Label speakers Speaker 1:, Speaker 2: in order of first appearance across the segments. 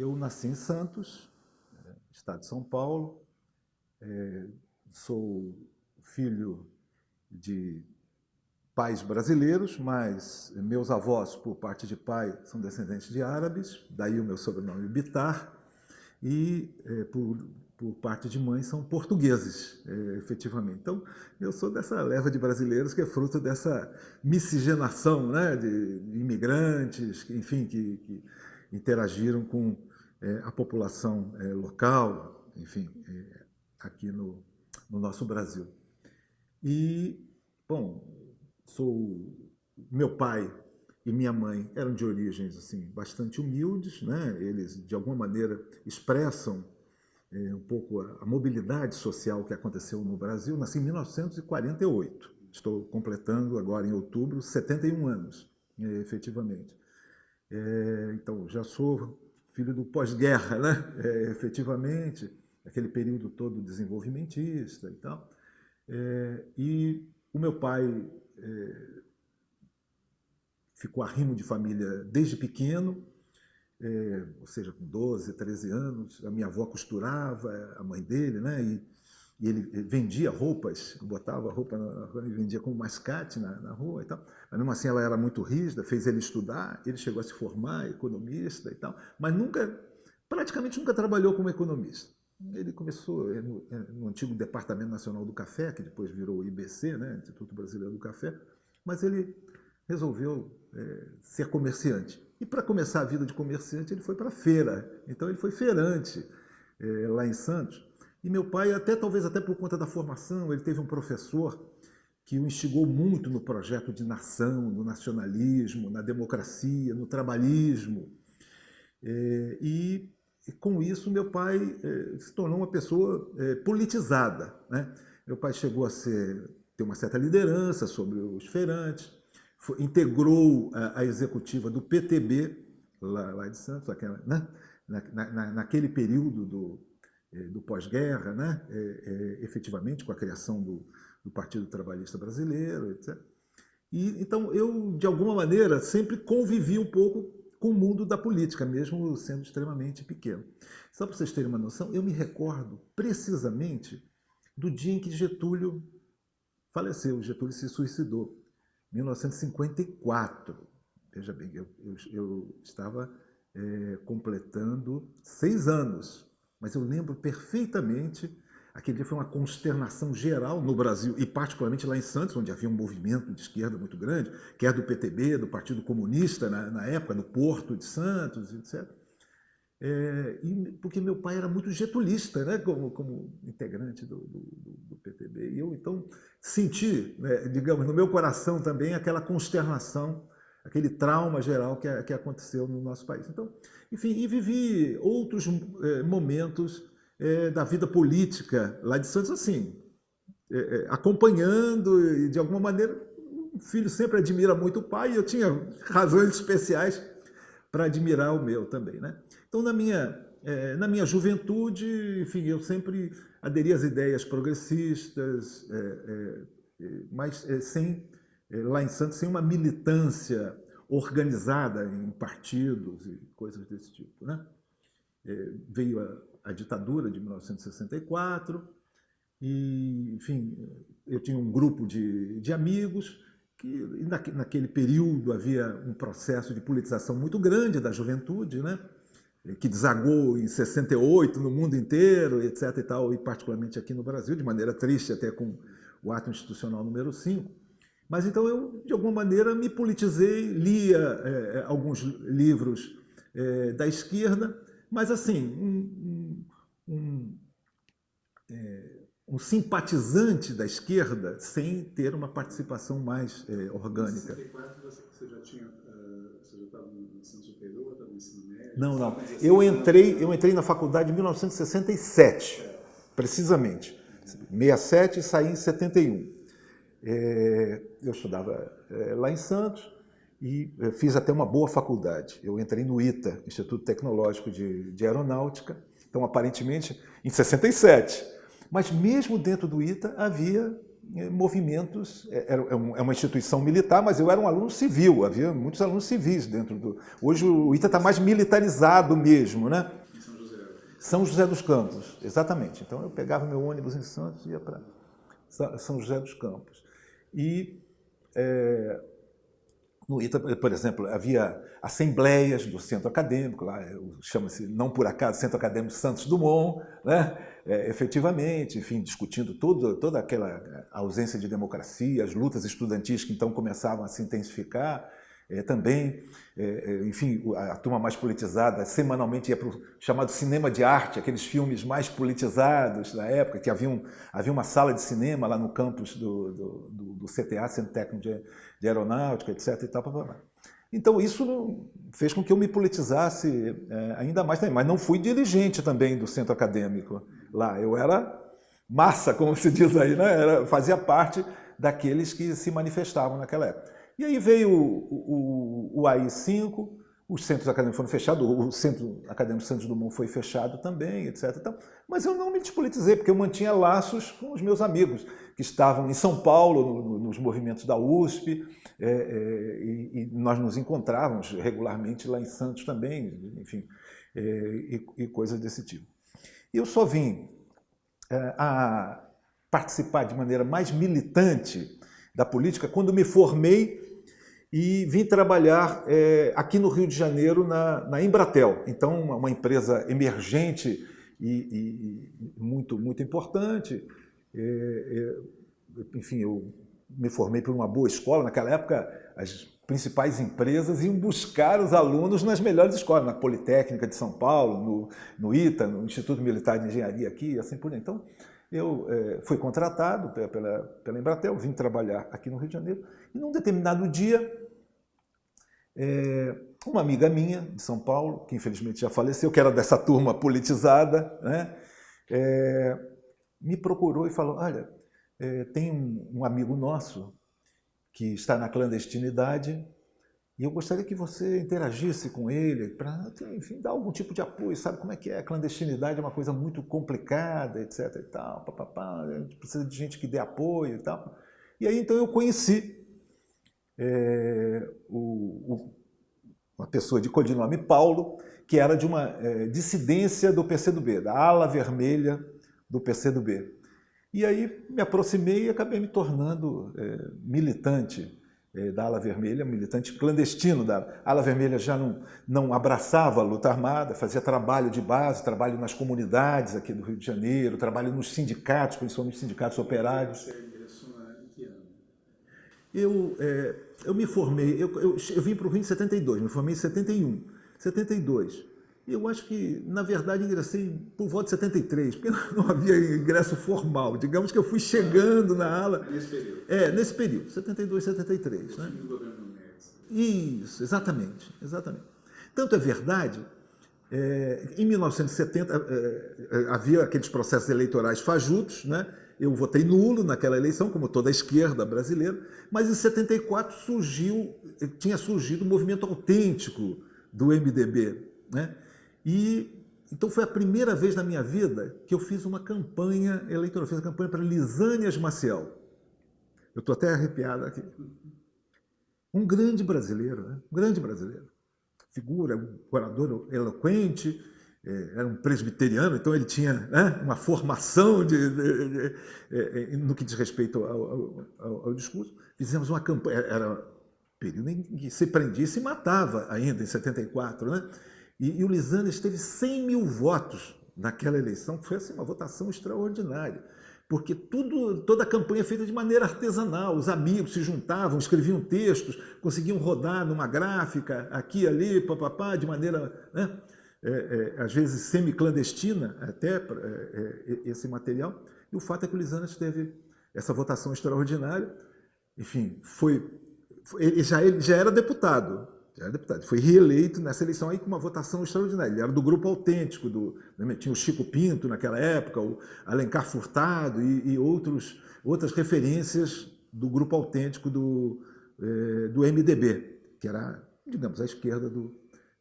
Speaker 1: eu nasci em Santos, estado de São Paulo, é, sou filho de pais brasileiros, mas meus avós, por parte de pai, são descendentes de árabes, daí o meu sobrenome Bitar, e é, por, por parte de mãe são portugueses, é, efetivamente. Então, eu sou dessa leva de brasileiros que é fruto dessa miscigenação né, de, imigrantes, enfim, que, que, interagiram com é, a população é, local, enfim, é, aqui no, no nosso Brasil. E, bom, sou meu pai e minha mãe eram de origens assim bastante humildes, né? Eles de alguma maneira expressam é, um pouco a, a, mobilidade social que aconteceu no Brasil. Nasci em 1948. Estou completando agora em outubro 71 anos, é, efetivamente. É, então já sou filho do pós-guerra, né? É, efetivamente, aquele período todo desenvolvimentista e tal. É, e o meu pai é, ficou arrimo de família desde pequeno, é, ou seja, com 12, 13 anos. A minha avó costurava, a mãe dele, né? E, e ele vendia roupas, botava roupa na rua e vendia como mascate na, na, rua e tal. Mas mesmo assim ela era muito rígida, fez ele estudar, ele chegou a se formar, economista e tal, mas nunca, praticamente nunca trabalhou como economista. Ele começou é, no, é, no, antigo Departamento Nacional do Café, que depois virou o IBC, né, Instituto Brasileiro do Café, mas ele resolveu é, ser comerciante. E para começar a vida de comerciante, ele foi para a feira. Então ele foi feirante é, lá em Santos. E meu pai, até talvez até por conta da formação, ele teve um professor que o instigou muito no projeto de nação, no nacionalismo, na democracia, no trabalhismo. É, e e com isso, meu pai eh, se tornou uma pessoa eh, politizada. Né? Meu pai chegou a ser, ter uma certa liderança sobre os feirantes, foi, integrou a, a, executiva do PTB, lá, lá de Santos, aquela, né? na, na, naquele período do, do pós-guerra, né? efetivamente, com a criação do, do Partido Trabalhista Brasileiro, etc. E, então, eu, de alguma maneira, sempre convivi um pouco com o mundo da política, mesmo sendo extremamente pequeno. Só para vocês terem uma noção, eu me recordo precisamente do dia em que Getúlio faleceu, Getúlio se suicidou, 1954. Veja bem, eu, eu, eu estava é, completando seis anos, mas eu lembro perfeitamente Aquele dia foi uma consternação geral no Brasil, e particularmente lá em Santos, onde havia um movimento de esquerda muito grande, que é do PTB, do Partido Comunista na, na época, no Porto de Santos, etc. É, e, porque meu pai era muito getulista, né, como, como integrante do, do, do, PTB. E eu, então, senti, né, digamos, no meu coração também aquela consternação, aquele trauma geral que, que aconteceu no nosso país. Então, enfim, e vivi outros é, momentos é, da vida política lá de Santos, assim, é, é, acompanhando e, de alguma maneira, o filho sempre admira muito o pai e eu tinha razões especiais para admirar o meu também. Né? Então, na minha, é, na minha juventude, enfim, eu sempre aderi às ideias progressistas, é, é, mas sem, lá em Santos, sem uma militância organizada em partidos e coisas desse tipo. Né? veio a, a ditadura de 1964, e, enfim, eu tinha um grupo de, de amigos que naquele período havia um processo de politização muito grande da juventude, né? que desagou em 68 no mundo inteiro, etc. e tal, e particularmente aqui no Brasil, de maneira triste até com o ato institucional número 5. Mas então eu, de alguma maneira, me politizei, lia é, alguns livros é, da esquerda, mas assim, um, um, é, um, simpatizante da esquerda sem ter uma participação mais é, orgânica. Em 64 você já tinha, uh, você já estava no ensino superior, estava no ensino médio? Não, não. Eu entrei, eu entrei na faculdade em 1967, precisamente. 67 e saí em 71. É, eu estudava é, lá em Santos, e eh, fiz até uma boa faculdade. Eu entrei no ITA, Instituto Tecnológico de, de Aeronáutica, então aparentemente em 67. Mas mesmo dentro do ITA havia movimentos, é, é uma instituição militar, mas eu era um aluno civil, havia muitos alunos civis dentro do... Hoje o ITA está mais militarizado mesmo, né? São José. São José dos Campos, exatamente. Então eu pegava meu ônibus em Santos e ia para São José dos Campos. E é, no ITA, por exemplo, havia assembleias do centro acadêmico, lá chama-se, não por acaso, Centro Acadêmico Santos Dumont, né? É, efetivamente, enfim, discutindo todo, toda aquela ausência de democracia, as lutas estudantis que então começavam a se intensificar, é, também, é, é enfim, a, a, turma mais politizada semanalmente ia para o chamado cinema de arte, aqueles filmes mais politizados da época, que havia, um, havia uma sala de cinema lá no campus do, do, do, do CTA, Centro Técnico de, de, Aeronáutica, etc. E tal, blá, blá. Então isso fez com que eu me politizasse é, ainda mais mas não fui dirigente também do centro acadêmico lá, eu era massa, como se diz aí, né? Era, fazia parte daqueles que se manifestavam naquela época. E aí veio o, o, o AI-5, os centros acadêmicos foram fechados, o Centro Acadêmico Santos Dumont foi fechado também, etc. Então, mas eu não me despolitizei, porque eu mantinha laços com os meus amigos, que estavam em São Paulo, no, nos movimentos da USP, é, é, e, e, nós nos encontrávamos regularmente lá em Santos também, enfim, é, e, e, coisas desse tipo. Eu só vim é, a participar de maneira mais militante da política quando me formei e vim trabalhar é, aqui no Rio de Janeiro na, na Embratel. Então, uma empresa emergente e, e, muito, muito importante. É, é, enfim, eu me formei por uma boa escola. Naquela época, as principais empresas iam buscar os alunos nas melhores escolas, na Politécnica de São Paulo, no, no ITA, no Instituto Militar de Engenharia aqui, assim por diante. Então, eu é, fui contratado pela, pela Embratel, vim trabalhar aqui no Rio de Janeiro, e num determinado dia, é, uma amiga minha de São Paulo, que infelizmente já faleceu, que era dessa turma politizada, né, é, me procurou e falou, olha, tem um, um amigo nosso que está na clandestinidade e eu gostaria que você interagisse com ele para, enfim, dar algum tipo de apoio, sabe como é que é? A clandestinidade é uma coisa muito complicada, etc e tal, a gente precisa de gente que dê apoio e tal. E aí, então, eu conheci é, o, o, uma pessoa de codinome Paulo, que era de uma é, dissidência do PCdoB, da ala vermelha do PCdoB. E aí me aproximei e acabei me tornando é, militante da ala vermelha, militante clandestino da ala vermelha, já não, não abraçava a luta armada, fazia trabalho de base, trabalho nas comunidades aqui do Rio de Janeiro, trabalho nos sindicatos, principalmente sindicatos operários. Ano? Eu, é, eu me formei, eu, eu, eu vim para o Rio em 72, me formei em 71, 72. Eu acho que, na verdade, ingressei por volta de 73, porque não havia ingresso formal. Digamos que eu fui chegando na ala...
Speaker 2: Nesse período.
Speaker 1: É, nesse período, 72, 73. Né? Isso, exatamente, exatamente. Tanto é verdade, é, em 1970 é, é, havia aqueles processos eleitorais fajutos, né? eu votei nulo naquela eleição, como toda a esquerda brasileira, mas em 74 surgiu, tinha surgido o um movimento autêntico do MDB, né? E então foi a primeira vez na minha vida que eu fiz uma campanha eleitoral, fiz a campanha para Lisânias Maciel. Eu estou até arrepiado aqui. Um grande brasileiro, né? um grande brasileiro. Figura, um orador eloquente, é, era um presbiteriano, então ele tinha né, uma formação de, de, de, é, no que diz respeito ao, ao, ao, discurso. Fizemos uma campanha, era período em que se prendia e se matava ainda, em 74, né? E, e o Lisânias teve 100 mil votos naquela eleição, que foi assim, uma votação extraordinária. Porque tudo, toda a campanha é feita de maneira artesanal, os amigos se juntavam, escreviam textos, conseguiam rodar numa gráfica, aqui, ali, papapá, de maneira, né, é, é, às vezes, semi-clandestina, até é, é, esse material. E o fato é que o Lisânias teve essa votação extraordinária, enfim, foi, foi ele, já, ele já era deputado, era deputado. Foi reeleito nessa eleição aí com uma votação extraordinária. Ele era do grupo autêntico, do, né, tinha o Chico Pinto naquela época, o Alencar Furtado e, e outros, outras referências do grupo autêntico do, eh, do MDB, que era, digamos, a esquerda do,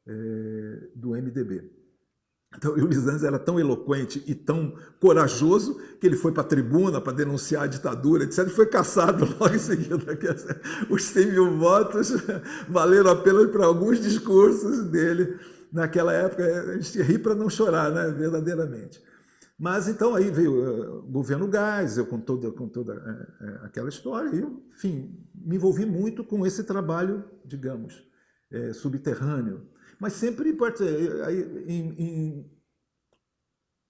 Speaker 1: eh, do MDB. Então, o Lisandro era tão eloquente e tão corajoso que ele foi para a tribuna para denunciar a ditadura, etc. E foi caçado logo em seguida. Os 100 mil votos valeram apenas para alguns discursos dele. Naquela época, a gente ri para não chorar, né? verdadeiramente. Mas então aí veio o governo Gás, eu com toda, com toda é, é, aquela história, e enfim, me envolvi muito com esse trabalho, digamos, é, subterrâneo. Mas sempre, aí, em, em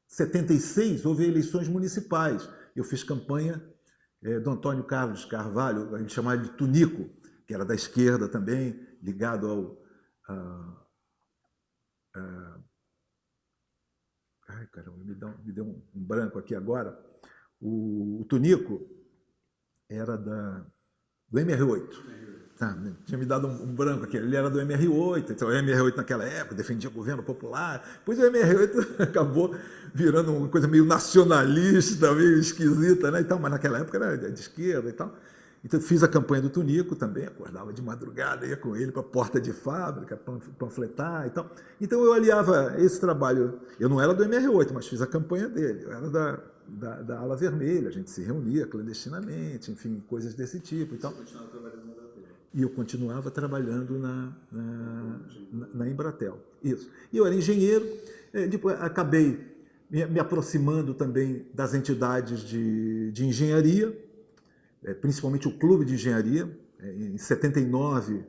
Speaker 1: 76, houve eleições municipais. Eu fiz campanha é, do Antônio Carlos Carvalho, a gente chamava de Tunico, que era da esquerda também, ligado ao... A, a, ai, caramba, me deu, me deu um, um branco aqui agora. O, o Tunico era da, do MR8. Tá, tinha me dado um, um, branco aqui. Ele era do MR8, então o MR8 naquela época defendia o governo popular. Depois o MR8 acabou virando uma coisa meio nacionalista, meio esquisita, né? Então, mas naquela época era de esquerda e tal. Então fiz a campanha do Tunico também, acordava de madrugada, ia com ele para a porta de fábrica, panfletar e tal. Então eu aliava esse trabalho, eu não era do MR8, mas fiz a campanha dele, eu era da, da, da ala vermelha, a gente se reunia clandestinamente, enfim, coisas desse tipo e tal. Você e eu continuava trabalhando na, na, na, Embratel. Isso. E eu era engenheiro, é, depois acabei me, aproximando também das entidades de, de engenharia, é, principalmente o Clube de Engenharia. É, em 79,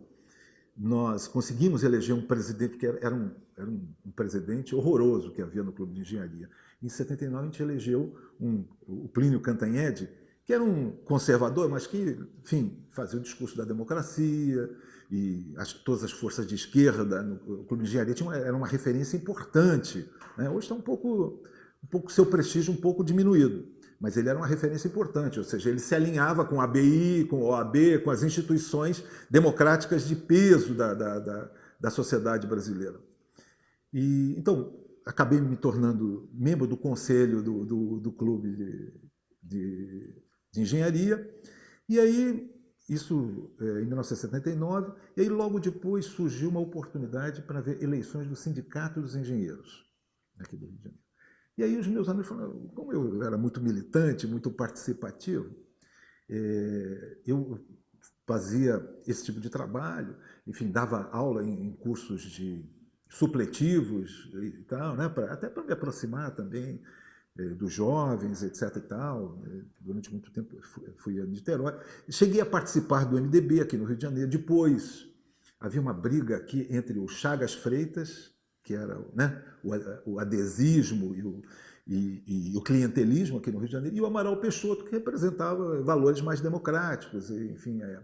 Speaker 1: nós conseguimos eleger um presidente que era, um, era um, presidente horroroso que havia no Clube de Engenharia. Em 79, a gente elegeu um, o Plínio Cantanhede, que era um conservador, mas que, enfim, fazia o discurso da democracia e as, todas as forças de esquerda no Clube de Engenharia tinha uma, era uma referência importante. Né? Hoje está um pouco, um pouco seu prestígio um pouco diminuído, mas ele era uma referência importante, ou seja, ele se alinhava com a ABI, com a OAB, com as instituições democráticas de peso da, da, da, da sociedade brasileira. E, então, acabei me tornando membro do conselho do, do, do clube de, de de engenharia. E aí, isso é, em 1979, e aí logo depois surgiu uma oportunidade para ver eleições do Sindicato dos Engenheiros, aqui do Rio de Janeiro. E aí os meus amigos falaram, como eu era muito militante, muito participativo, é, eu fazia esse tipo de trabalho, enfim, dava aula em, cursos de supletivos e tal, né, pra, até para me aproximar também dos jovens, etc. e tal. Eh, durante muito tempo fui a Niterói. Cheguei a participar do MDB aqui no Rio de Janeiro. Depois havia uma briga aqui entre o Chagas Freitas, que era né, o, adesismo e o, e, e, o clientelismo aqui no Rio de Janeiro, e o Amaral Peixoto, que representava valores mais democráticos, enfim. É.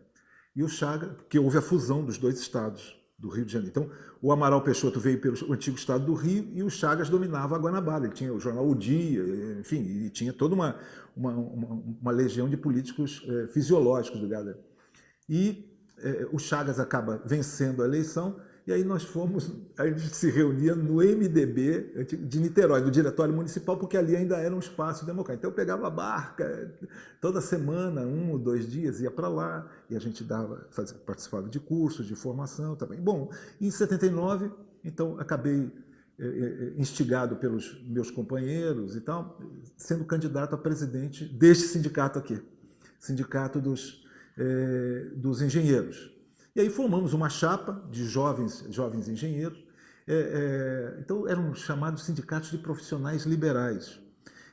Speaker 1: E o Chagas, que houve a fusão dos dois estados do Rio de Janeiro. Então, o Amaral Peixoto veio pelo antigo estado do Rio e o Chagas dominava a Guanabara. Ele tinha o jornal O Dia, enfim, e tinha toda uma, uma, uma, uma legião de políticos é, fisiológicos ligados. E é, o Chagas acaba vencendo a eleição e aí nós fomos, a gente se reunia no MDB de Niterói, do Diretório Municipal, porque ali ainda era um espaço democrático. Então eu pegava a barca, toda semana, um ou dois dias, ia para lá, e a gente dava, fazia, participava de cursos, de formação também. Bom, em 79, então acabei é, é, instigado pelos meus companheiros e tal, sendo candidato a presidente deste sindicato aqui, Sindicato dos, dos Engenheiros. E aí formamos uma chapa de jovens, jovens engenheiros. É, é, então eram chamados sindicatos de profissionais liberais.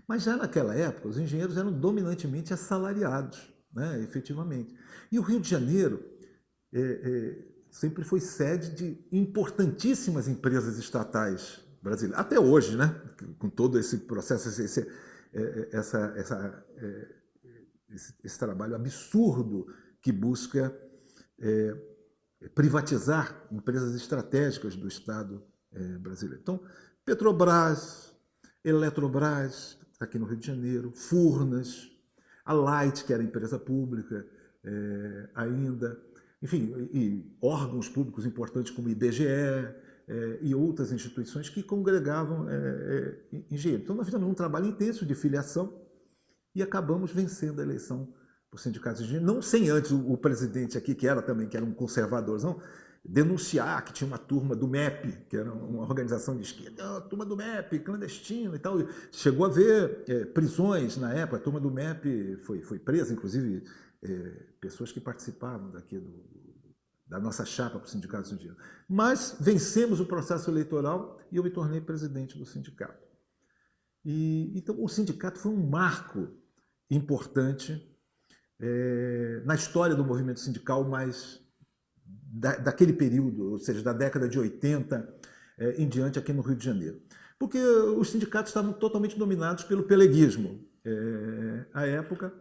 Speaker 1: Mas já naquela época, os engenheiros eram dominantemente assalariados, né, efetivamente. E o Rio de Janeiro é, é sempre foi sede de importantíssimas empresas estatais brasileiras. Até hoje, né, com todo esse processo, esse, esse, é, essa, essa, é, esse, esse trabalho absurdo que busca é, privatizar empresas estratégicas do Estado é, brasileiro. Então, Petrobras, Eletrobras, aqui no Rio de Janeiro, Furnas, a Light, que era empresa pública é, ainda, enfim, e órgãos públicos importantes como IBGE é, e outras instituições que congregavam é, é, engenheiros. Então, nós fizemos um trabalho intenso de filiação e acabamos vencendo a eleição por sindicatos de não sem antes o, presidente aqui, que era também, que era um conservadorzão, denunciar que tinha uma turma do MEP, que era uma organização de esquerda, turma do MEP, clandestina e tal. Chegou a haver é, prisões na época, a turma do MEP foi, foi presa, inclusive é, pessoas que participavam daqui do, da nossa chapa para o Sindicato Dinheiro. Mas vencemos o processo eleitoral e eu me tornei presidente do sindicato. E, então, o sindicato foi um marco importante é, na história do movimento sindical mais da, daquele período, ou seja, da década de 80 é, em diante aqui no Rio de Janeiro. Porque os sindicatos estavam totalmente dominados pelo peleguismo é, à época.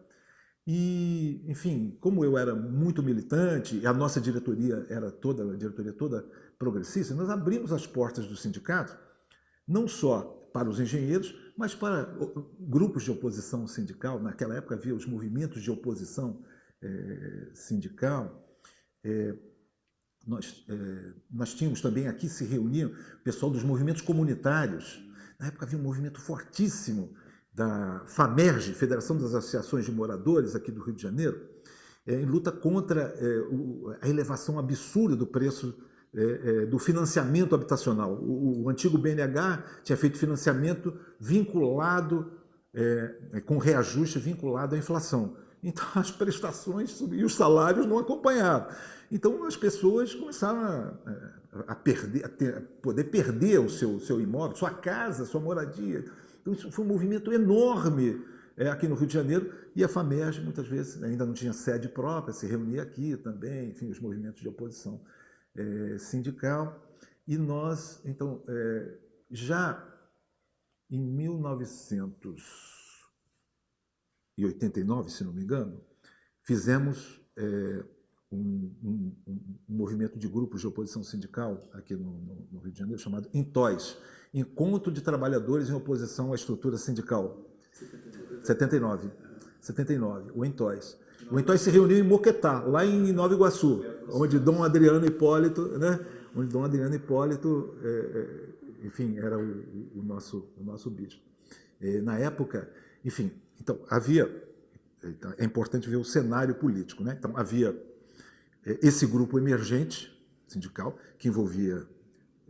Speaker 1: E, enfim, como eu era muito militante, a nossa diretoria era toda, a diretoria toda progressista, nós abrimos as portas do sindicato, não só para os engenheiros, mas para grupos de oposição sindical. Naquela época havia os movimentos de oposição é, sindical. É, nós, é, nós tínhamos também aqui se reuniam o pessoal dos movimentos comunitários. Na época havia um movimento fortíssimo da FAMERG, Federação das Associações de Moradores aqui do Rio de Janeiro, em luta contra o, a elevação absurda do preço é, é, do financiamento habitacional. O, o, antigo BNH tinha feito financiamento vinculado, é, com reajuste vinculado à inflação. Então as prestações e os salários não acompanharam. Então as pessoas começaram a, a perder, a, ter, a poder perder o seu, seu imóvel, sua casa, sua moradia. Então isso foi um movimento enorme é, aqui no Rio de Janeiro e a FAMERG muitas vezes ainda não tinha sede própria, se reunia aqui também, enfim, os movimentos de oposição é, sindical. E nós, então, é, já em 1989, se não me engano, fizemos é, um, um, um, movimento de grupos de oposição sindical aqui no, no, no Rio de Janeiro, chamado INTOS, Encontro de Trabalhadores em Oposição à Estrutura Sindical. 79. 79, o INTOS. O Entói se reuniu em Moquetá, lá em Nova Iguaçu, onde Dom Adriano Hipólito, né? onde Dom Adriano Hipólito, é, é, enfim, era o, o, nosso, o nosso bispo. É, na época, enfim, então havia, então, é importante ver o cenário político, né? Então havia é, esse grupo emergente sindical que envolvia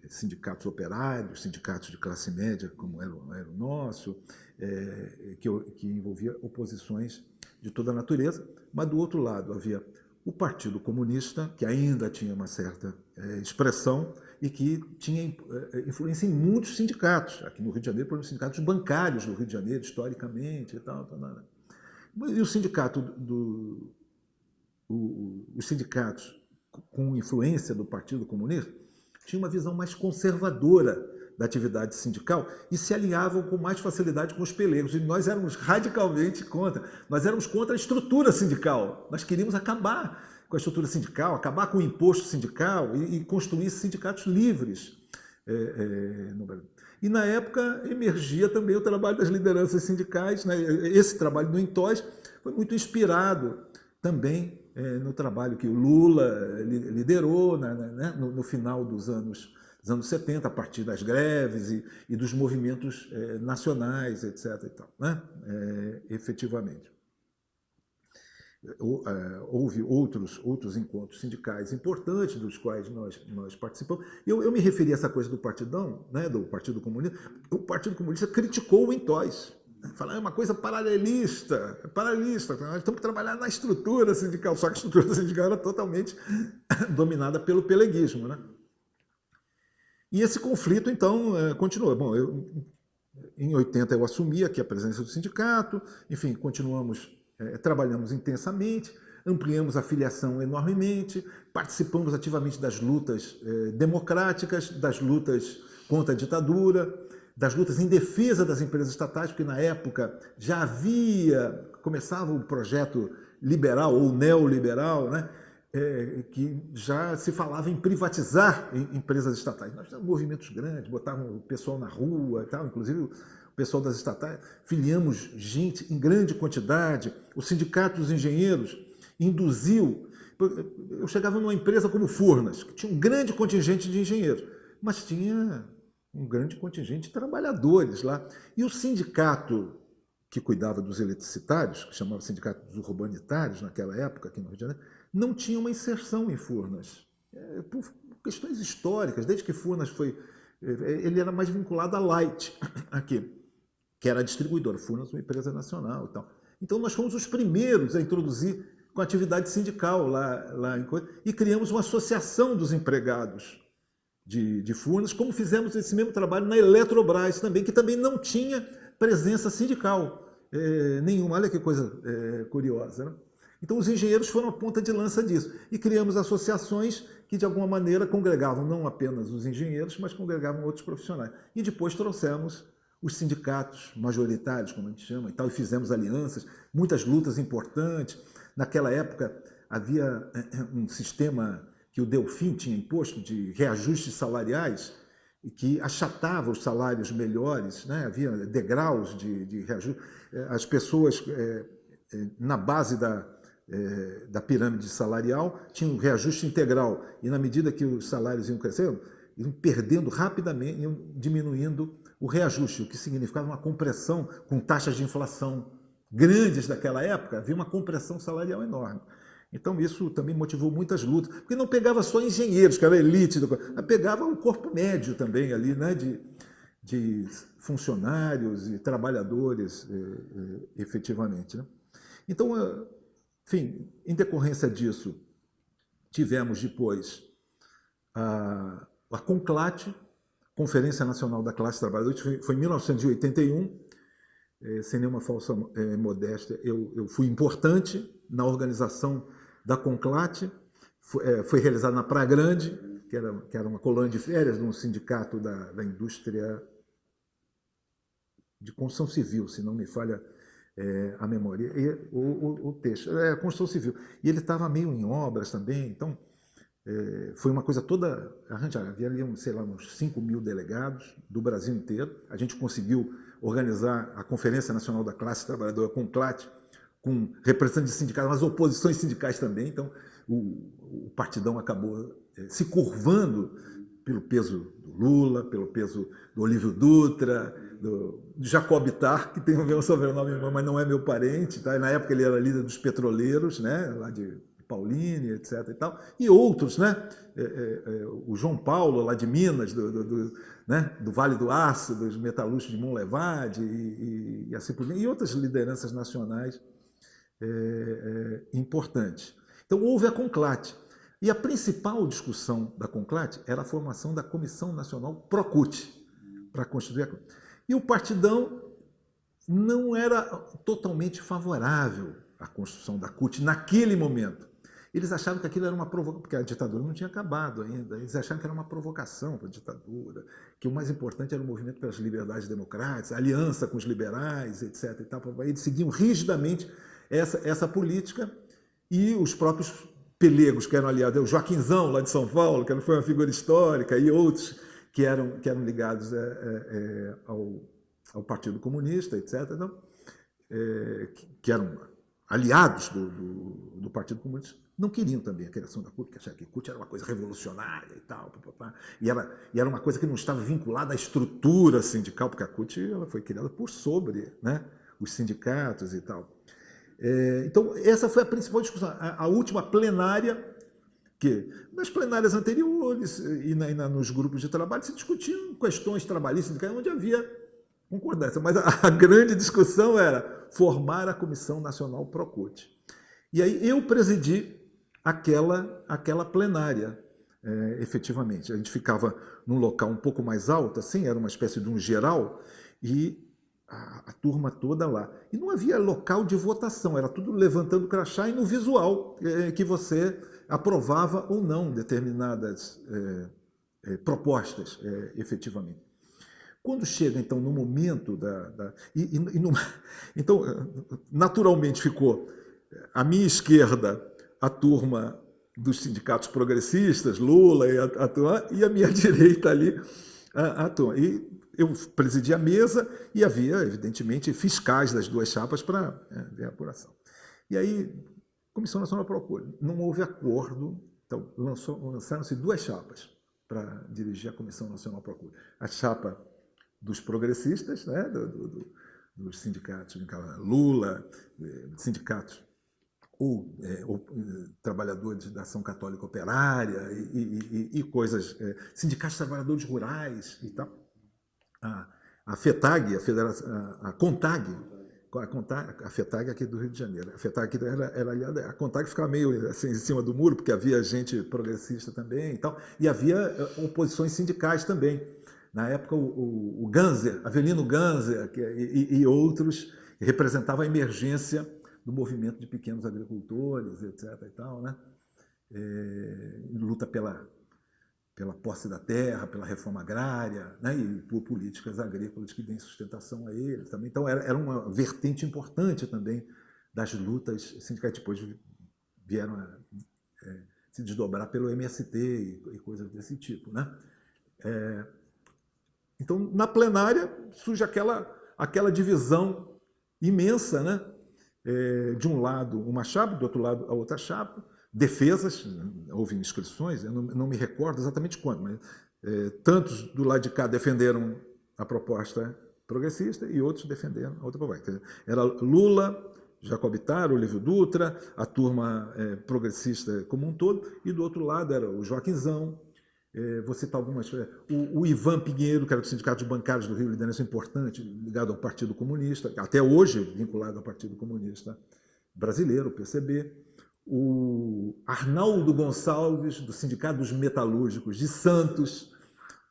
Speaker 1: sindicatos operários, sindicatos de classe média, como era, era o nosso, é, que, que envolvia oposições de toda a natureza, mas do outro lado havia o Partido Comunista, que ainda tinha uma certa é, expressão e que tinha é, influência em muitos sindicatos. Aqui no Rio de Janeiro, por exemplo, sindicatos bancários do Rio de Janeiro, historicamente e tal. tal, tal. E o sindicato do, o, os sindicatos com influência do Partido Comunista tinham uma visão mais conservadora da atividade sindical e se alinhavam com mais facilidade com os pelegos. E nós éramos radicalmente contra. Nós éramos contra a estrutura sindical. Nós queríamos acabar com a estrutura sindical, acabar com o imposto sindical e, e construir sindicatos livres é, é, no Brasil. E na época emergia também o trabalho das lideranças sindicais. Né? Esse trabalho do Intos foi muito inspirado também é, no trabalho que o Lula liderou né, né, no, no final dos anos dos anos 70, a partir das greves e, e dos movimentos é, nacionais, etc. E tal, né? É, efetivamente. Houve outros, outros encontros sindicais importantes dos quais nós, nós participamos. Eu, eu me referi a essa coisa do partidão, né, do Partido Comunista. O Partido Comunista criticou o Intois. Falar é uma coisa paralelista, paralelista. Nós temos que trabalhar na estrutura sindical, só que a estrutura sindical era totalmente dominada pelo peleguismo. Né? E esse conflito, então, é, continua. Bom, eu, em 80 eu assumi aqui a presença do sindicato, enfim, continuamos, é, trabalhamos intensamente, ampliamos a filiação enormemente, participamos ativamente das lutas é, democráticas, das lutas contra a ditadura, das lutas em defesa das empresas estatais, porque na época já havia, começava o projeto liberal ou neoliberal, né? É, que já se falava em privatizar em, empresas estatais. Nós tínhamos movimentos grandes, botavam o pessoal na rua e tal, inclusive o pessoal das estatais, filiamos gente em grande quantidade, o sindicato dos engenheiros induziu. Eu chegava numa empresa como Furnas, que tinha um grande contingente de engenheiros, mas tinha um grande contingente de trabalhadores lá. E o sindicato que cuidava dos eletricitários, que chamava Sindicato dos Urbanitários naquela época, aqui no Rio de Janeiro, não tinha uma inserção em Furnas. É, por questões históricas, desde que Furnas foi... Ele era mais vinculado à Light aqui, que era a distribuidora. Furnas uma empresa nacional e tal. Então nós fomos os primeiros a introduzir com atividade sindical lá, lá em Coisa, e criamos uma associação dos empregados de, de Furnas, como fizemos esse mesmo trabalho na Eletrobras também, que também não tinha presença sindical é, nenhuma. Olha que coisa é, curiosa. Né? Então os engenheiros foram a ponta de lança disso. E criamos associações que de alguma maneira congregavam não apenas os engenheiros, mas congregavam outros profissionais. E depois trouxemos os sindicatos majoritários, como a gente chama, e tal, e fizemos alianças, muitas lutas importantes. Naquela época havia eh, um sistema que o Delfim tinha imposto de reajustes salariais que achatava os salários melhores, né? havia degraus de, de reajuste. Eh, as pessoas é, na base da, é, da pirâmide salarial tinham um reajuste integral e na medida que os salários iam crescendo, iam perdendo rapidamente, iam diminuindo o reajuste, o que significava uma compressão com taxas de inflação grandes daquela época, havia uma compressão salarial enorme. Então isso também motivou muitas lutas, porque não pegava só engenheiros, que era a elite, pegava o corpo médio também ali, né, de, de funcionários e trabalhadores eh, eh, efetivamente. Né? Então, eh, enfim, em decorrência disso, tivemos depois a, a Conclate, Conferência Nacional da Classe Trabalhadora, foi em 1981, é, sem nenhuma falsa é, modéstia, eu, eu, fui importante na organização da Conclate, foi, é, foi realizada na Praia Grande, que era, que era uma colônia de férias de um sindicato da, da indústria de construção civil, se não me falha é, a memória, e, o, o, o texto, é construção civil. E ele estava meio em obras também, então é, foi uma coisa toda arranjada. Havia sei lá, uns 5 mil delegados do Brasil inteiro. A gente conseguiu organizar a Conferência Nacional da Classe Trabalhadora, com CLAT, com representantes de sindicatos, mas oposições sindicais também. Então, o, o partidão acabou é, se curvando pelo peso do Lula, pelo peso do Olívio Dutra, do, Jacob Tar, que tem o meu sobrenome, mas não é meu parente. Tá? Na época ele era líder dos petroleiros, né? lá de Pauline, etc. E, tal, e outros, né? É, é, é, o João Paulo, lá de Minas, do, do, do, né? do Vale do Aço, dos metalúrgicos de Monlevade, e, e, e assim por diante, e outras lideranças nacionais é, é, importantes. Então houve a Conclate. E a principal discussão da Conclate era a formação da Comissão Nacional Procute, para constituir a E o Partidão não era totalmente favorável à construção da CUT naquele momento. Eles achavam que aquilo era uma provocação, porque a ditadura não tinha acabado ainda, eles achavam que era uma provocação para a ditadura, que o mais importante era o movimento pelas liberdades democráticas, a aliança com os liberais, etc. E tal. Eles seguiam rigidamente essa, essa política e os próprios pelegos que eram aliados, o Joaquinzão, lá de São Paulo, que foi uma figura histórica, e outros que eram, que eram ligados é, é, ao, ao Partido Comunista, etc., então, é, que, que, eram aliados do, do, do Partido Comunista, não queriam também a criação da CUT, que achavam que a CUT era uma coisa revolucionária e tal, papapá, e, era, e era uma coisa que não estava vinculada à estrutura sindical, porque a CUT ela foi criada por sobre né, os sindicatos e tal. É, então, essa foi a principal discussão. A, a, última plenária, que nas plenárias anteriores e, na, e na, nos grupos de trabalho se discutiam questões trabalhistas, onde havia concordância, mas a, a grande discussão era formar a Comissão Nacional Procute. E aí eu presidi aquela, aquela plenária, é, efetivamente. A gente ficava num local um pouco mais alto, assim, era uma espécie de um geral, e a, a, turma toda lá. E não havia local de votação, era tudo levantando crachá e no visual é, que você aprovava ou não determinadas é, é, propostas, é, efetivamente. Quando chega, então, no momento da... da e, e, e então, naturalmente ficou à minha esquerda a turma dos sindicatos progressistas, Lula e a, a turma, e a minha direita ali a, a turma. E eu presidi a mesa e havia, evidentemente, fiscais das duas chapas para é, ver a apuração. E aí, Comissão Nacional Procura. Não houve acordo, então lançaram-se duas chapas para dirigir a Comissão Nacional Procura. A chapa dos progressistas, né, do, do, dos sindicatos, Lula, eh, sindicatos ou, é, ou eh, trabalhadores da ação católica operária e, e, e coisas, é, sindicatos de trabalhadores rurais e tal. A, a FETAG, a, Federação, a, a CONTAG, a, CONTAG, a FETAG aqui do Rio de Janeiro, a FETAG era, era aliada, a CONTAG ficava meio assim em cima do muro, porque havia gente progressista também e tal, e havia eh, oposições sindicais também. Na época, o, o, o Ganser, Avelino Ganser que, e, e outros representavam a emergência do movimento de pequenos agricultores, etc. E tal, né? É, luta pela, pela posse da terra, pela reforma agrária, né? e por políticas agrícolas que deem sustentação a eles também. Então, era, era uma vertente importante também das lutas sindicais. Depois vieram a é, se desdobrar pelo MST e, e, coisas desse tipo. Né? É, então, na plenária, surge aquela, aquela divisão imensa, né? é, de um lado uma chapa, do outro lado a outra chapa, defesas, houve inscrições, eu não, não me recordo exatamente quando, mas é, tantos do lado de cá defenderam a proposta progressista e outros defenderam a outra proposta. Era Lula, Jacob Taro, Lívio Dutra, a turma é, progressista como um todo, e do outro lado era o Joaquinzão, é, vou citar algumas. É, o, o, Ivan Pinheiro, que era do Sindicato de Bancários do Rio, liderança importante, ligado ao Partido Comunista, até hoje vinculado ao Partido Comunista Brasileiro, o PCB. O Arnaldo Gonçalves, do Sindicato dos Metalúrgicos de Santos,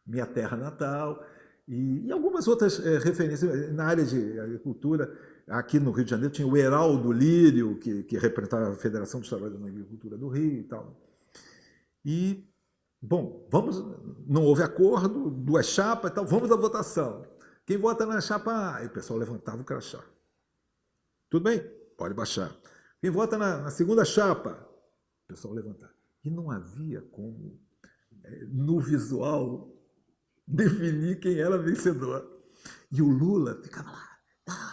Speaker 1: minha terra natal, e, e algumas outras é, referências na área de agricultura. Aqui no Rio de Janeiro tinha o Heraldo Lírio, que, que representava a Federação dos Trabalhadores da Agricultura do Rio e tal. E Bom, vamos, não houve acordo, duas chapas e tal, vamos à votação. Quem vota na chapa A? Aí o pessoal levantava o crachá. Tudo bem? Pode baixar. Quem vota na, na segunda chapa? O pessoal levantava. E não havia como, é, no visual, definir quem era vencedor. E o Lula ficava lá,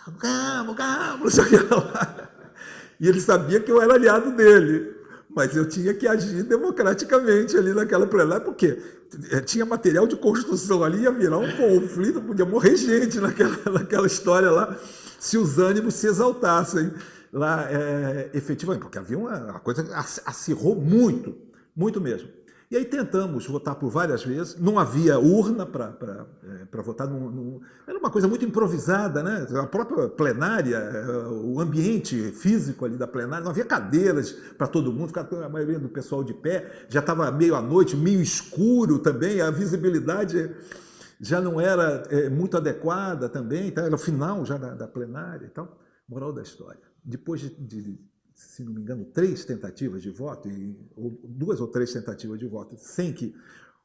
Speaker 1: vamos, vamos, não lá. E ele sabia que eu era aliado dele mas eu tinha que agir democraticamente ali naquela plenária, porque tinha material de construção ali, ia virar um conflito, podia morrer gente naquela, naquela história lá, se os ânimos se exaltassem lá, é, efetivamente, porque havia uma, uma coisa que acirrou muito, muito mesmo. E aí tentamos votar por várias vezes, não havia urna para é, votar, não, não, era uma coisa muito improvisada, né? a própria plenária, é, o ambiente físico ali da plenária, não havia cadeiras para todo mundo, a maioria do pessoal de pé, já estava meio à noite, meio escuro também, a visibilidade já não era é, muito adequada também, então era o final já da, da plenária e tal. Moral da história, depois de, de se não me engano, três tentativas de voto, e, ou duas ou três tentativas de voto, sem que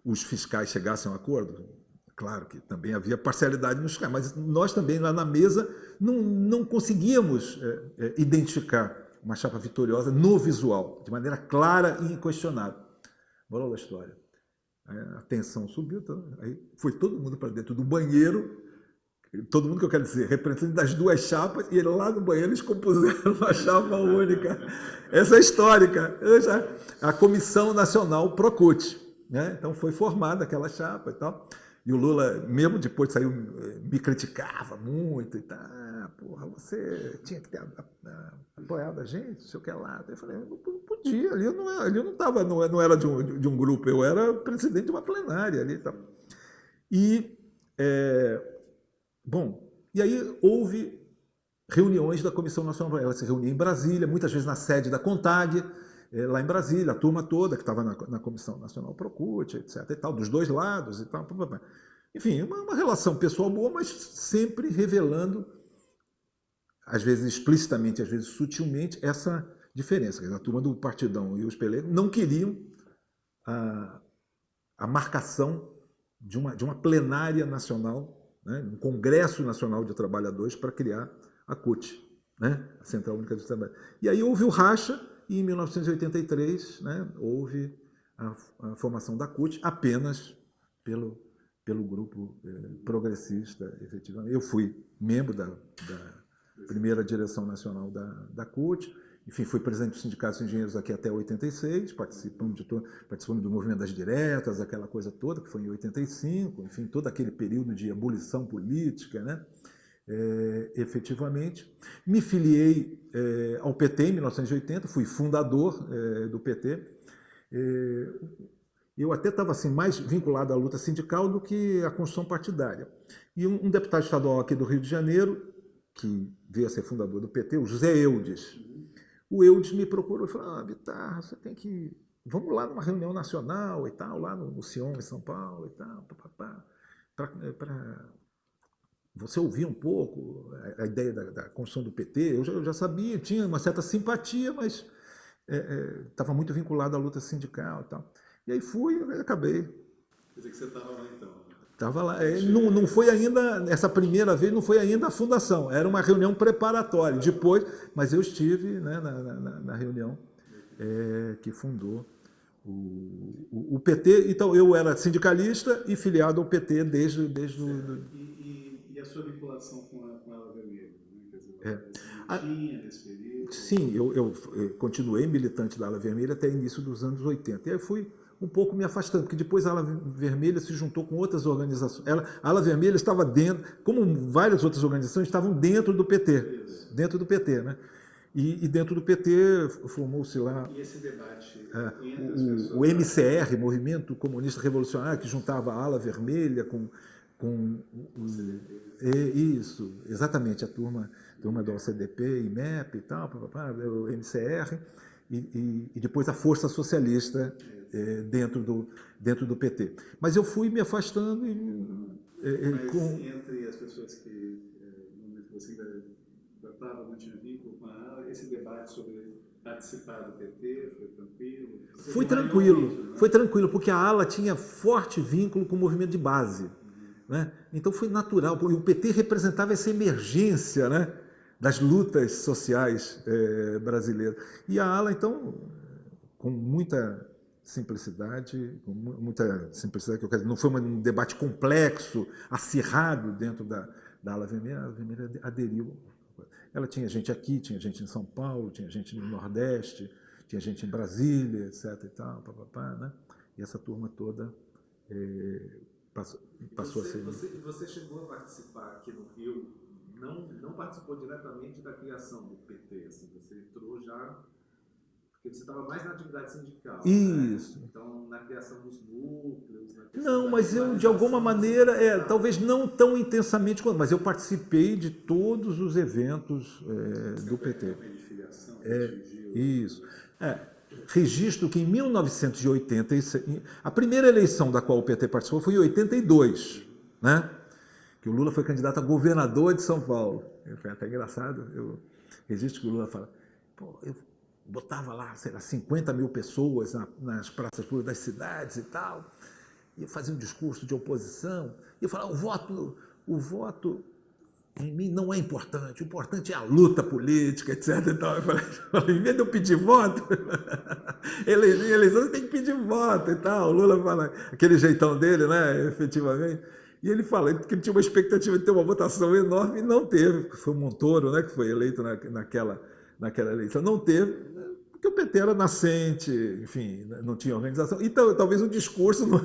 Speaker 1: os fiscais chegassem a um acordo. Claro que também havia parcialidade nos fiscais, mas nós também lá na mesa não, não conseguíamos é, é, identificar uma chapa vitoriosa no visual, de maneira clara e inquestionável. Moral da história. A tensão subiu, então, aí foi todo mundo para dentro do banheiro todo mundo que eu quero dizer, representante das duas chapas, e lá no banheiro eles compuseram uma chapa única. Essa é histórica. A Comissão Nacional Procute. Né? Então foi formada aquela chapa e tal. E o Lula, mesmo depois de sair, me criticava muito e tal. Porra, você tinha que ter apoiado a gente, não sei o que lá. Eu falei, não podia, ali eu não, ali eu não, tava, não, não era de um, de um grupo, eu era presidente de uma plenária ali e tal. E é, Bom, e aí houve reuniões da Comissão Nacional, ela se reunia em Brasília, muitas vezes na sede da CONTAG, eh, lá em Brasília, a turma toda que estava na, na, Comissão Nacional Procute, etc. e tal, dos dois lados e tal. Enfim, uma, uma relação pessoal boa, mas sempre revelando, às vezes explicitamente, às vezes sutilmente, essa diferença. A turma do Partidão e os Pelegos não queriam a, a marcação de uma, de uma plenária nacional né, um Congresso Nacional de Trabalhadores para criar a CUT, né, a Central Única de Trabalho. E aí houve o racha e em 1983 né, houve a, a, formação da CUT apenas pelo, pelo grupo eh, progressista, efetivamente. Eu fui membro da, da primeira direção nacional da, da CUT, enfim, fui presidente do Sindicato de Engenheiros aqui até 86, participando, de, participando do movimento das diretas, aquela coisa toda, que foi em 85, enfim, todo aquele período de ebulição política, né? é, efetivamente. Me filiei é, ao PT em 1980, fui fundador é, do PT. É, eu até estava assim, mais vinculado à luta sindical do que à construção partidária. E um, um, deputado estadual aqui do Rio de Janeiro, que veio a ser fundador do PT, o José Eudes, o Eudes me procurou e falou, ah, você tem que... Vamos lá numa reunião nacional e tal, lá no, no Sion, em São Paulo e tal, para você ouvir um pouco a, a ideia da, da, construção do PT. Eu já, eu já, sabia, tinha uma certa simpatia, mas estava é, é, muito vinculado à luta sindical e tal. E aí fui e acabei.
Speaker 2: Quer dizer que você estava lá então?
Speaker 1: Estava lá. É, não, não foi ainda, essa primeira vez, não foi ainda a fundação, era uma reunião preparatória. Depois, mas eu estive né, na, na, na, reunião é, que fundou o, o, o, PT. Então, eu era sindicalista e filiado ao PT desde, desde o...
Speaker 2: Do... E, e, e, a sua vinculação com a, com a Ala Vermelha? Né? É. a?
Speaker 1: Sim, eu, eu, eu continuei militante da Ala Vermelha até início dos anos 80. E aí fui um pouco me afastando, porque depois a Ala Vermelha se juntou com outras organizações. Ela, a Ala Vermelha estava dentro, como várias outras organizações, estavam dentro do PT, dentro do PT, né? E, e dentro do PT formou-se lá...
Speaker 2: E esse debate
Speaker 1: é, o, o, MCR, Movimento Comunista Revolucionário, que juntava a Ala Vermelha com... com é, isso, exatamente, a turma, turma do OCDP, IMEP e tal, o MCR, e, e, e depois a Força Socialista, é, dentro, do, dentro do PT. Mas eu fui me afastando e...
Speaker 2: É, Mas com... entre as pessoas que, no momento que você ainda estava, não tinha vínculo com a esse debate sobre participar do PT, foi tranquilo? Você
Speaker 1: foi tranquilo, isso, né? foi tranquilo, porque a ala tinha forte vínculo com o movimento de base. Né? Então foi natural, porque o PT representava essa emergência né, das lutas sociais é, brasileiras. E a ala, então, com muita simplicidade, com muita simplicidade, que eu quero dizer, não foi um debate complexo, acirrado dentro da, da ala vermelha, a ala vermelha aderiu. Ela tinha gente aqui, tinha gente em São Paulo, tinha gente no Nordeste, tinha gente em Brasília, etc. e tal, papapá, né? E essa turma toda é, passou, passou
Speaker 2: você,
Speaker 1: a ser...
Speaker 2: Você, você chegou a participar aqui no Rio, não, não participou diretamente da criação do PT, assim, você entrou já porque você estava mais na atividade sindical. Né?
Speaker 1: Isso.
Speaker 2: Né? Então, na criação dos núcleos.
Speaker 1: não, mas eu, de alguma maneira, é, talvez não tão intensamente quanto, mas eu participei de todos os eventos é, do PT. É, isso. É, registro que em 1986, a primeira eleição da qual o PT participou foi em 82, né? que o Lula foi candidato a governador de São Paulo. Foi até engraçado, eu registro que o Lula fala, pô, eu botava lá, sei lá, 50 mil pessoas na, nas praças públicas das cidades e tal, e fazia um discurso de oposição, e falava, o voto, o voto em mim não é importante, o importante é a luta política, etc. Então, eu falei, em vez de eu pedir voto, eleição tem que pedir voto e tal. O Lula fala, aquele jeitão dele, né, efetivamente. E ele fala que ele tinha uma expectativa de ter uma votação enorme e não teve. Foi o Montoro, né, que foi eleito na, naquela, naquela eleição. Não teve, porque o PT era nascente, enfim, não tinha organização. E talvez o discurso não,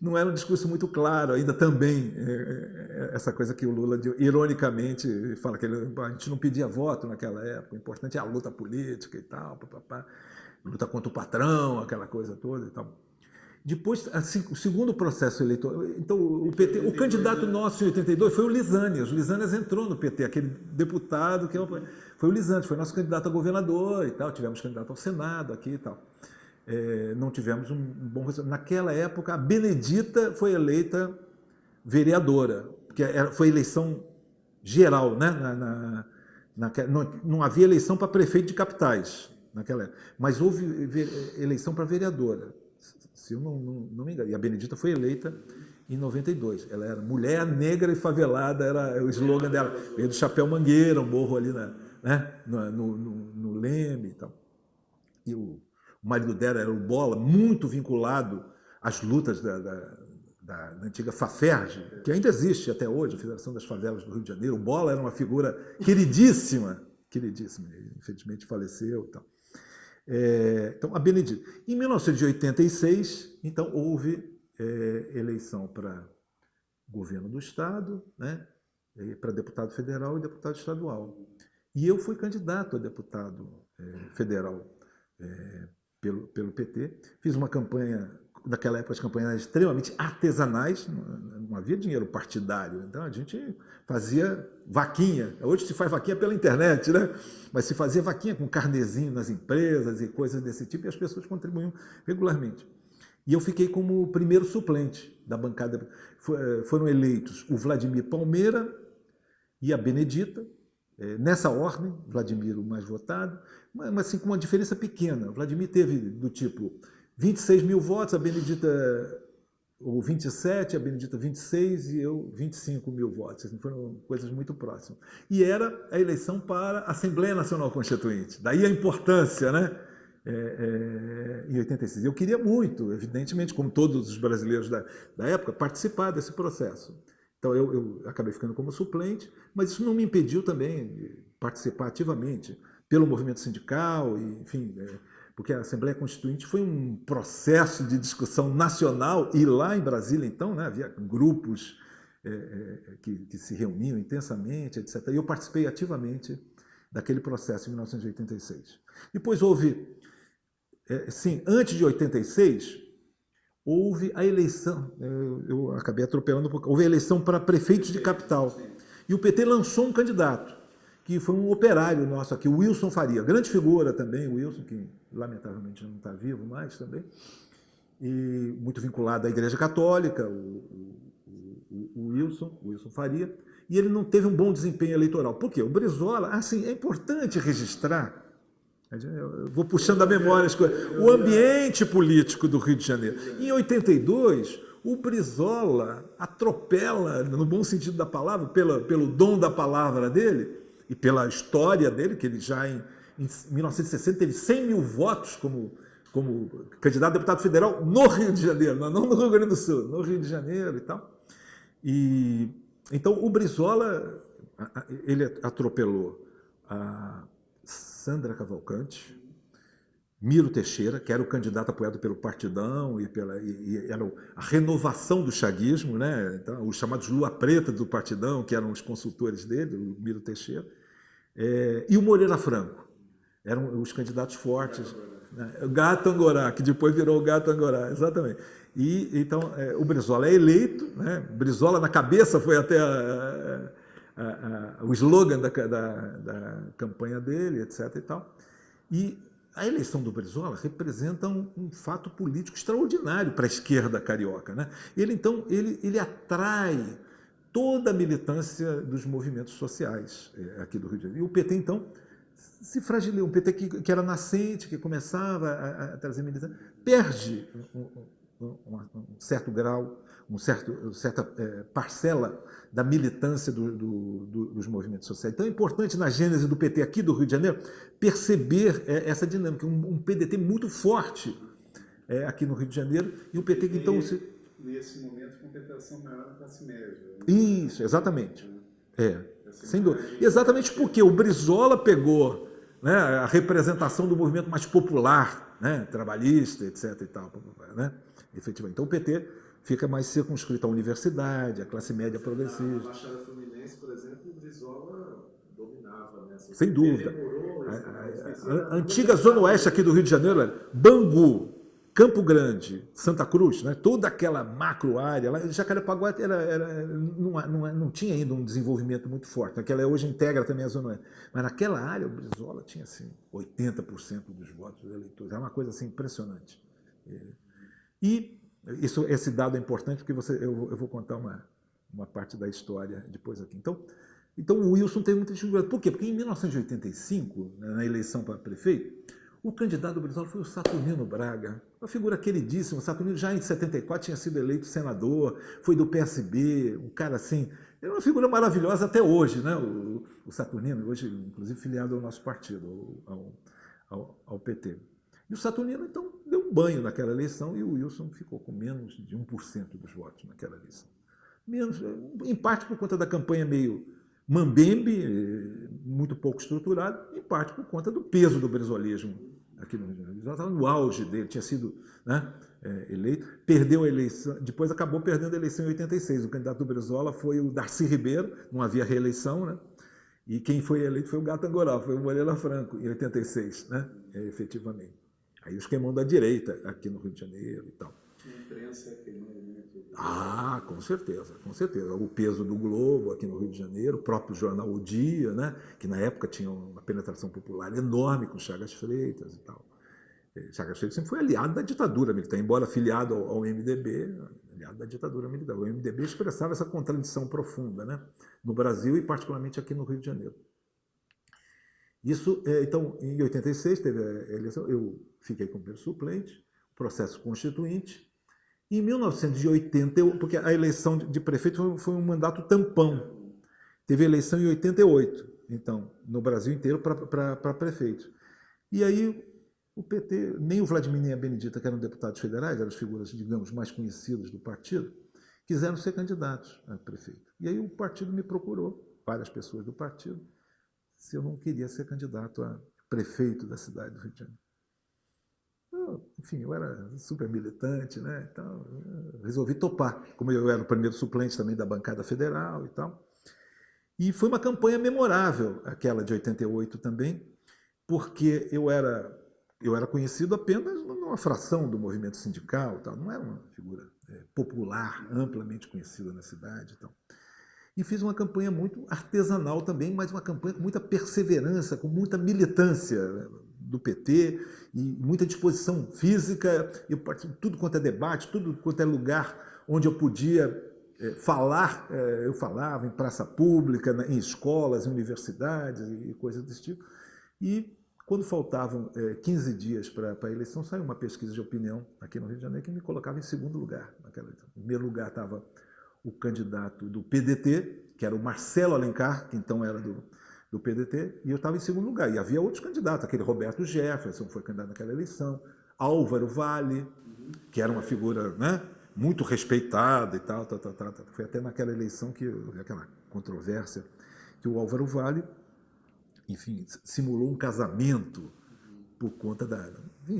Speaker 1: não era um discurso muito claro ainda também. É, é, é, essa coisa que o Lula, ironicamente, fala que ele, a gente não pedia voto naquela época, o importante é a luta política e tal, papapá, luta contra o patrão, aquela coisa toda e tal. Depois, assim, o segundo processo eleitoral, então o PT, o candidato nosso em 82 foi o Lisânias. O Lisânias entrou no PT, aquele deputado que foi o Lisânias, foi nosso candidato a governador e tal. Tivemos candidato ao Senado aqui e tal. É, não tivemos um bom resultado. Naquela época, a Benedita foi eleita vereadora, porque foi eleição geral, né? Na, na, na, não, não havia eleição para prefeito de capitais naquela época, mas houve eleição para vereadora se eu não, não, não me engano. E a Benedita foi eleita em 92. Ela era mulher negra e favelada, era o slogan dela. Veio do Chapéu Mangueira, um morro ali na, né, no, no, no, Leme e tal. E o, o marido dela era o Bola, muito vinculado às lutas da, da, da, da antiga FAFERJ, que ainda existe até hoje, a Federação das Favelas do Rio de Janeiro. O Bola era uma figura queridíssima, queridíssima, infelizmente faleceu e tal. É, então, a Benedita. Em 1986, então, houve é, eleição para governo do Estado, né? para deputado federal e deputado estadual. E eu fui candidato a deputado eh, federal eh, pelo, pelo PT. Fiz uma campanha, naquela época as campanhas eram extremamente artesanais, não havia dinheiro partidário. Então a gente fazia vaquinha. Hoje se faz vaquinha pela internet, né? Mas se fazia vaquinha com carnezinho nas empresas e coisas desse tipo, e as pessoas contribuíam regularmente. E eu fiquei como primeiro suplente da bancada. Eh, foram eleitos o Vladimir Palmeira e a Benedita, eh, nessa ordem, Vladimir o mais votado, mas assim com uma diferença pequena. Vladimir teve do tipo 26 mil votos, a Benedita ou 27, a Benedita 26 e eu 25 mil votos. Assim, foram coisas muito próximas. E era a eleição para a Assembleia Nacional Constituinte. Daí a importância, né? É, é, em 86. Eu queria muito, evidentemente, como todos os brasileiros da, da época, participar desse processo. Então eu, eu, acabei ficando como suplente, mas isso não me impediu também de participar ativamente pelo movimento sindical, e, enfim, é, porque a Assembleia Constituinte foi um processo de discussão nacional, e lá em Brasília, então, né, havia grupos é, é, que, que, se reuniam intensamente, etc. E eu participei ativamente daquele processo em 1986. Depois houve, é, sim, antes de 86, houve a eleição, eu, eu acabei atropelando um pouco, houve a eleição para prefeitos de capital. E o PT lançou um candidato que foi um operário nosso aqui, Wilson Faria, grande figura também, Wilson, que lamentavelmente não está vivo mais também, e muito vinculado à Igreja Católica, o, o, o, Wilson, o Wilson Faria, e ele não teve um bom desempenho eleitoral. Por quê? O Brizola, assim, é importante registrar, eu vou puxando a memória as coisas, o ambiente político do Rio de Janeiro. Em 82, o Brizola atropela, no bom sentido da palavra, pela, pelo dom da palavra dele, e pela história dele, que ele já em, em 1960 teve 100 mil votos como, como candidato a deputado federal no Rio de Janeiro, não no Rio Grande do Sul, no Rio de Janeiro e tal. E, então o Brizola, ele atropelou a Sandra Cavalcante, Miro Teixeira, que era o candidato apoiado pelo Partidão e, pela, e, e era a renovação do chaguismo, né? então, os chamados Lua Preta do Partidão, que eram os consultores dele, o Miro Teixeira. É, e o Moreira Franco. Eram os candidatos fortes. Né? O Gato Angorá, que depois virou o Gato Angorá, exatamente. E, então, é, o Brizola é eleito, né? Brizola na cabeça foi até a, a, a, o slogan da, da, da, campanha dele, etc. E, tal. e a eleição do Brizola representa um, um fato político extraordinário para a esquerda carioca. Né? Ele, então, ele, ele atrai toda a militância dos movimentos sociais é, aqui do Rio de Janeiro. E o PT, então, se fragiliza. Um PT que, que era nascente, que começava a, a trazer militância, perde um, um, um, certo grau, um certo, certa é, parcela da militância do, do, do, dos movimentos sociais. Então é importante na gênese do PT aqui do Rio de Janeiro perceber é, essa dinâmica, um, PDT muito forte é, aqui no Rio de Janeiro, e o PT que então... Se,
Speaker 2: nesse momento, com penetração maior na classe média. Né?
Speaker 1: Isso, exatamente. É, sem dúvida. Exatamente porque o Brizola pegou né, a representação do movimento mais popular, né, trabalhista, etc. E tal, né, efetivamente. Então o PT fica mais circunscrito à universidade, à classe média progressista. Na
Speaker 2: Baixada Fluminense, por exemplo, o Brizola dominava. Né? Assim,
Speaker 1: sem dúvida. Demorou, a, a, a, a antiga Zona Oeste aqui do Rio de Janeiro era Bangu, Campo Grande, Santa Cruz, né? toda aquela macro área, lá, Jacarepaguá era, era, não, não, não, tinha ainda um desenvolvimento muito forte, aquela hoje integra também a Zona Oeste, mas naquela área o Brizola tinha assim, 80% dos votos dos eleitores, é uma coisa assim, impressionante. E isso, esse dado é importante porque você, eu, eu vou contar uma, uma parte da história depois aqui. Então, então o Wilson tem muita dificuldade. Por quê? Porque em 1985, né, na eleição para prefeito, o candidato do Brizola foi o Saturnino Braga, uma figura queridíssima. O Saturnino já em 74 tinha sido eleito senador, foi do PSB, um cara assim, é uma figura maravilhosa até hoje, né? O, o Saturnino, hoje inclusive filiado ao nosso partido, ao, ao, ao, PT. E o Saturnino, então, banho naquela eleição e o Wilson ficou com menos de 1% dos votos naquela eleição. Menos, em parte por conta da campanha meio mambembe, muito pouco estruturada, em parte por conta do peso do brizolismo aqui no Rio de estava no auge dele, tinha sido né, é, eleito, perdeu a eleição, depois acabou perdendo a eleição em 86. O candidato do Brizola foi o Darcy Ribeiro, não havia reeleição, né? E quem foi eleito foi o Gato Angoral, foi o Moreira Franco, em 86, né? É, efetivamente. Aí os queimão da direita aqui no Rio de Janeiro e tal.
Speaker 2: A imprensa queimou
Speaker 1: ah, com certeza, com certeza. O peso do Globo aqui no Rio de Janeiro, o próprio jornal O Dia, né, que na época tinha uma penetração popular enorme com Chagas Freitas e tal. É, Chagas Freitas sempre foi aliado da ditadura militar, embora afiliado ao, ao MDB, aliado da ditadura militar. O MDB expressava essa contradição profunda né, no Brasil e particularmente aqui no Rio de Janeiro. Isso, é, então, em 86 teve a eleição, eu fiquei como primeiro suplente, processo constituinte, em 1980, porque a eleição de prefeito foi um mandato tampão. Teve eleição em 88, então, no Brasil inteiro para prefeito. E aí o PT, nem o Vladimir nem a Benedita, que eram deputados federais, eram as figuras, digamos, mais conhecidas do partido, quiseram ser candidatos a prefeito. E aí o partido me procurou, várias pessoas do partido, se eu não queria ser candidato a prefeito da cidade do Rio de Janeiro enfim, eu era super militante, né? Então, resolvi topar, como eu era o primeiro suplente também da bancada federal e tal. E foi uma campanha memorável, aquela de 88 também, porque eu era eu era conhecido apenas numa fração do movimento sindical, tal, não era uma figura é, popular, amplamente conhecida na cidade, tal. E fiz uma campanha muito artesanal também, mas uma campanha com muita perseverança, com muita militância do PT e muita disposição física. Eu tudo quanto é debate, tudo quanto é lugar onde eu podia é, falar, é, eu falava em praça pública, em escolas, em universidades e coisas desse tipo. E quando faltavam é, 15 dias para a eleição, saiu uma pesquisa de opinião aqui no Rio de Janeiro que me colocava em segundo lugar. Naquela. Em primeiro lugar estava o candidato do PDT, que era o Marcelo Alencar, que então era do, do PDT, e eu estava em segundo lugar. E havia outros candidatos, aquele Roberto Jefferson foi candidato naquela eleição, Álvaro Vale, que era uma figura né, muito respeitada e tal, tal, tal, tal, Foi até naquela eleição que aquela controvérsia que o Álvaro Vale, enfim, simulou um casamento por conta da,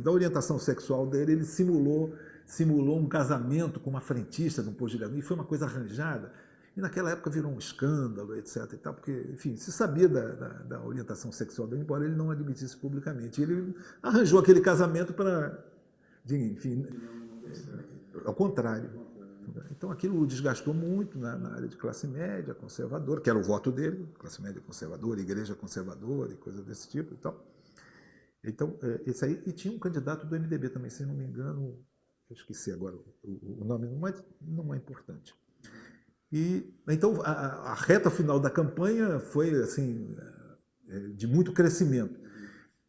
Speaker 1: da orientação sexual dele, ele simulou simulou um casamento com uma frentista de um posto de gasolina, e foi uma coisa arranjada. E naquela época virou um escândalo, etc. E tal, porque, enfim, se sabia da, da, da orientação sexual dele, embora ele não admitisse publicamente. Ele arranjou aquele casamento para, enfim, ao contrário. Então aquilo o desgastou muito na, na, área de classe média, conservadora, que era o voto dele, classe média conservadora, igreja conservadora e coisa desse tipo e tal. Então, é, esse aí, e tinha um candidato do MDB também, se não me engano, eu esqueci agora o, o nome, mas não é importante. E então a, a, reta final da campanha foi assim é, de muito crescimento.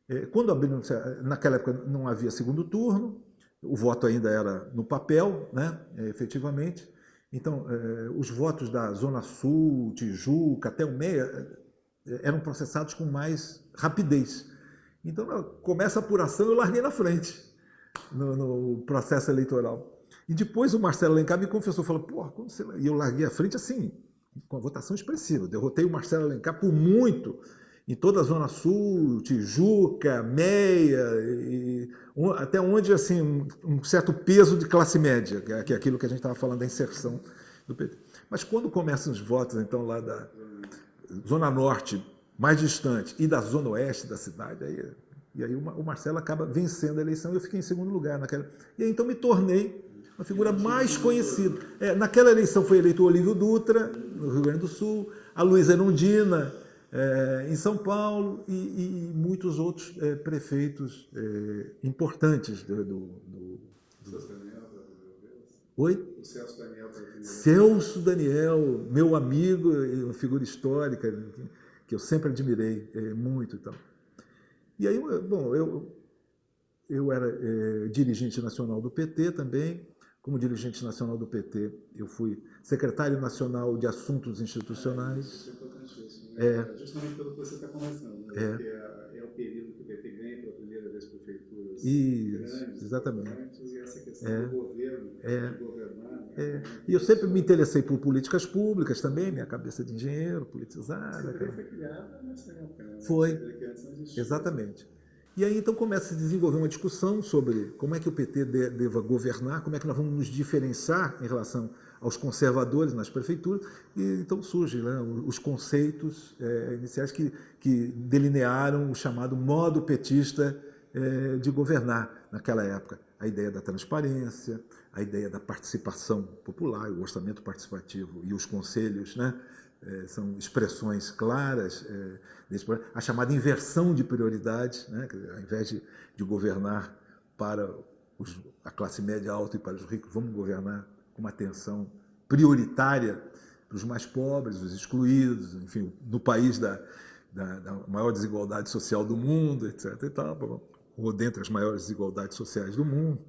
Speaker 1: É, quando abriu, naquela época não havia segundo turno, o voto ainda era no papel, né, é, efetivamente. Então, os votos da Zona Sul, Tijuca, até o Meia, eram processados com mais rapidez. Então, começa a apuração, eu larguei na frente no, no processo eleitoral. E depois o Marcelo Alencar me confessou, falou, porra, como você... E eu larguei a frente assim, com a votação expressiva. Derrotei o Marcelo Alencar por muito, em toda a Zona Sul, Tijuca, Meia, e, até onde assim, um, um, certo peso de classe média, que é aquilo que a gente estava falando da inserção do PT. Mas quando começam os votos, então, lá da Zona Norte, mais distante, e da Zona Oeste da cidade, aí, e aí o Marcelo acaba vencendo a eleição e eu fiquei em segundo lugar naquela. E aí então me tornei uma figura mais conhecida. É, naquela eleição foi eleito o Olívio Dutra, no Rio Grande do Sul, a Luísa Erundina, é, em São Paulo, e, e muitos outros é, prefeitos é, importantes do, do, do, do... Oi?
Speaker 2: O Celso Daniel.
Speaker 1: Celso Daniel, meu amigo, uma figura histórica que eu sempre admirei é, muito. Então. E aí, bom, eu, eu era é, dirigente nacional do PT também, como dirigente nacional do PT, eu fui secretário nacional de assuntos institucionais.
Speaker 2: Isso é importante isso. Né? É. Justamente pelo que você está conversando, né? é. porque é, é, o período que o PT ganha pela primeira vez prefeituras
Speaker 1: isso,
Speaker 2: grandes,
Speaker 1: exatamente.
Speaker 2: e essa questão é. do governo,
Speaker 1: é.
Speaker 2: de governar. Né?
Speaker 1: É. E eu sempre me interessei por políticas públicas também, minha cabeça de engenheiro, politizada.
Speaker 2: Você foi criada nessa época, né?
Speaker 1: Foi, exatamente. E aí então começa a se desenvolver uma discussão sobre como é que o PT deva governar, como é que nós vamos nos diferenciar em relação aos conservadores nas prefeituras, e então surgem né, os conceitos é, iniciais que, que, delinearam o chamado modo petista é, de governar naquela época. A ideia da transparência, a ideia da participação popular, o orçamento participativo e os conselhos, né, é, são expressões claras é, desse a chamada inversão de prioridades, né, ao invés de, de governar para os, a classe média alta e para os ricos, vamos governar com uma atenção prioritária para os mais pobres, os excluídos, enfim, no país da, da, da maior desigualdade social do mundo, etc. E tal, ou dentre as maiores desigualdades sociais do mundo.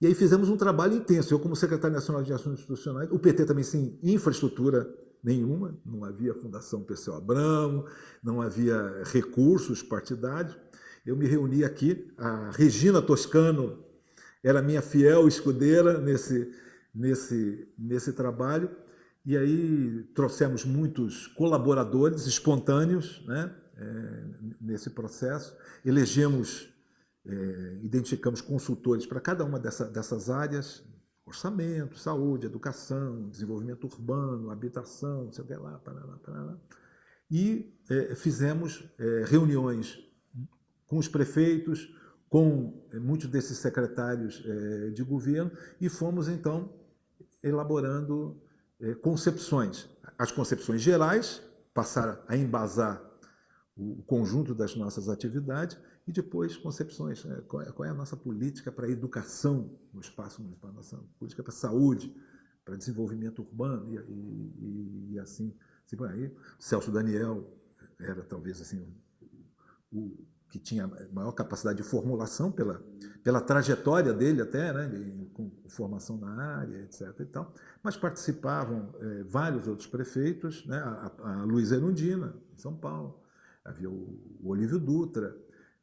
Speaker 1: E aí fizemos um trabalho intenso. Eu, como secretário nacional de Assuntos Institucionais, o PT também sem infraestrutura nenhuma, não havia Fundação Perseu Abramo, não havia recursos partidários. Eu me reuni aqui, a Regina Toscano era minha fiel escudeira nesse, nesse, nesse trabalho, e aí trouxemos muitos colaboradores espontâneos né, é, nesse processo, elegemos, é, identificamos consultores para cada uma dessa, dessas áreas, orçamento, saúde, educação, desenvolvimento urbano, habitação, não sei o que lá, parará, parará. E é, fizemos é, reuniões com os prefeitos, com é, muitos desses secretários é, de governo, e fomos, então, elaborando é, concepções. As concepções gerais passaram a embasar o conjunto das nossas atividades e depois concepções. Né? Qual, é, qual, é, a nossa política para a educação no espaço municipal, nossa política para a saúde, para desenvolvimento urbano e, e, e assim. assim aí, Celso Daniel era talvez assim o, que tinha maior capacidade de formulação pela, pela trajetória dele até, né, com formação na área, etc. E tal. Mas participavam é, vários outros prefeitos, né, a, a Luiz Erundina, em São Paulo, havia o, o Olívio Dutra,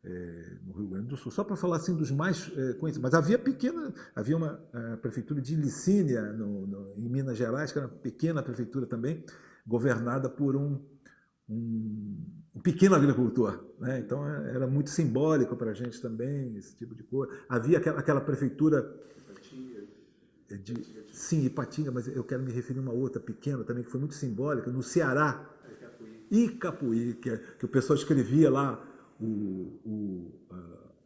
Speaker 1: é, no Rio Grande do Sul, só para falar assim dos mais é, conhecidos. Mas havia pequena, havia uma prefeitura de Licínia, no, no, em Minas Gerais, que era uma pequena prefeitura também, governada por um um, um pequeno agricultor. Né? Então é, era muito simbólico para a gente também, esse tipo de coisa. Havia aquela, aquela prefeitura. De, sim, Ipatinga, mas eu quero me referir a uma outra pequena também, que foi muito simbólica, no Ceará. Icapuí, que, é, que o pessoal escrevia lá o, o,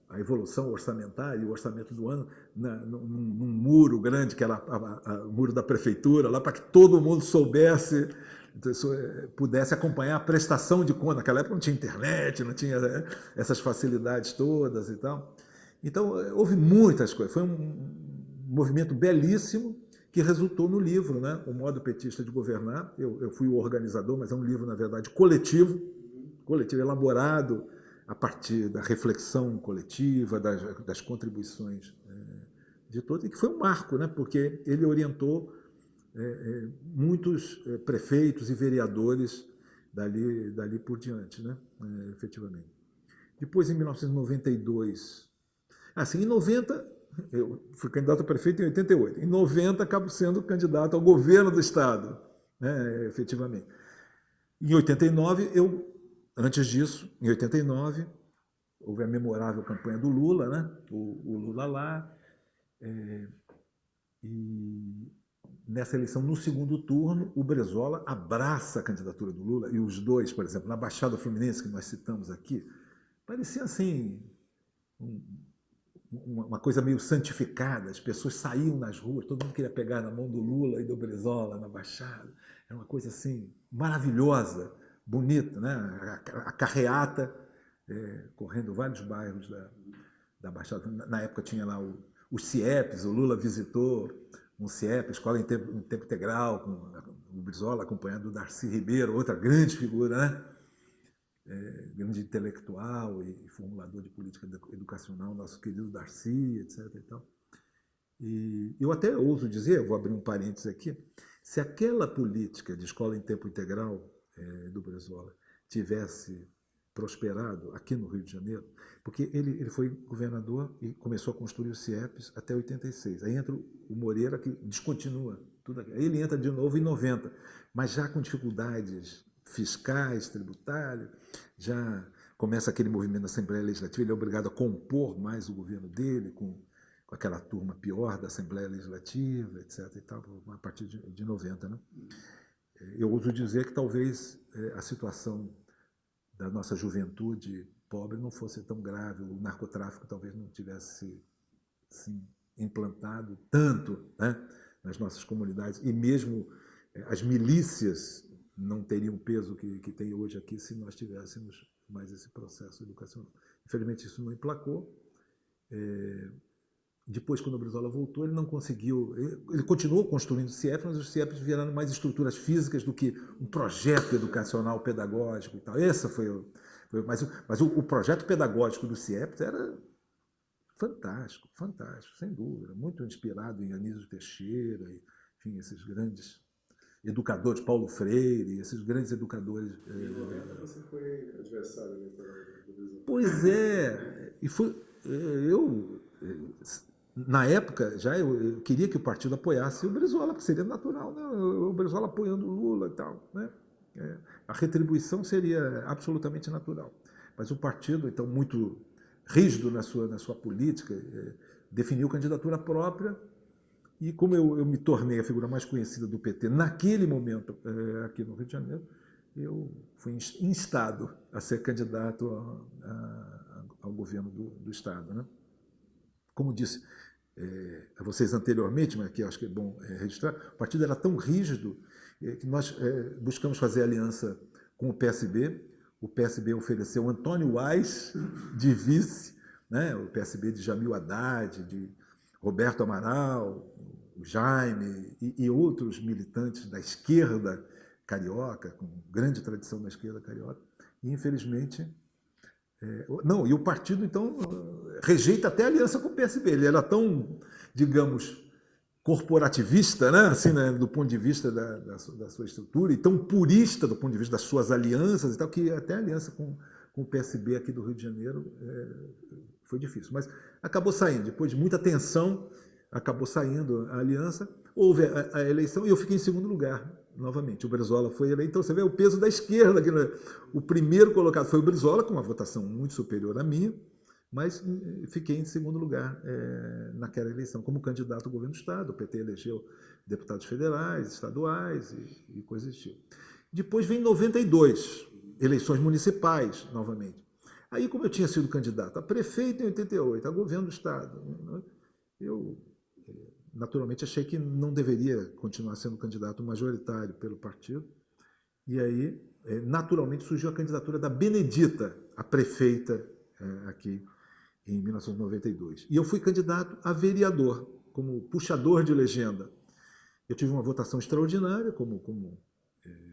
Speaker 1: a, evolução orçamentária, o orçamento do ano, na, num, num, muro grande, que era a, o muro da prefeitura, lá para que todo mundo soubesse então, eh, pudesse acompanhar a prestação de conta. Naquela época não tinha internet, não tinha né, essas facilidades todas e tal. Então, eh, houve muitas coisas. Foi um movimento belíssimo que resultou no livro, né? O Modo Petista de Governar. Eu, eu fui o organizador, mas é um livro, na verdade, coletivo, coletivo, elaborado a partir da reflexão coletiva, das, das contribuições é, de todos, e que foi um marco, né? porque ele orientou é, é, muitos prefeitos e vereadores dali, dali por diante, né? Efetivamente. Depois, em 1992, assim, em 90, eu fui candidato a prefeito em 88, em 90 acabo sendo candidato ao governo do Estado, né? efetivamente. Em 89, eu, antes disso, em 89, houve a memorável campanha do Lula, né? o, o Lula lá, é, e nessa eleição, no segundo turno, o Brezola abraça a candidatura do Lula, e os dois, por exemplo, na Baixada Fluminense, que nós citamos aqui, parecia assim, um, uma coisa meio santificada, as pessoas saíam nas ruas, todo mundo queria pegar na mão do Lula e do Brezola na Baixada, era uma coisa assim, maravilhosa, bonita, né? a carreata, é, correndo vários bairros da, da Baixada, na época tinha lá o, os CIEPs, o Lula visitou um CIEP, Escola em Tempo, em tempo Integral, com o Brizola acompanhando o Darcy Ribeiro, outra grande figura, né? É, grande intelectual e formulador de política educacional, nosso querido Darcy, etc. E, tal. e eu até ouso dizer, vou abrir um parênteses aqui, se aquela política de escola em tempo integral é, do Brizola tivesse prosperado aqui no Rio de Janeiro, porque ele, ele foi governador e começou a construir os CIEPs até 86. Aí entra o Moreira, que descontinua tudo aquilo. Aí ele entra de novo em 90, mas já com dificuldades fiscais, tributárias, já começa aquele movimento da Assembleia Legislativa, ele é obrigado a compor mais o governo dele, com, com aquela turma pior da Assembleia Legislativa, etc. E tal, a partir de, de 90. Né? Eu ouso dizer que talvez é, a situação da nossa juventude pobre não fosse tão grave, o narcotráfico talvez não tivesse assim, implantado tanto né, nas nossas comunidades, e mesmo é, as milícias não teriam o peso que, que tem hoje aqui se nós tivéssemos mais esse processo educacional. Infelizmente, isso não emplacou. É, depois, quando o Brizola voltou, ele não conseguiu. Ele continuou construindo CIEP, mas os CIEPs viraram mais estruturas físicas do que um projeto educacional pedagógico e tal. Essa foi o. Foi, mas mas o, o, projeto pedagógico do CIEP era fantástico, fantástico, sem dúvida. Muito inspirado em Anísio Teixeira, e, enfim, esses grandes educadores, Paulo Freire, esses grandes educadores.
Speaker 2: Em é, você foi adversário do
Speaker 1: Pois é, e foi, é, eu, na época, já eu, eu, queria que o partido apoiasse o Brizola, que seria natural, né? o Brizola apoiando o Lula e tal. Né? É, a retribuição seria absolutamente natural. Mas o partido, então, muito rígido na sua, na sua política, é, definiu candidatura própria, e como eu, eu, me tornei a figura mais conhecida do PT naquele momento é, aqui no Rio de Janeiro, eu fui instado a ser candidato a, a, ao governo do, do Estado. Né? Como disse é, a vocês anteriormente, mas que acho que é bom é, registrar, o partido era tão rígido é, que nós buscamos fazer aliança com o PSB. O PSB ofereceu Antônio Wais de vice, né? o PSB de Jamil Haddad, de Roberto Amaral, o Jaime e, e, outros militantes da esquerda carioca, com grande tradição na esquerda carioca, e infelizmente. É, não, e o partido, então, rejeita até a aliança com o PSB. Ele era tão, digamos, corporativista, né? assim, né? do ponto de vista da, da, da, sua estrutura, e tão purista do ponto de vista das suas alianças e tal, que até a aliança com, com o PSB aqui do Rio de Janeiro é, foi difícil. Mas acabou saindo, depois de muita tensão, acabou saindo a aliança, houve a, a eleição e eu fiquei em segundo lugar, novamente. O Brizola foi eleito, então você vê o peso da esquerda. Aqui, né? O primeiro colocado foi o Brizola, com uma votação muito superior à minha, mas eh, fiquei em segundo lugar é, naquela eleição, como candidato ao governo do Estado. O PT elegeu deputados federais, estaduais e, e coisas do tipo. Depois vem 92, eleições municipais, novamente. Aí, como eu tinha sido candidato a prefeito em 88, a governo do Estado, né, eu naturalmente achei que não deveria continuar sendo candidato majoritário pelo partido. E aí, eh, naturalmente, surgiu a candidatura da Benedita, a prefeita eh, aqui em 1992. E eu fui candidato a vereador, como puxador de legenda. Eu tive uma votação extraordinária como, como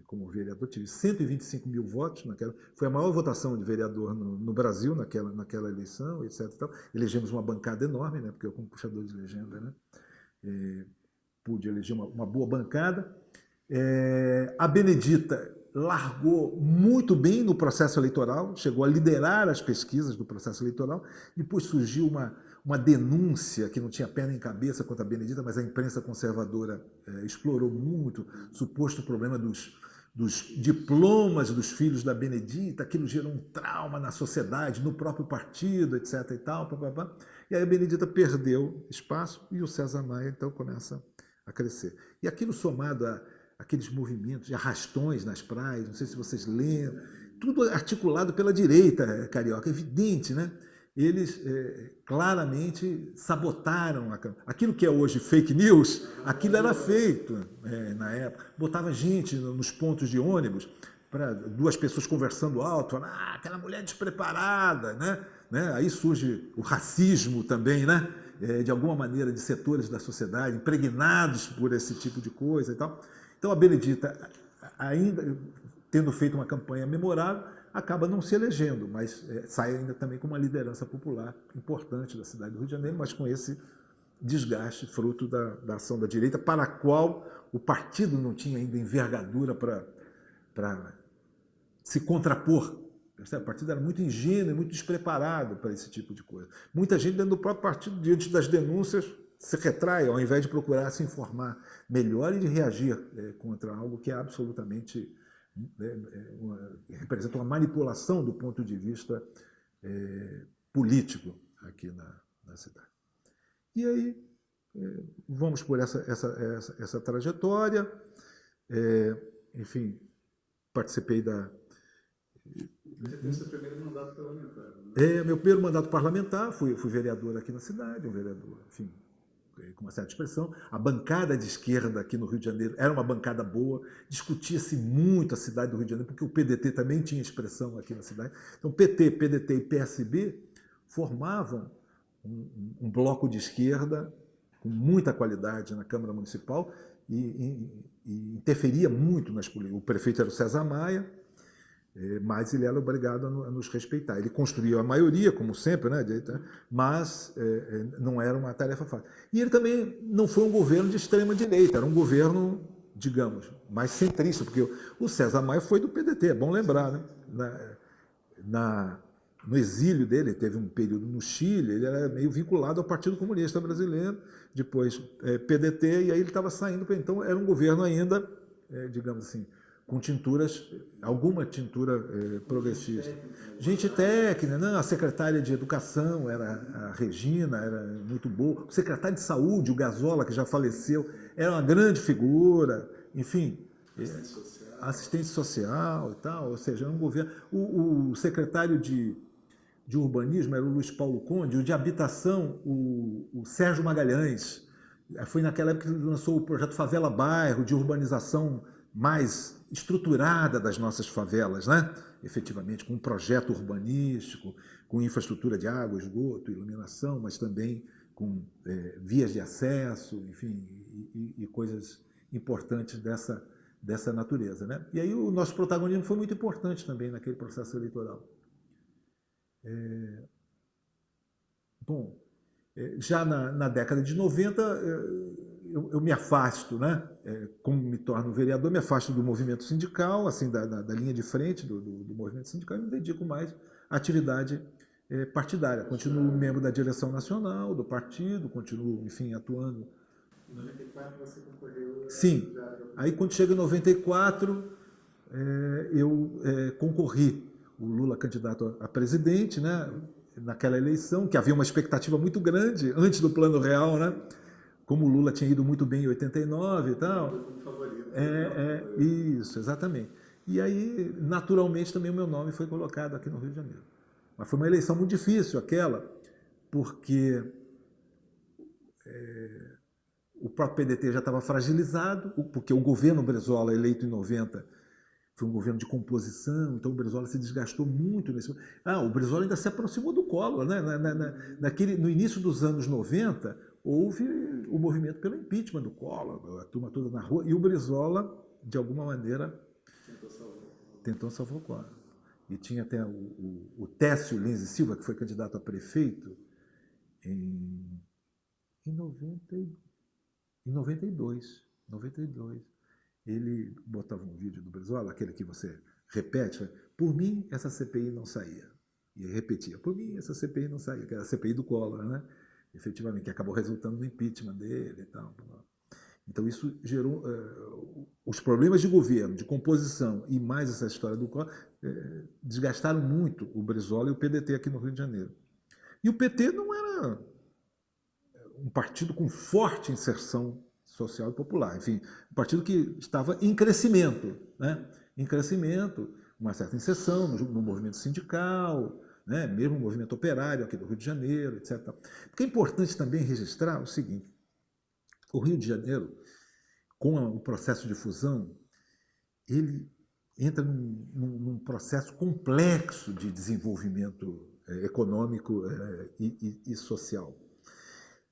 Speaker 1: como vereador, tive 125 mil votos naquela, foi a maior votação de vereador no, no Brasil naquela, naquela eleição, etc. Elegemos uma bancada enorme, né, porque eu como puxador de legenda, né, é, pude eleger uma, uma boa bancada. É, a Benedita largou muito bem no processo eleitoral, chegou a liderar as pesquisas do processo eleitoral, depois surgiu uma, uma denúncia que não tinha pé nem cabeça contra a Benedita, mas a imprensa conservadora é, explorou muito, suposto problema dos dos diplomas dos filhos da Benedita, aquilo gerou um trauma na sociedade, no próprio partido, etc. e tal. E aí a Benedita perdeu espaço e o César Maia então começa a crescer. E aquilo somado a aqueles movimentos de arrastões nas praias, não sei se vocês lembram, tudo articulado pela direita carioca, evidente, né? eles é, claramente sabotaram a, aquilo que é hoje fake news, aquilo era feito é, na época. Botava gente nos pontos de ônibus para duas pessoas conversando alto, ah, aquela mulher despreparada, né? Né? Aí surge o racismo também, né? É, de alguma maneira, de setores da sociedade impregnados por esse tipo de coisa e tal. Então a Benedita, ainda tendo feito uma campanha memorável, acaba não se elegendo, mas é, sai ainda também com uma liderança popular importante da cidade do Rio de Janeiro, mas com esse desgaste fruto da, da ação da direita, para a qual o partido não tinha ainda envergadura para se contrapor. O partido era muito ingênuo e muito despreparado para esse tipo de coisa. Muita gente dentro do próprio partido, diante das denúncias, se retrai, ao invés de procurar se informar melhor e de reagir é, contra algo que é absolutamente é, uma, representa uma manipulação do ponto de vista é, político aqui na, na, cidade. E aí, é, vamos por essa, essa, essa, essa trajetória. É, enfim, participei da.
Speaker 2: Você seu primeiro mandato parlamentar. Né?
Speaker 1: É, meu primeiro mandato parlamentar, fui, fui vereador aqui na cidade, um vereador, enfim, com uma certa expressão. A bancada de esquerda aqui no Rio de Janeiro era uma bancada boa, discutia-se muito a cidade do Rio de Janeiro, porque o PDT também tinha expressão aqui na cidade. Então, PT, PDT e PSB formavam um, um, bloco de esquerda com muita qualidade na Câmara Municipal e, e, e interferia muito nas políticas. O prefeito era o César Maia, mas ele era obrigado a nos respeitar. Ele construiu a maioria, como sempre, né, mas é, é, não era uma tarefa fácil. E ele também não foi um governo de extrema-direita, era um governo, digamos, mais centrista, porque o César Maia foi do PDT, é bom lembrar. Né? Na, na, no exílio dele, teve um período no Chile, ele era meio vinculado ao Partido Comunista Brasileiro, depois é, PDT, e aí ele estava saindo, então era um governo ainda, é, digamos assim, com tinturas, alguma tintura eh, progressista. Gente técnica, não, a secretária de Educação era a Regina, era muito boa. O secretário de Saúde, o Gazola, que já faleceu, era uma grande figura. Enfim, assistente social, assistente social e tal. Ou seja, um governo. O, o secretário de, de Urbanismo era o Luiz Paulo Conde, o de Habitação, o, o Sérgio Magalhães. Foi naquela época que lançou o projeto Favela Bairro, de urbanização mais estruturada das nossas favelas, né? efetivamente, com um projeto urbanístico, com infraestrutura de água, esgoto, iluminação, mas também com é, vias de acesso, enfim, e, e, coisas importantes dessa, dessa natureza. Né? E aí o nosso protagonismo foi muito importante também naquele processo eleitoral. É... Bom, é, já na, na, década de 90, eu, eu me afasto, né? É, como me torno vereador, me afasto do movimento sindical, assim, da, da, da linha de frente do, do, do, movimento sindical e me dedico mais à atividade é, partidária. Continuo membro da direção nacional do partido, continuo, enfim, atuando.
Speaker 2: Em 94 você concorreu?
Speaker 1: Sim. Aí quando chega em 94, é, eu é, concorri. O Lula candidato a presidente, né? naquela eleição, que havia uma expectativa muito grande antes do plano real, né? Como o Lula tinha ido muito bem em 89 e tal. É, é, isso, exatamente. E aí, naturalmente, também o meu nome foi colocado aqui no Rio de Janeiro. Mas foi uma eleição muito difícil aquela, porque é, o próprio PDT já estava fragilizado, porque o governo Brezola, eleito em 90, foi um governo de composição, então o Brizola se desgastou muito nesse. Ah, o Brizola ainda se aproximou do Collor, né? Na, na, na, naquele, no início dos anos 90, houve o movimento pelo impeachment do Collor, a turma toda na rua, e o Brizola, de alguma maneira, tentou salvar, o Collor. E tinha até o, o, o Técio Lins e Silva, que foi candidato a prefeito em, em, 90, em 92. 92. Ele botava um vídeo do Brizola, aquele que você repete, por mim essa CPI não saía. E repetia, por mim essa CPI não saía, que era a CPI do Collor, né? Efetivamente, que acabou resultando no impeachment dele e tal. Então isso gerou uh, os problemas de governo, de composição e mais essa história do Collor uh, desgastaram muito o Brizola e o PDT aqui no Rio de Janeiro. E o PT não era um partido com forte inserção social e popular, enfim, um partido que estava em crescimento, né? Em crescimento, uma certa inserção no, no movimento sindical, né? mesmo o movimento operário aqui do Rio de Janeiro, etc. Porque é importante também registrar o seguinte, o Rio de Janeiro, com o processo de fusão, ele entra num, num, num processo complexo de desenvolvimento é, econômico é, e, e, e, social.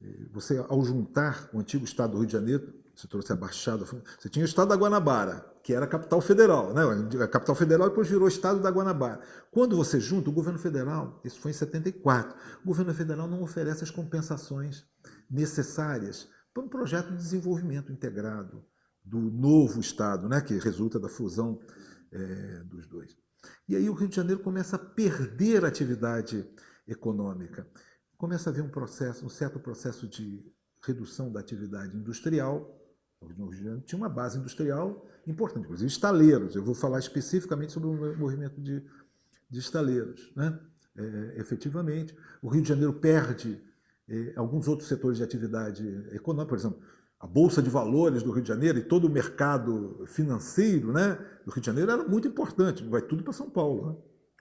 Speaker 1: É, você, ao juntar o antigo Estado do Rio de Janeiro, você trouxe a Baixada, você tinha o Estado da Guanabara, que era a capital federal, né? a capital federal depois virou Estado da Guanabara. Quando você junta o governo federal, isso foi em 74, o governo federal não oferece as compensações necessárias para um projeto de desenvolvimento integrado do novo Estado, né? que resulta da fusão é, dos dois. E aí o Rio de Janeiro começa a perder a atividade econômica, começa a haver um processo, um certo processo de redução da atividade industrial, o Rio de Janeiro tinha uma base industrial importante, inclusive estaleiros. Eu vou falar especificamente sobre o movimento de, de estaleiros. Né? É, efetivamente, o Rio de Janeiro perde é, alguns outros setores de atividade econômica, por exemplo, a Bolsa de Valores do Rio de Janeiro e todo o mercado financeiro né, do Rio de Janeiro era muito importante, vai tudo para São Paulo. Né?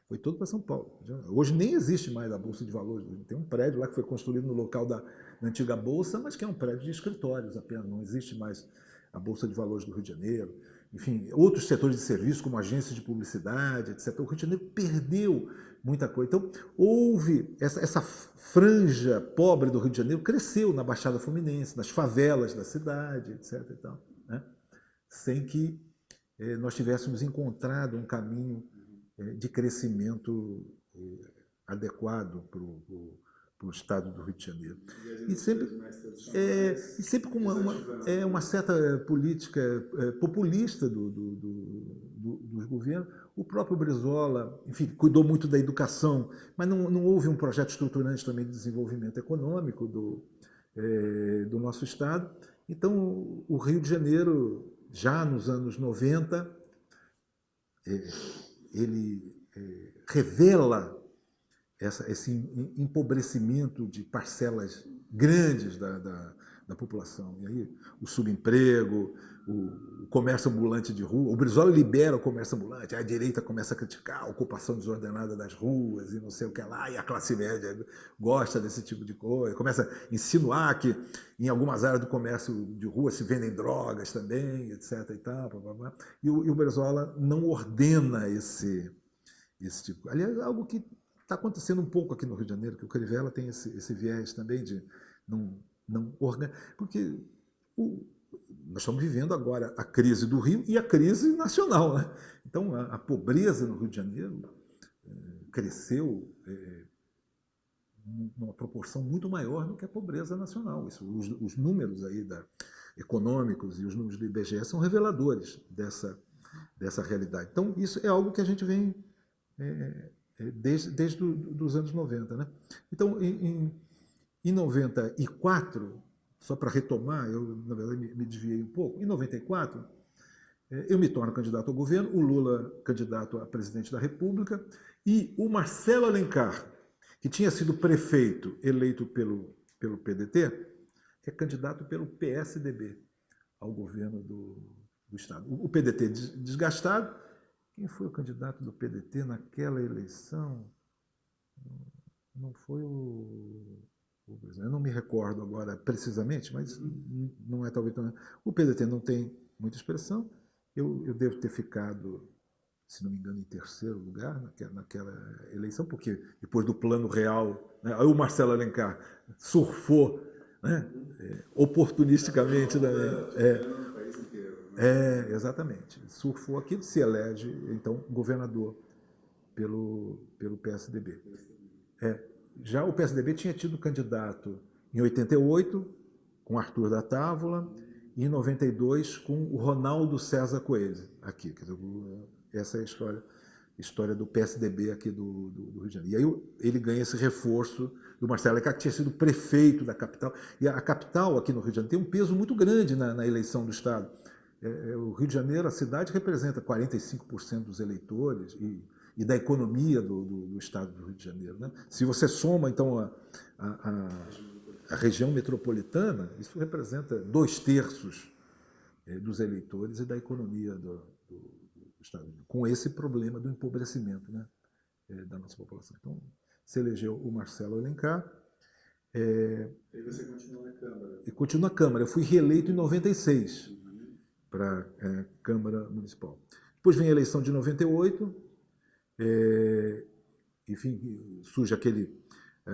Speaker 1: Foi tudo para São Paulo. Hoje nem existe mais a Bolsa de Valores. Tem um prédio lá que foi construído no local da, da antiga Bolsa, mas que é um prédio de escritórios apenas. Não existe mais a Bolsa de Valores do Rio de Janeiro. Enfim, outros setores de serviço, como agências de publicidade, etc. O Rio de Janeiro perdeu muita coisa. Então, houve essa, essa franja pobre do Rio de Janeiro, cresceu na Baixada Fluminense, nas favelas da cidade, etc. E tal, né? Sem que eh, nós tivéssemos encontrado um caminho é, de crescimento é, adequado para o estado do Rio de Janeiro.
Speaker 2: E,
Speaker 1: e sempre, é, e sempre com uma, uma, é, uma certa política é, populista do, do, do, dos governos. O próprio Brizola, enfim, cuidou muito da educação, mas não, não houve um projeto estruturante também de desenvolvimento econômico do, é, do nosso estado. Então, o Rio de Janeiro, já nos anos 90, ele é, revela essa, esse empobrecimento de parcelas grandes da, da, da, população. E aí o subemprego, o, o, comércio ambulante de rua, o Brizola libera o comércio ambulante, a direita começa a criticar a ocupação desordenada das ruas e não sei o que lá, e a classe média gosta desse tipo de coisa, começa a insinuar que em algumas áreas do comércio de rua se vendem drogas também, etc. E, tal, blá, blá, blá. e, o, e o Brizola não ordena esse, esse tipo. Aliás, algo que está acontecendo um pouco aqui no Rio de Janeiro, que o Crivella tem esse, esse viés também de não, não. Porque o, nós estamos vivendo agora a crise do Rio e a crise nacional. Né? Então, a, a pobreza no Rio de Janeiro é, cresceu é, numa proporção muito maior do que a pobreza nacional. Isso, os, os, números aí da, econômicos e os números do IBGE são reveladores dessa, dessa realidade. Então, isso é algo que a gente vem é desde, desde do, os anos 90. Né? Então, em, em, em 94, só para retomar, eu, na verdade, me, me desviei um pouco, em 94, é, eu me torno candidato ao governo, o Lula candidato a presidente da República, e o Marcelo Alencar, que tinha sido prefeito eleito pelo, pelo PDT, é candidato pelo PSDB ao governo do, do Estado. O PDT desgastado, quem foi o candidato do PDT naquela eleição? Não foi o. Eu não me recordo agora precisamente, mas não é talvez. O PDT não tem muita expressão. Eu, eu devo ter ficado, se não me engano, em terceiro lugar naquela, naquela eleição, porque depois do plano real, né, aí o Marcelo Alencar surfou né, é, oportunisticamente também. É, é, exatamente. Surfou aquilo, se elege, então, governador pelo, pelo PSDB. É, já o PSDB tinha tido candidato em 88, com Arthur da Távola, e em 92 com o Ronaldo César Coelho, aqui. Essa é a história, história do PSDB aqui do, do, do, Rio de Janeiro. E aí ele ganha esse reforço do Marcelo Leclerc, que tinha sido prefeito da capital. E a, a, capital aqui no Rio de Janeiro tem um peso muito grande na, na eleição do Estado. É, é, o Rio de Janeiro, a cidade, representa 45% dos eleitores e, e da economia do, do, do, estado do Rio de Janeiro. Né? Se você soma, então, a, a, a região metropolitana, isso representa dois terços é, dos eleitores e da economia do, do, estado, com esse problema do empobrecimento né, é, da nossa população. Então, se elegeu o Marcelo Alencar.
Speaker 2: É, e você continua na Câmara?
Speaker 1: E continua na Câmara. Eu fui reeleito em 96 para a é, Câmara Municipal. Depois vem a eleição de 98, é, enfim, surge aquele é,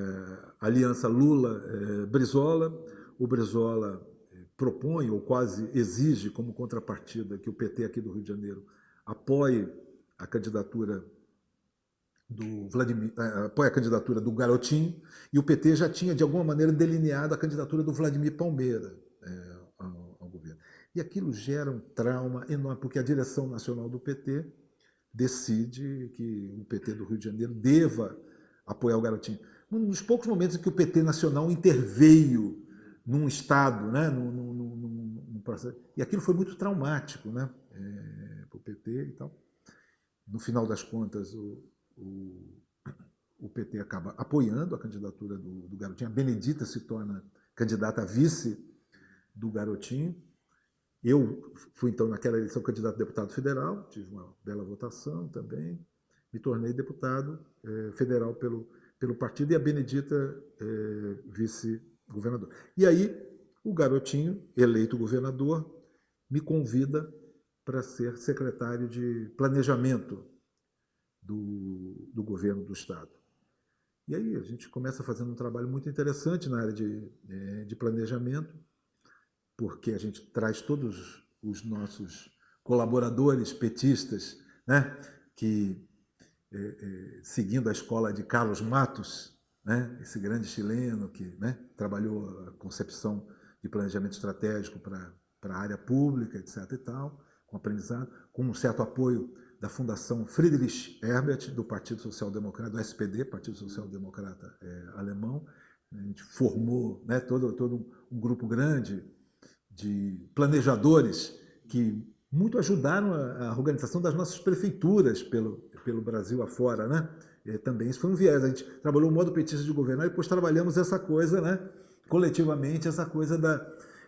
Speaker 1: aliança Lula-Brizola. É, o Brizola é, propõe, ou quase exige, como contrapartida, que o PT aqui do Rio de Janeiro apoie a candidatura do Vladimir, apoia a candidatura do Garotinho, e o PT já tinha, de alguma maneira, delineado a candidatura do Vladimir Palmeira. E aquilo gera um trauma enorme, porque a direção nacional do PT decide que o PT do Rio de Janeiro deva apoiar o garotinho. Um dos poucos momentos em que o PT nacional interveio num Estado, né, num, num, num, num processo. E aquilo foi muito traumático. Né? É, PT e tal. No final das contas, o, o, o PT acaba apoiando a candidatura do, do Garotinho. A Benedita se torna candidata a vice do Garotinho. Eu fui, então, naquela eleição, candidato a deputado federal, tive uma bela votação também, me tornei deputado eh, federal pelo, pelo partido e a Benedita eh, vice-governador. E aí, o garotinho, eleito governador, me convida para ser secretário de planejamento do, do governo do Estado. E aí a gente começa fazendo um trabalho muito interessante na área de, eh, de planejamento, porque a gente traz todos os nossos colaboradores petistas, né, que é, é, seguindo a escola de Carlos Matos, né, esse grande chileno que né, trabalhou a concepção de planejamento estratégico para a área pública, etc. e tal, com aprendizado, com um certo apoio da Fundação Friedrich Herbert, do Partido Social Democrata, do SPD, Partido Social Democrata é, Alemão. A gente formou né, todo, todo um, um grupo grande de planejadores que muito ajudaram a, a organização das nossas prefeituras pelo, pelo Brasil afora, né? E também isso foi um viés. A gente trabalhou o modo petista de governar e depois trabalhamos essa coisa, né? Coletivamente, essa coisa da,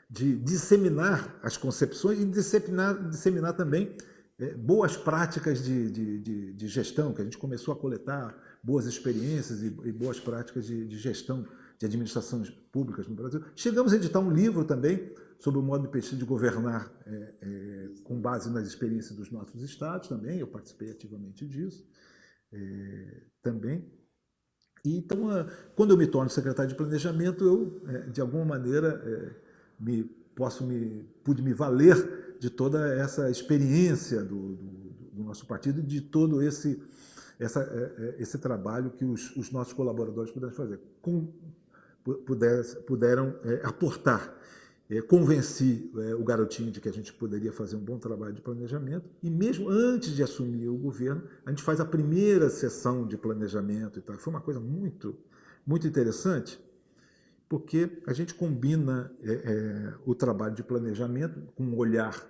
Speaker 1: de disseminar as concepções e disseminar, disseminar também é, boas práticas de, de, de, de, gestão, que a gente começou a coletar boas experiências e, e boas práticas de, de gestão de administrações públicas no Brasil. Chegamos a editar um livro também sobre o modo petista de governar é, é, com base nas experiências dos nossos estados também, eu participei ativamente disso é, também. E, então, quando eu me torno secretário de planejamento, eu, é, de alguma maneira, é, me, posso me, pude me valer de toda essa experiência do, do, do nosso partido, de todo esse, essa, é, esse trabalho que os, os nossos colaboradores puderam fazer, com, puder, puderam aportar é, convenci é, o garotinho de que a gente poderia fazer um bom trabalho de planejamento e mesmo antes de assumir o governo, a gente faz a primeira sessão de planejamento e tal. Foi uma coisa muito, muito interessante, porque a gente combina é, é o trabalho de planejamento com um olhar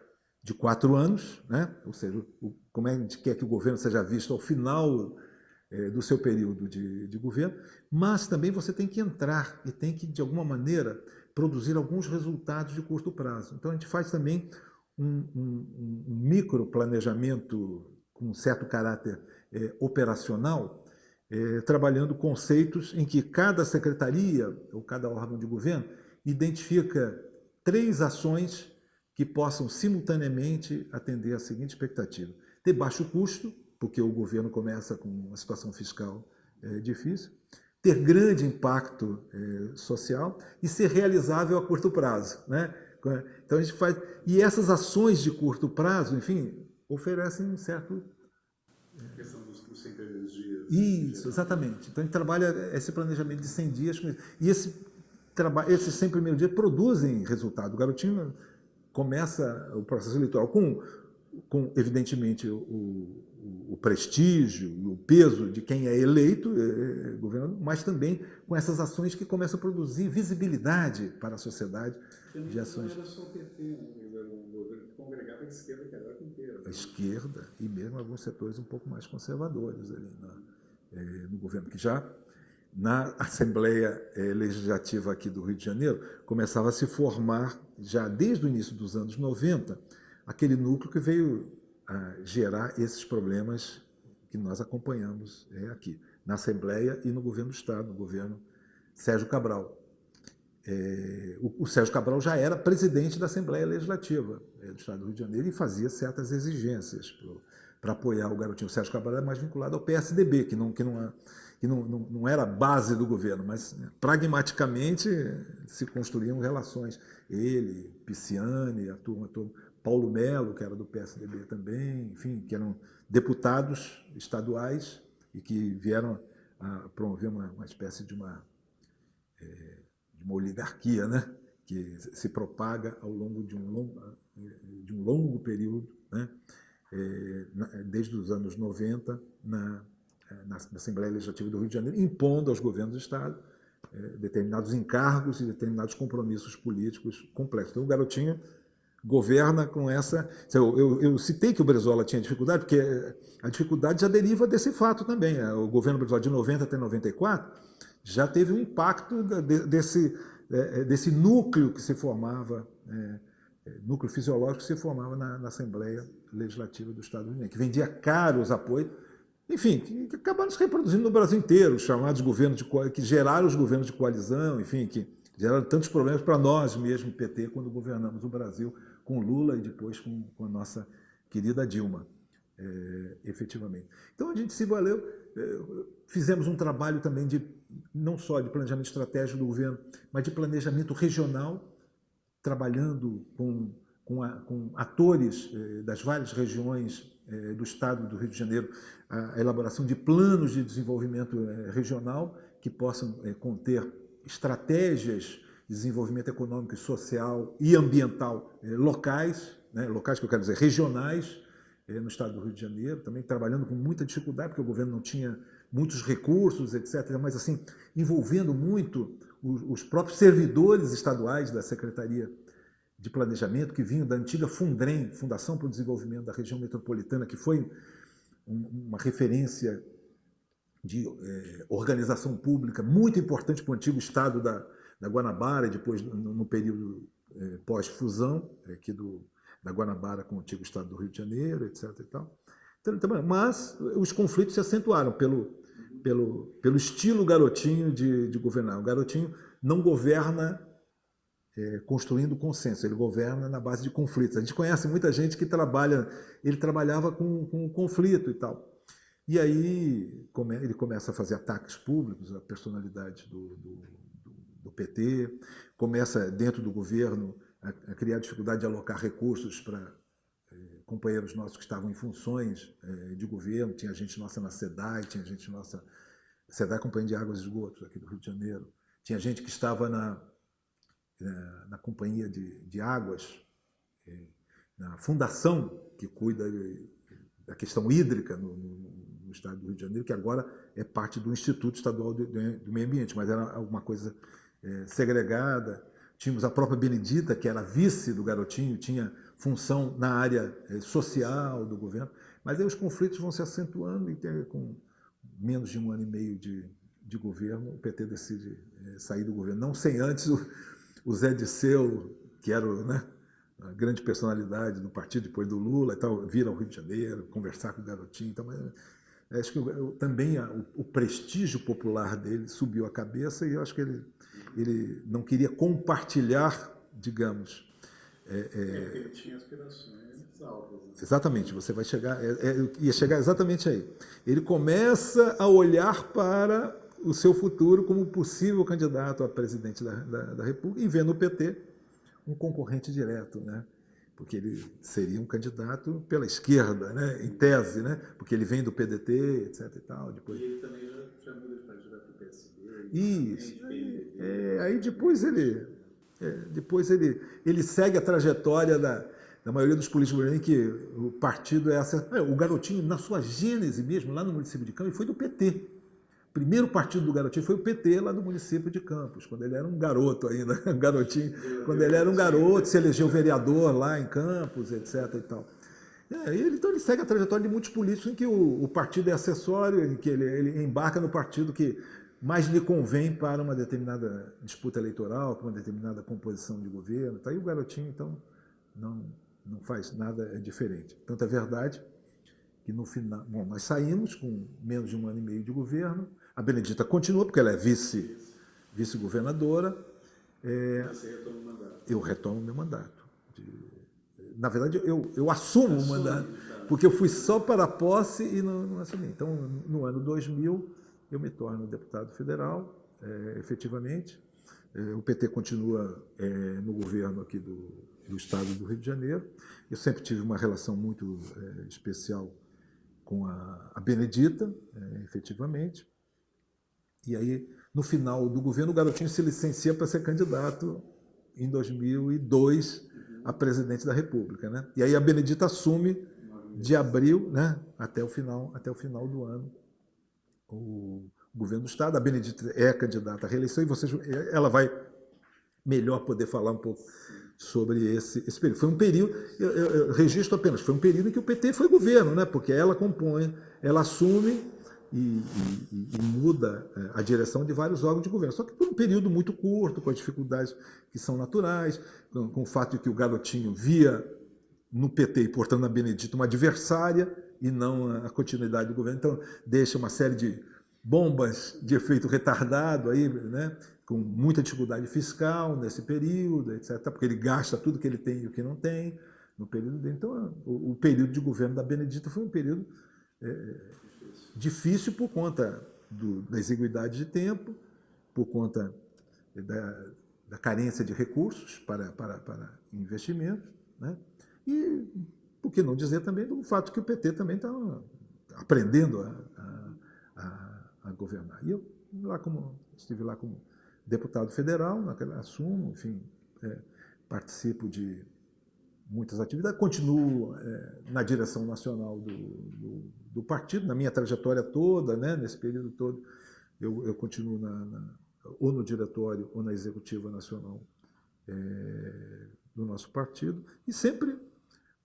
Speaker 1: de quatro anos, né? ou seja, o, como é que a gente quer que o governo seja visto ao final é, do seu período de, de governo, mas também você tem que entrar e tem que, de alguma maneira, produzir alguns resultados de curto prazo. Então, a gente faz também um, um, um micro planejamento com um certo caráter é, operacional, é, trabalhando conceitos em que cada secretaria ou cada órgão de governo identifica três ações que possam simultaneamente atender a seguinte expectativa. Ter baixo custo, porque o governo começa com uma situação fiscal é, difícil ter grande impacto eh, social e ser realizável a curto prazo. Né? Então a gente faz. E essas ações de curto prazo, enfim, oferecem um certo.
Speaker 2: A questão dos, dos 100 primeiros dias.
Speaker 1: Isso, exatamente. Então a gente trabalha esse planejamento de 100 dias. E esse, esses 100 primeiros dias produzem resultado. O garotinho começa o processo eleitoral com, com evidentemente, o, o prestígio e o peso de quem é eleito é, é, governador, mas também com essas ações que começam a produzir visibilidade para a sociedade
Speaker 2: de ações. Não era só o PT, né? um governo esquerda que era inteira.
Speaker 1: A esquerda e mesmo alguns setores um pouco mais conservadores ali na, é, no governo, que já na Assembleia é, Legislativa aqui do Rio de Janeiro começava a se formar, já desde o início dos anos 90, aquele núcleo que veio a gerar esses problemas que nós acompanhamos é, aqui, na Assembleia e no governo do Estado, no governo Sérgio Cabral. É, o, o, Sérgio Cabral já era presidente da Assembleia Legislativa é, do Estado do Rio de Janeiro e fazia certas exigências para apoiar o garotinho. O Sérgio Cabral era mais vinculado ao PSDB, que não, que não, que não, não, não era base do governo, mas né, pragmaticamente se construíam relações. Ele, Pisciani, a turma toda, Paulo Melo, que era do PSDB também, enfim, que eram deputados estaduais e que vieram a promover uma, uma espécie de uma, é, de uma oligarquia, né? que se propaga ao longo de um longo, de um longo período, né? É, desde os anos 90, na, na, Assembleia Legislativa do Rio de Janeiro, impondo aos governos do Estado é, determinados encargos e determinados compromissos políticos complexos. Então, o Garotinho governa com essa... Eu, eu, eu, citei que o Brizola tinha dificuldade, porque a dificuldade já deriva desse fato também. Né? O governo Brizola de 90 até 94 já teve um impacto desse, é, é, desse núcleo que se formava, é, núcleo fisiológico que se formava na, na Assembleia Legislativa do Estado do Rio que vendia caros apoios, enfim, que, que acabaram se reproduzindo no Brasil inteiro, os chamados governos de que geraram os governos de coalizão, enfim, que geraram tantos problemas para nós mesmo, PT, quando governamos o Brasil com Lula e depois com, com a nossa querida Dilma, é, efetivamente. Então a gente se valeu, é, fizemos um trabalho também de não só de planejamento estratégico do governo, mas de planejamento regional, trabalhando com, com, a, com atores é, das várias regiões é, do Estado do Rio de Janeiro, a elaboração de planos de desenvolvimento é, regional que possam conter estratégias de desenvolvimento econômico, social e ambiental locais, né, locais que eu quero dizer regionais, no Estado do Rio de Janeiro, também trabalhando com muita dificuldade, porque o governo não tinha muitos recursos, etc., mas assim, envolvendo muito os próprios servidores estaduais da Secretaria de Planejamento, que vinham da antiga Fundrem, Fundação para o Desenvolvimento da Região Metropolitana, que foi uma referência de é, organização pública muito importante para o antigo estado da, da Guanabara, e depois no, período é, pós-fusão aqui do, da Guanabara com o antigo estado do Rio de Janeiro, etc. E tal. Então, mas os conflitos se acentuaram pelo, pelo, pelo estilo garotinho de, de governar. O garotinho não governa é, construindo consenso, ele governa na base de conflitos. A gente conhece muita gente que trabalha, ele trabalhava com, com conflito e tal. E aí ele começa a fazer ataques públicos à personalidade do, do, do PT, começa dentro do governo a, a, criar dificuldade de alocar recursos para é, companheiros nossos que estavam em funções é, de governo, tinha gente nossa na SEDAI, tinha gente nossa, SEDAI Companhia de Águas e Esgotos aqui do Rio de Janeiro, tinha gente que estava na, na, na Companhia de, de Águas, é, na fundação que cuida da questão hídrica no, no, no, estado do Rio de Janeiro, que agora é parte do Instituto Estadual do, do Meio Ambiente, mas era alguma coisa é, segregada. Tínhamos a própria Benedita, que era vice do Garotinho, tinha função na área é, social do governo. Mas aí os conflitos vão se acentuando e tem, com menos de um ano e meio de, de governo, o PT decide é, sair do governo. Não sem antes o, o Zé Disseu, que era né, a grande personalidade do partido depois do Lula, e tal, vir ao Rio de Janeiro, conversar com o garotinho. Então, é, acho que eu, também a, o, o, prestígio popular dele subiu a cabeça e eu acho que ele, ele não queria compartilhar, digamos.
Speaker 2: É, é, ele tinha aspirações altas. Né?
Speaker 1: Exatamente, você vai chegar, é, é, ia chegar exatamente aí. Ele começa a olhar para o seu futuro como possível candidato a presidente da, da, da República e vendo o PT um concorrente direto, né? porque ele seria um candidato pela esquerda, né? em tese, né? porque ele vem do PDT, etc. E, tal,
Speaker 2: depois... e ele também já, já muda para.
Speaker 1: Isso. É, aí depois ele, é, depois ele, ele segue a trajetória da, da maioria dos políticos que o partido é essa. É, o garotinho, na sua gênese mesmo, lá no município de Campos, foi do PT primeiro partido do Garotinho foi o PT lá do município de Campos, quando ele era um garoto ainda, um garotinho, quando ele era um garoto, se elegeu vereador lá em Campos, etc. E tal. É, ele, então ele segue a trajetória de muitos políticos em que o, o partido é acessório, em que ele, ele, embarca no partido que mais lhe convém para uma determinada disputa eleitoral, para uma determinada composição de governo. Tá? E o garotinho, então, não, não faz nada diferente. Tanto é verdade que no final... Bom, nós saímos com menos de um ano e meio de governo, a Benedita continua, porque ela é vice, vice-governadora.
Speaker 2: É, o mandato.
Speaker 1: Eu retomo meu mandato. De, na verdade, eu, eu assumo o mandato, porque eu fui só para a posse e não, não assumi. Então, no ano 2000, eu me torno deputado federal, é, efetivamente. É, o PT continua é, no governo aqui do, do estado do Rio de Janeiro. Eu sempre tive uma relação muito é, especial com a, a Benedita, é, efetivamente. E aí, no final do governo, o Garotinho se licencia para ser candidato em 2002 a presidente da República. Né? E aí a Benedita assume de abril né, até, o final, até o final do ano o governo do Estado. A Benedita é candidata à reeleição e vocês, ela vai melhor poder falar um pouco sobre esse, esse período. Foi um período, eu, eu, eu, registro apenas, foi um período em que o PT foi governo, né? porque ela compõe, ela assume e, e, e, muda é, a direção de vários órgãos de governo. Só que por um período muito curto, com as dificuldades que são naturais, com, com o fato de que o garotinho via no PT e, portanto, na Benedita, uma adversária e não a continuidade do governo. Então, deixa uma série de bombas de efeito retardado aí, né? com muita dificuldade fiscal nesse período, etc., porque ele gasta tudo que ele tem e o que não tem no período dele. Então, o, período de governo da Benedita foi um período é, difícil por conta do, da exiguidade de tempo, por conta da, da carência de recursos para, para, para investimento, né? e, por que não dizer também do fato que o PT também está aprendendo a, a, a, governar. E eu lá como, estive lá como deputado federal, naquele assumo, enfim, é, participo de muitas atividades, continuo é, na direção nacional do, do, do, partido, na minha trajetória toda, né, nesse período todo, eu, eu continuo na, na, ou no diretório ou na executiva nacional é, do nosso partido, e sempre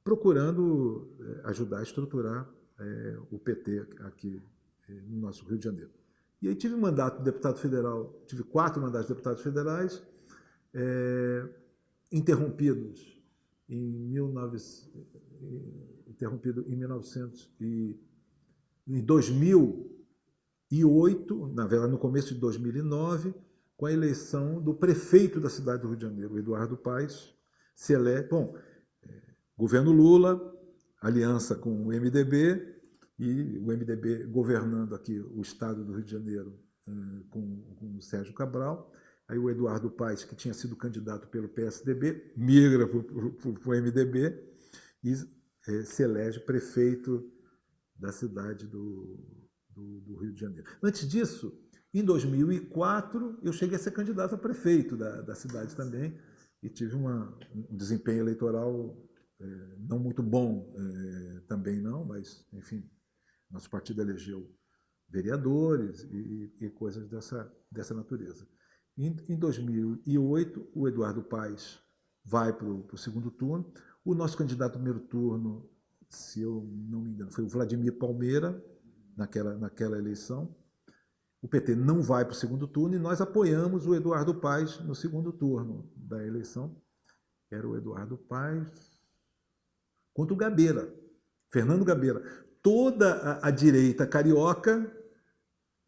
Speaker 1: procurando é, ajudar a estruturar é, o PT aqui é, no nosso Rio de Janeiro. E aí tive mandato de deputado federal, tive quatro mandatos de deputados federais, é, interrompidos em, 19, interrompido em 1900 e em 2008, na verdade no começo de 2009, com a eleição do prefeito da cidade do Rio de Janeiro, Eduardo Paes, bom, governo Lula, aliança com o MDB, e o MDB governando aqui o estado do Rio de Janeiro eh, com, com o Sérgio Cabral. Aí o Eduardo Paes, que tinha sido candidato pelo PSDB, migra para o MDB e é, se elege prefeito da cidade do, do, do, Rio de Janeiro. Antes disso, em 2004, eu cheguei a ser candidato a prefeito da, da cidade também e tive uma, um desempenho eleitoral não muito bom é, também não, mas, enfim, nosso partido elegeu vereadores e, e coisas dessa, dessa natureza. Em, em 2008, o Eduardo Paes vai para o segundo turno. O nosso candidato ao primeiro turno, se eu não me engano, foi o Vladimir Palmeira, naquela, naquela eleição. O PT não vai para o segundo turno e nós apoiamos o Eduardo Paes no segundo turno da eleição. Era o Eduardo Paes contra o Gabeira, Fernando Gabeira toda a, a direita carioca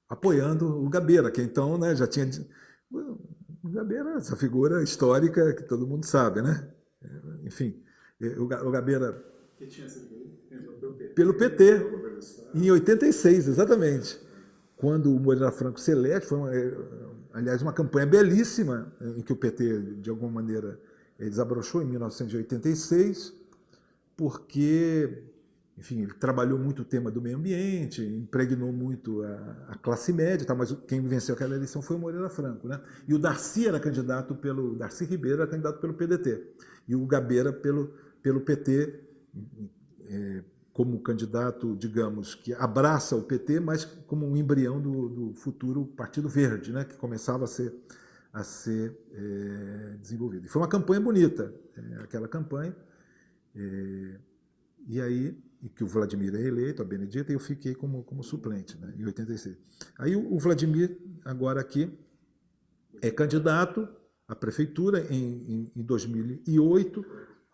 Speaker 1: apoiando o Gabeira, que então né, já tinha... O Gabeira, essa figura histórica que todo mundo sabe, né? Enfim, o Gabeira...
Speaker 2: Que tinha sido
Speaker 1: pelo PT, em 86, exatamente. Quando o Moreira Franco se elege, foi, uma, aliás, uma campanha belíssima, em que o PT, de alguma maneira, desabrochou em 1986, porque enfim, ele trabalhou muito o tema do meio ambiente, impregnou muito a, a classe média, tá, mas quem venceu aquela eleição foi o Moreira Franco. Né? E o Darcy era candidato pelo, Darcy Ribeiro era candidato pelo PDT, e o Gabeira pelo, pelo PT, é, como candidato, digamos, que abraça o PT, mas como um embrião do, do futuro Partido Verde, né? que começava a ser, a ser é, desenvolvido. E foi uma campanha bonita, é, aquela campanha. É, e aí e que o Vladimir é eleito, a Benedita, e eu fiquei como, como suplente, né, em 86. Aí o, o Vladimir, agora aqui, é candidato à prefeitura em, em, em 2008,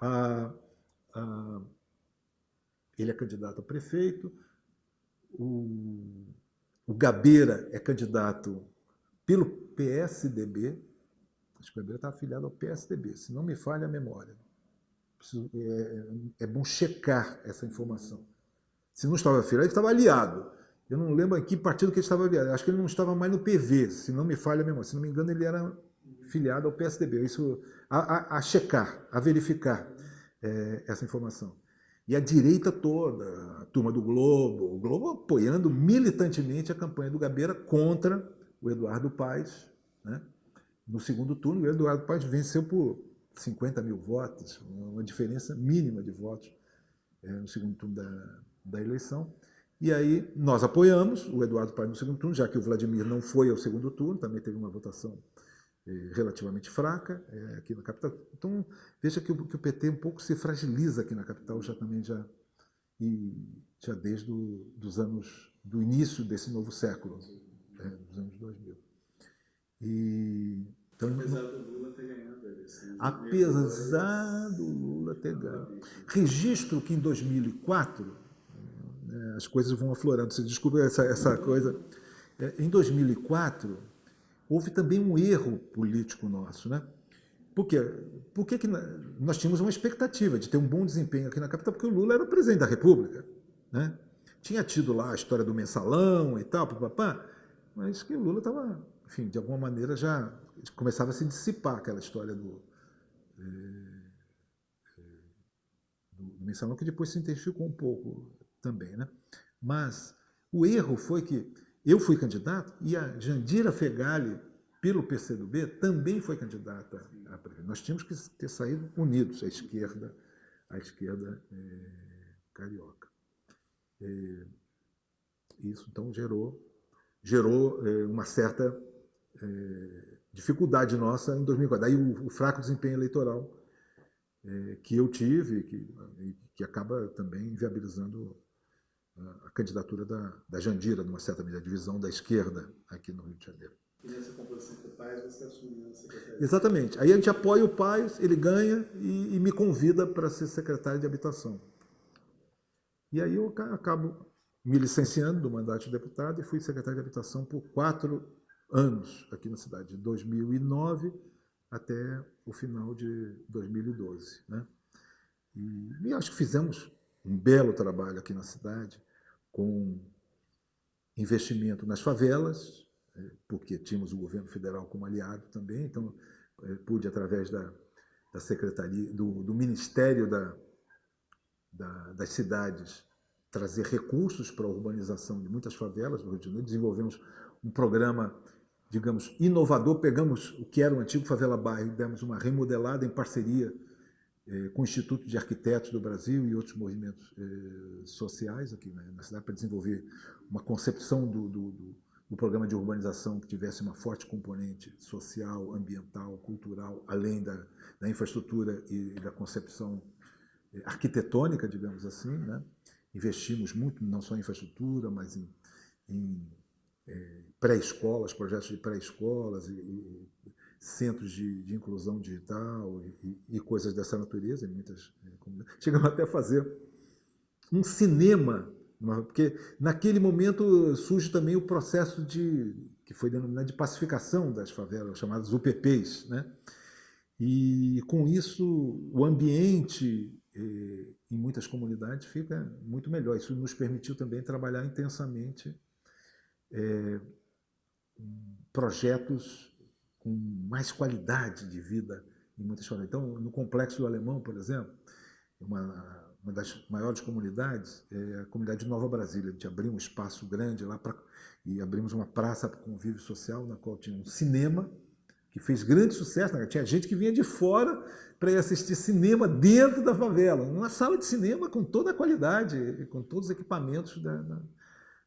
Speaker 1: a, a, ele é candidato a prefeito, o, o Gabeira é candidato pelo PSDB, acho que o Gabeira está afiliado ao PSDB, se não me falha a memória. Preciso, é, é, bom checar essa informação. Se não estava afiliado, ele estava aliado. Eu não lembro em que partido que ele estava aliado. Acho que ele não estava mais no PV, se não me falha a memória. Se não me engano, ele era filiado ao PSDB. Isso a, a, a checar, a verificar é, essa informação. E a direita toda, a turma do Globo, o Globo apoiando militantemente a campanha do Gabeira contra o Eduardo Paes. Né? No segundo turno, o Eduardo Paes venceu por 50 mil votos, uma diferença mínima de votos é, no segundo turno da, da eleição. E aí nós apoiamos o Eduardo Paes no segundo turno, já que o Vladimir não foi ao segundo turno, também teve uma votação é, relativamente fraca é, aqui na capital. Então, veja que o, que o, PT um pouco se fragiliza aqui na capital já também já, e, já desde o, dos anos do início desse novo século, é, dos anos 2000. E,
Speaker 2: então, apesar do Lula ter ganhado
Speaker 1: Apesar do Lula ter ganho. Registro que em 2004, né, as coisas vão aflorando, você desculpa essa, essa coisa. É, em 2004, houve também um erro político nosso. Né? Por quê? Por que, que nós tínhamos uma expectativa de ter um bom desempenho aqui na capital? Porque o Lula era o presidente da República. Né? Tinha tido lá a história do mensalão e tal, papapá, mas que o Lula estava, enfim, de alguma maneira já começava a se dissipar aquela história do, é, é, do mensalão, que depois se intensificou um pouco também. Né? Mas o erro foi que eu fui candidato e a Jandira Fegali, pelo PCdoB, também foi candidata a presidente. Nós tínhamos que ter saído unidos, a esquerda, a esquerda é, carioca. É, isso, então, gerou, gerou é, uma certa é, dificuldade nossa em 2004. Daí o, o fraco desempenho eleitoral é, que eu tive, que, que acaba também inviabilizando a candidatura da, da Jandira, numa certa medida, a divisão da esquerda aqui no Rio de Janeiro.
Speaker 2: E nessa composição com o Paz, você assumiu a secretaria?
Speaker 1: Exatamente. Aí a gente apoia o Paz, ele ganha e, e me convida para ser secretário de habitação. E aí eu acabo me licenciando do mandato de deputado e fui secretário de habitação por quatro anos aqui na cidade, de 2009 até o final de 2012. Né? E, e acho que fizemos um belo trabalho aqui na cidade, com investimento nas favelas, é, porque tínhamos o governo federal como aliado também, então é, pude, através da, da Secretaria, do, do Ministério da, da, das Cidades, trazer recursos para a urbanização de muitas favelas do Rio de Janeiro. Desenvolvemos um programa, digamos, inovador. Pegamos o que era o antigo Favela Bairro e demos uma remodelada em parceria eh, com o Instituto de Arquitetos do Brasil e outros movimentos eh, sociais aqui na cidade para desenvolver uma concepção do, do, do, do, programa de urbanização que tivesse uma forte componente social, ambiental, cultural, além da, da infraestrutura e, da concepção eh, arquitetônica, digamos assim. Né? Investimos muito não só em infraestrutura, mas em, em pré-escolas, projetos de pré-escolas centros de, de inclusão digital e, e, coisas dessa natureza, muitas é. Chegamos até a fazer um cinema, porque naquele momento surge também o processo de que foi denominado de pacificação das favelas, chamadas UPPs, né? E com isso o ambiente eh, em muitas comunidades fica muito melhor. Isso nos permitiu também trabalhar intensamente eh, projetos com mais qualidade de vida em muitas famílias. Então, no Complexo do Alemão, por exemplo, uma, uma das maiores comunidades é a comunidade de Nova Brasília. A gente abriu um espaço grande lá pra, e abrimos uma praça para convívio social, na qual tinha um cinema, que fez grande sucesso. Né? Tinha gente que vinha de fora para ir assistir cinema dentro da favela, uma sala de cinema com toda a qualidade, com todos os equipamentos da, da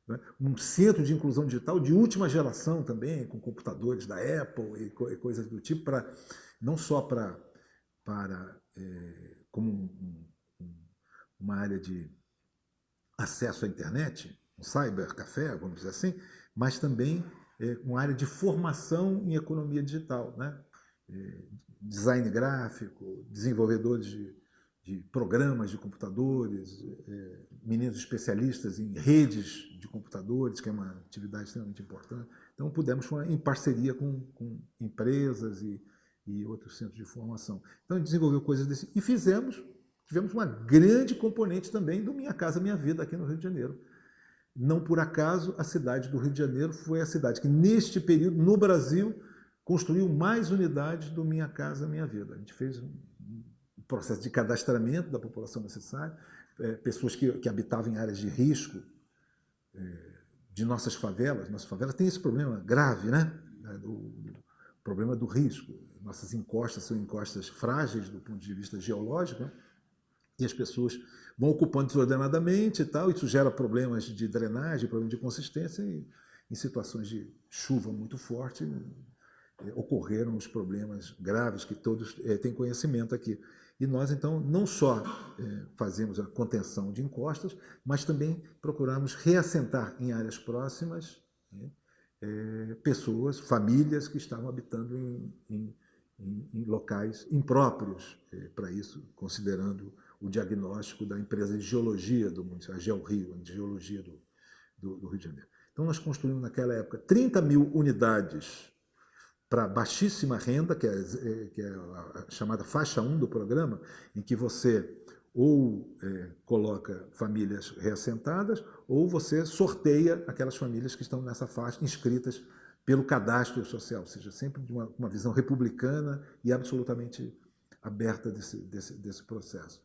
Speaker 1: né? um centro de inclusão digital de última geração também, com computadores da Apple e, co e coisas do tipo, para não só pra, para é, como um, um, uma área de acesso à internet, um cybercafé, vamos dizer assim, mas também é, uma área de formação em economia digital, né? É, design gráfico, desenvolvedores de, de programas de computadores, é, meninos especialistas em redes de computadores, que é uma atividade extremamente importante. Então, pudemos, em parceria com, com empresas e, e outros centros de formação. Então, a gente desenvolveu coisas desse. E fizemos, tivemos uma grande componente também do Minha Casa Minha Vida aqui no Rio de Janeiro. Não por acaso, a cidade do Rio de Janeiro foi a cidade que, neste período, no Brasil, construiu mais unidades do Minha Casa Minha Vida. A gente fez um processo de cadastramento da população necessária, é, pessoas que, que, habitavam em áreas de risco é, de nossas favelas. Nossas favelas têm esse problema grave, né? É, do problema do risco. Nossas encostas são encostas frágeis do ponto de vista geológico, né? e as pessoas vão ocupando desordenadamente e tal, isso gera problemas de drenagem, problemas de consistência, e em situações de chuva muito forte, é, ocorreram os problemas graves que todos é, têm conhecimento aqui. E nós, então, não só é, fazemos a contenção de encostas, mas também procuramos reassentar em áreas próximas né, é, pessoas, famílias que estavam habitando em, em, em locais impróprios é, para isso, considerando o diagnóstico da empresa de geologia do município, a GeoRio, de geologia do, do, do Rio de Janeiro. Então, nós construímos naquela época 30 mil unidades para baixíssima renda, que é, é, que é, a chamada faixa 1 do programa, em que você ou é, coloca famílias reassentadas, ou você sorteia aquelas famílias que estão nessa faixa, inscritas pelo cadastro social, ou seja, sempre de uma, uma visão republicana e absolutamente aberta desse, desse, desse processo.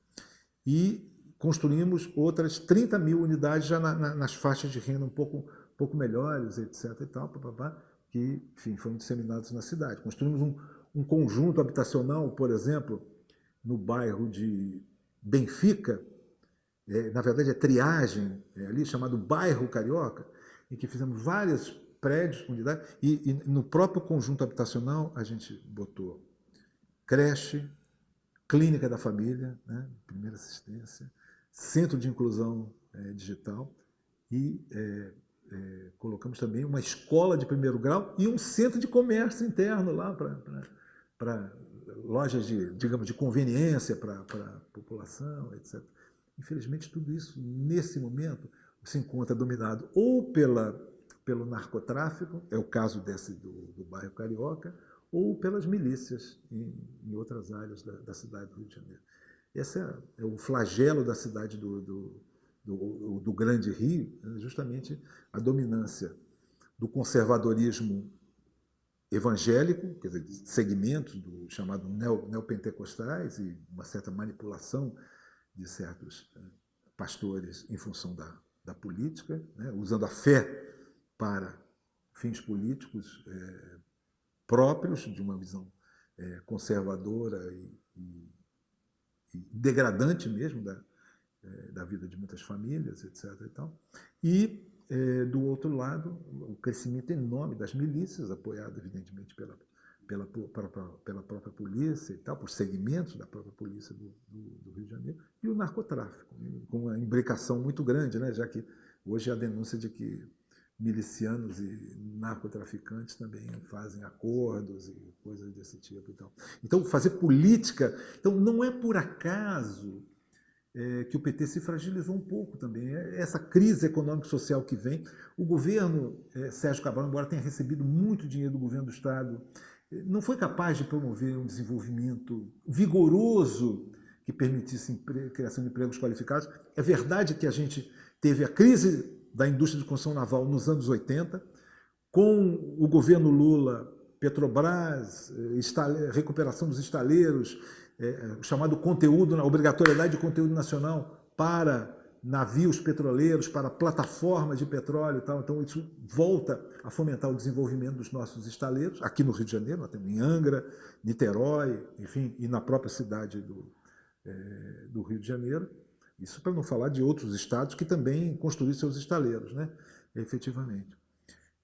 Speaker 1: E construímos outras 30 mil unidades já na, na, nas faixas de renda um pouco, pouco melhores, etc. E tal, papapá, que enfim, foram disseminados na cidade. Construímos um, um conjunto habitacional, por exemplo, no bairro de Benfica, é, na verdade é triagem é, ali, chamado Bairro Carioca, em que fizemos vários prédios, unidades, e, e no próprio conjunto habitacional a gente botou creche, clínica da família, né, primeira assistência, centro de inclusão é, digital e é, colocamos também uma escola de primeiro grau e um centro de comércio interno lá para lojas de, digamos, de conveniência para a população, etc. Infelizmente, tudo isso, nesse momento, se encontra dominado ou pela, pelo narcotráfico, é o caso desse do, do bairro Carioca, ou pelas milícias em, em outras áreas da, da, cidade do Rio de Janeiro. Esse é, é o flagelo da cidade do, do do, do Grande Rio, é justamente a dominância do conservadorismo evangélico, quer dizer, segmentos do chamado neopentecostais e uma certa manipulação de certos eh, pastores em função da, da política, né, usando a fé para fins políticos é, próprios de uma visão é, conservadora e, e, e, degradante mesmo da, é, da vida de muitas famílias, etc. E, tal. e é, do outro lado, o crescimento enorme das milícias, apoiado evidentemente pela, pela, pela própria polícia e tal, por segmentos da própria polícia do, do, do Rio de Janeiro, e o narcotráfico, com uma imbricação muito grande, né, já que hoje há a denúncia de que milicianos e narcotraficantes também fazem acordos e coisas desse tipo. E tal. Então, fazer política. Então, não é por acaso é, que o PT se fragilizou um pouco também. É essa crise econômica e social que vem. O governo é, Sérgio Cabral, embora tenha recebido muito dinheiro do governo do Estado, é, não foi capaz de promover um desenvolvimento vigoroso que permitisse criação de empregos qualificados. É verdade que a gente teve a crise da indústria de construção naval nos anos 80, com o governo Lula, Petrobras, é, recuperação dos estaleiros, é, é, chamado conteúdo, obrigatoriedade de conteúdo nacional para navios petroleiros, para plataformas de petróleo e tal. Então, isso volta a fomentar o desenvolvimento dos nossos estaleiros, aqui no Rio de Janeiro, temos em Angra, Niterói, enfim, e na própria cidade do, é, do Rio de Janeiro. Isso para não falar de outros estados que também construíram seus estaleiros, né, efetivamente.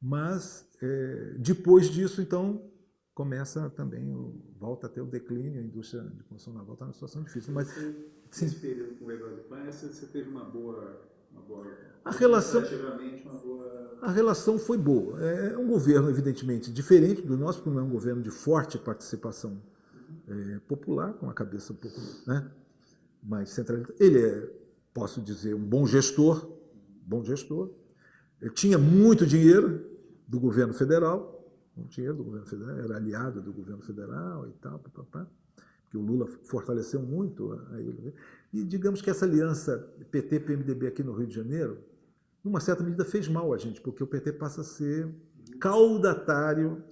Speaker 1: Mas, é, depois disso, então, começa também, volta a ter o declínio, a indústria de construção naval está numa situação difícil. Mas,
Speaker 2: você. Nesse período com o Eduardo você teve uma boa... Uma boa
Speaker 1: a relação,
Speaker 2: uma boa...
Speaker 1: a relação foi boa. É, é um governo, evidentemente, diferente do nosso, porque não é um governo de forte participação uhum. é, popular, com a cabeça um pouco né, mais centralizada. Ele é, posso dizer, um bom gestor, bom gestor. Ele tinha muito dinheiro do governo federal, um dinheiro do governo federal, era aliado do governo federal e tal, papapá, que o Lula fortaleceu muito a ele. Né? E digamos que essa aliança PT-PMDB aqui no Rio de Janeiro, numa certa medida fez mal a gente, porque o PT passa a ser caudatário,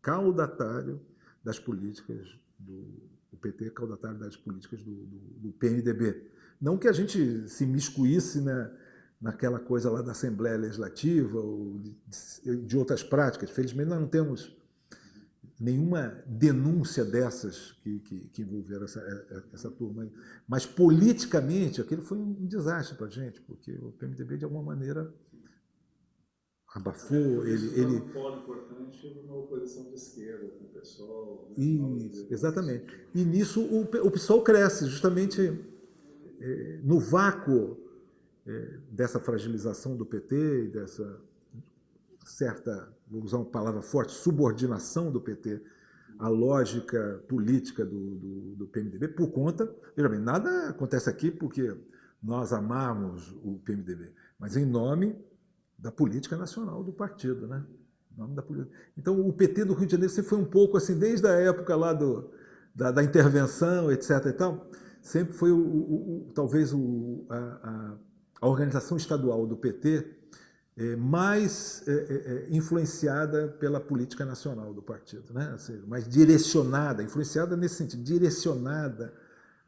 Speaker 1: caudatário das políticas do o PT caudatário das políticas do, do, do PMDB. Não que a gente se miscuísse né, naquela coisa lá da Assembleia Legislativa ou de, de outras práticas. Felizmente, nós não temos nenhuma denúncia dessas que, que, que envolveram essa, é, é, essa turma aí. Mas, politicamente, aquilo foi um desastre para a gente, porque o PMDB, de alguma maneira, abafou, ele... ele...
Speaker 2: um polo importante numa oposição de esquerda com o PSOL.
Speaker 1: Isso, exatamente. E nisso o, o PSOL cresce, justamente é, no vácuo dessa fragilização do PT, dessa certa, vou usar uma palavra forte, subordinação do PT à lógica política do, do, do PMDB, por conta, veja bem, nada acontece aqui porque nós amamos o PMDB, mas em nome da política nacional do partido, né? Nome da política. Então, o PT do Rio de Janeiro sempre foi um pouco assim, desde a época lá do, da, da intervenção, etc. e tal, sempre foi, o, o, o talvez, o, a, organização estadual do PT é, mais é, é, é, influenciada pela política nacional do partido, né? Ou seja, mais direcionada, influenciada nesse sentido, direcionada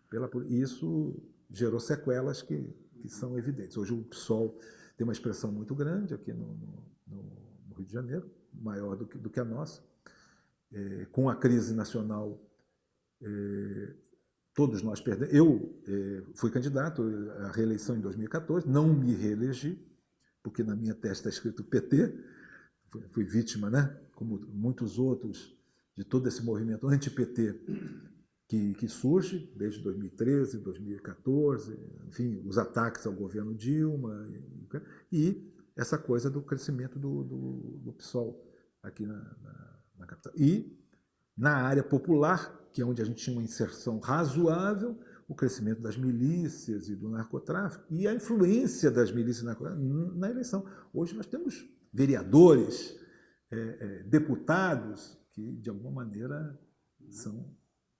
Speaker 1: pela e isso gerou sequelas que, que são evidentes. Hoje o PSOL tem uma expressão muito grande aqui no, no, no Rio de Janeiro, maior do que, do que a nossa. É, com a crise nacional, é, todos nós perdemos. Eu é, fui candidato à reeleição em 2014, não me reelegi, porque na minha testa está escrito PT, fui, fui vítima, né, como muitos outros, de todo esse movimento anti-PT que, que, surge desde 2013, 2014, enfim, os ataques ao governo Dilma, e essa coisa do crescimento do, do, do PSOL aqui na, na, na, capital. E na área popular, que é onde a gente tinha uma inserção razoável, o crescimento das milícias e do narcotráfico e a influência das milícias na eleição. Hoje nós temos vereadores, é, é, deputados que, de alguma maneira, são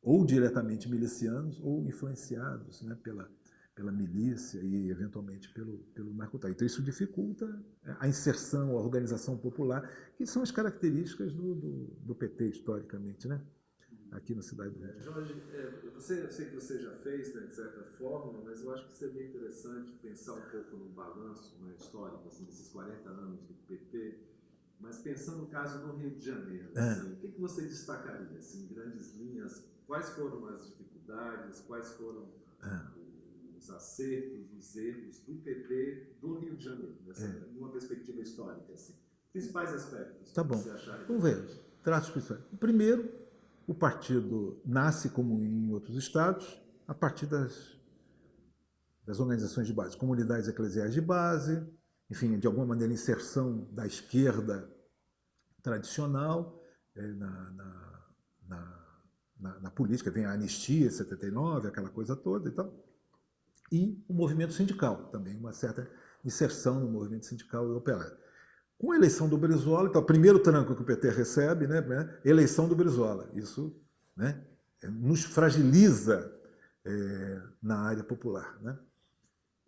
Speaker 1: ou diretamente milicianos ou influenciados né, pela, pela milícia e, eventualmente, pelo, pelo narcotráfico. Então, isso dificulta é, a inserção, a organização popular, que são as características do, do, do PT, historicamente, né? aqui na cidade do Rio.
Speaker 3: Jorge, é, você, eu sei que você já fez, né, de certa forma, mas eu acho que seria interessante pensar um pouco no balanço né, histórico assim, desses 40 anos do PT, mas pensando no caso do Rio de Janeiro, é. assim, o que, que você destacaria, assim, em grandes linhas, quais foram as dificuldades, quais foram é. Os acertos, os erros do PT do Rio de Janeiro, nessa, é. numa perspectiva histórica, assim. Principais aspectos.
Speaker 1: Tá bom. Vamos ver. Traços principais. Primeiro, o partido nasce, como em outros estados, a partir das, das organizações de base, comunidades eclesiais de base, enfim, de alguma maneira, inserção da esquerda tradicional é, na, na, na na, na, política, vem a anistia 79, aquela coisa toda e tal. E o movimento sindical, também uma certa inserção no movimento sindical e operário. Com a eleição do Brizola, então, o primeiro tranco que o PT recebe, né, né eleição do Brizola. Isso né, é, nos fragiliza é, na área popular. Né?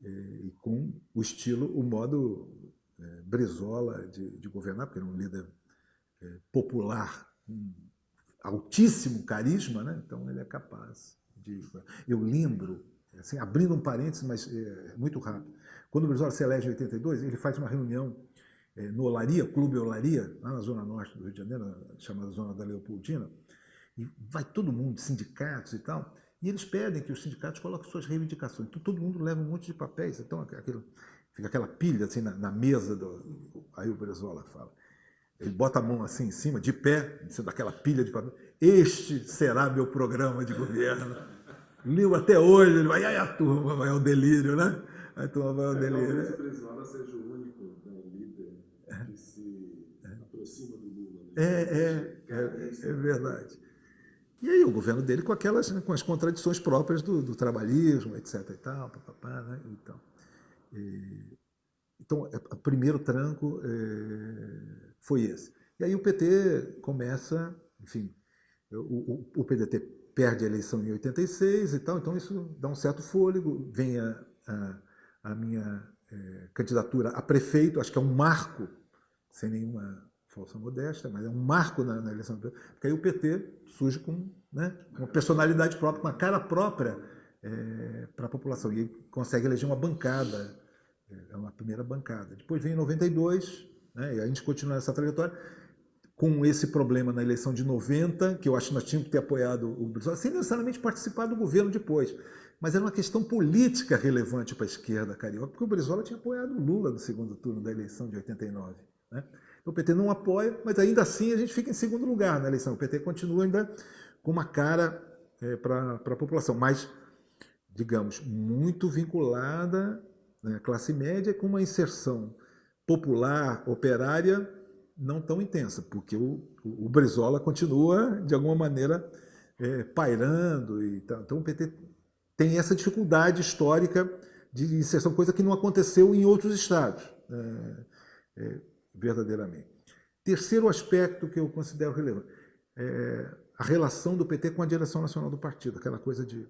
Speaker 1: E, e, com o estilo, o modo é, Brizola de, de, governar, porque era um líder é, popular, um, altíssimo carisma, né? então ele é capaz de... Eu lembro, assim, abrindo um parênteses, mas é, muito rápido, quando o Brizola se elege em 82, ele faz uma reunião é, no Olaria, Clube Olaria, lá na zona norte do Rio de Janeiro, chamada Zona da Leopoldina, e vai todo mundo, sindicatos e tal, e eles pedem que os sindicatos coloquem suas reivindicações. Então todo mundo leva um monte de papéis, então aquilo, fica aquela pilha assim na, na mesa, do, aí o Brizola fala, ele bota a mão assim em cima, de pé, daquela pilha de papel. Este será meu programa de governo. Leu até hoje, ele vai, ai, a turma vai ao delírio, né? A turma vai ao
Speaker 3: é,
Speaker 1: delírio.
Speaker 3: Talvez o Brizola seja o único né, líder que se aproxima do Lula. Né?
Speaker 1: É, é, é, é, verdade. E aí o governo dele com aquelas, com as contradições próprias do, do trabalhismo, etc. e tal, papapá, né? Então, e, então, é, o primeiro tranco é, foi esse. E aí o PT começa, enfim, o, o, o, PDT perde a eleição em 86 e tal, então isso dá um certo fôlego, vem a, a, a minha é, candidatura a prefeito, acho que é um marco, sem nenhuma falsa modéstia, mas é um marco na, na eleição, porque aí o PT surge com né, uma personalidade própria, uma cara própria é, para a população, e consegue eleger uma bancada, é uma primeira bancada. Depois vem em 92, né, e a gente continua essa trajetória, com esse problema na eleição de 90, que eu acho que nós tínhamos que ter apoiado o Brizola, sem necessariamente participar do governo depois. Mas era uma questão política relevante para a esquerda carioca, porque o Brizola tinha apoiado o Lula no segundo turno da eleição de 89. Né? Então o PT não apoia, mas ainda assim a gente fica em segundo lugar na eleição. O PT continua ainda com uma cara é, para a população, mas, digamos, muito vinculada né, à classe média com uma inserção popular, operária, não tão intensa, porque o, o, Brizola continua, de alguma maneira, é, pairando. E. Então o PT tem essa dificuldade histórica de inserção, coisa que não aconteceu em outros estados, é, é, verdadeiramente. Terceiro aspecto que eu considero relevante, é a relação do PT com a direção nacional do partido, aquela coisa de,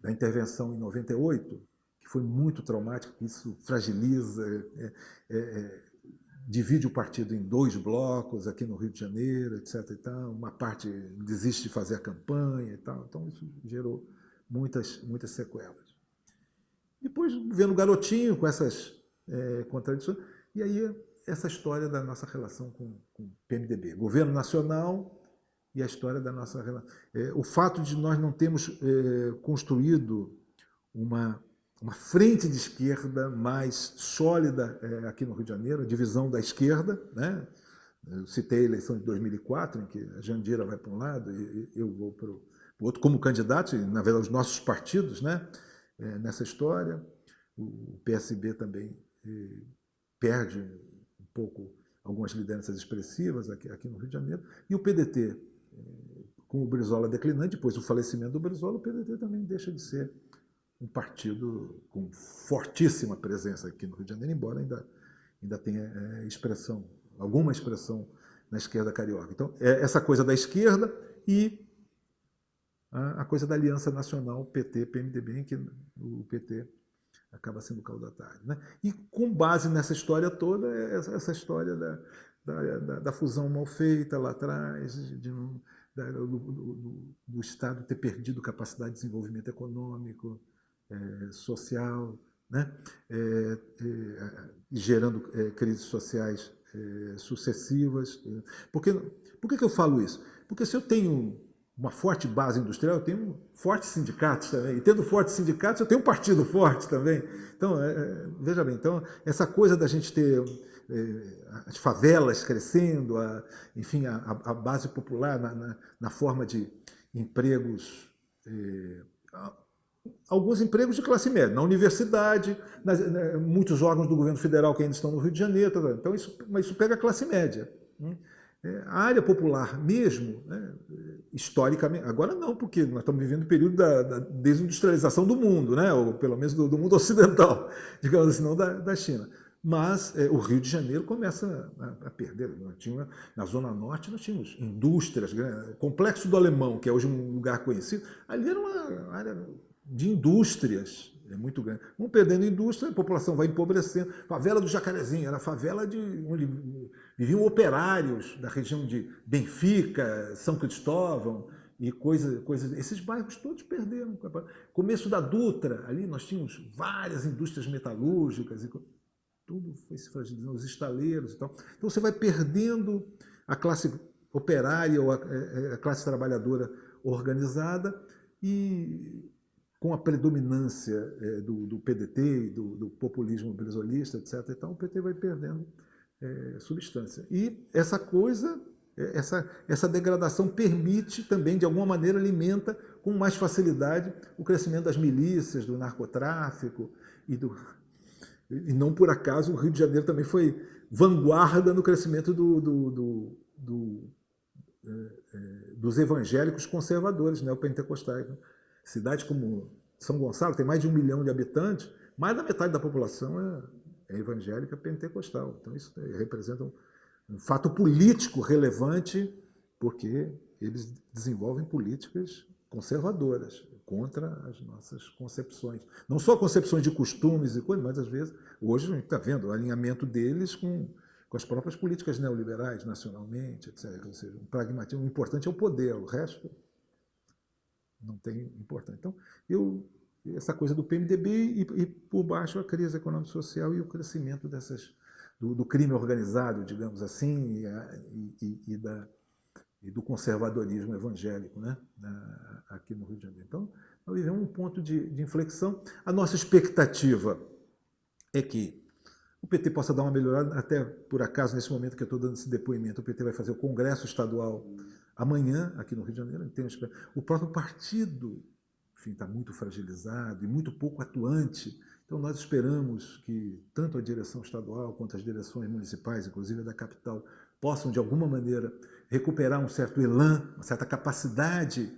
Speaker 1: da intervenção em 98, que foi muito traumática, isso fragiliza, é, é, é, divide o partido em dois blocos aqui no Rio de Janeiro, etc. E tal. Uma parte desiste de fazer a campanha e tal. Então isso gerou muitas, muitas sequelas. Depois, vendo o garotinho com essas é, contradições, e aí essa história da nossa relação com, o PMDB. Governo Nacional e a história da nossa relação. É, o fato de nós não termos é, construído uma, uma frente de esquerda mais sólida é, aqui no Rio de Janeiro, a divisão da esquerda, né? Eu citei a eleição de 2004, em que a Jandira vai para um lado e eu vou para o outro como candidato, e, na verdade, os nossos partidos né, é, nessa história. O PSB também é, perde um pouco algumas lideranças expressivas aqui, aqui no Rio de Janeiro. E o PDT, é, com o Brizola declinante, depois do falecimento do Brizola, o PDT também deixa de ser um partido com fortíssima presença aqui no Rio de Janeiro, embora ainda, ainda tenha é, expressão, alguma expressão na esquerda carioca. Então, é essa coisa da esquerda e a coisa da aliança nacional PT-PMDB, em que o PT acaba sendo caudatário. Né? E com base nessa história toda, é essa história da, da, da, da fusão mal feita lá atrás, de, do, do, do, Estado ter perdido capacidade de desenvolvimento econômico, é, social, né? É, gerando crises sociais sucessivas. Por que, por que, que eu falo isso? Porque se eu tenho uma forte base industrial, eu tenho fortes sindicatos também. E tendo fortes sindicatos, eu tenho um partido forte também. Então, é, é, veja bem, então, essa coisa da gente ter é, as favelas crescendo, a, enfim, a, a base popular na, na, na, forma de empregos, é, alguns empregos de classe média, na universidade, nas, né, muitos órgãos do governo federal que ainda estão no Rio de Janeiro. Tá então, isso, mas isso pega a classe média. Né? É, a área popular mesmo, né, historicamente, agora não, porque nós estamos vivendo o período da, da, desindustrialização do mundo, né, ou pelo menos do, do mundo ocidental, digamos assim, não da, da China. Mas é, o Rio de Janeiro começa a, a perder. Nós tinha, na Zona Norte nós tínhamos indústrias, Complexo do Alemão, que é hoje um lugar conhecido, ali era uma área de indústrias, é muito grande. Vão perdendo indústria, a população vai empobrecendo. Favela do Jacarezinho, era a favela de onde viviam operários da região de Benfica, São Cristóvão e coisas, coisas. Esses bairros todos perderam. Começo da Dutra, ali nós tínhamos várias indústrias metalúrgicas, e tudo foi se fragilizando, os estaleiros e tal. Então você vai perdendo a classe operária ou a, é, é, a classe trabalhadora organizada e com a predominância é, do, do, PDT, do, do populismo brizolista, etc. Então, o PT vai perdendo é, substância. E essa coisa, é, essa, essa degradação permite também, de alguma maneira, alimenta com mais facilidade o crescimento das milícias, do narcotráfico e do... E não por acaso o Rio de Janeiro também foi vanguarda no crescimento do, do, do, é, é, dos evangélicos conservadores neopentecostais. Né? Cidades como São Gonçalo tem mais de um milhão de habitantes, mais da metade da população é, é evangélica pentecostal. Então isso representa um, um fato político relevante, porque eles desenvolvem políticas conservadoras contra as nossas concepções. Não só concepções de costumes e coisas, mas às vezes, hoje a gente está vendo o alinhamento deles com, com as próprias políticas neoliberais, nacionalmente, etc. Ou seja, um pragmatismo importante é o poder, o resto não tem importância. Então, eu, essa coisa do PMDB e, e por baixo a crise econômico-social e o crescimento dessas, do, do, crime organizado, digamos assim, e, e, e, da, e do conservadorismo evangélico né, aqui no Rio de Janeiro. Então, nós vivemos um ponto de, de inflexão. A nossa expectativa é que o PT possa dar uma melhorada, até por acaso, nesse momento que eu estou dando esse depoimento, o PT vai fazer o Congresso Estadual amanhã, aqui no Rio de Janeiro. O próprio partido está muito fragilizado e muito pouco atuante. Então, nós esperamos que tanto a direção estadual quanto as direções municipais, inclusive da capital, possam, de alguma maneira, recuperar um certo elan, uma certa capacidade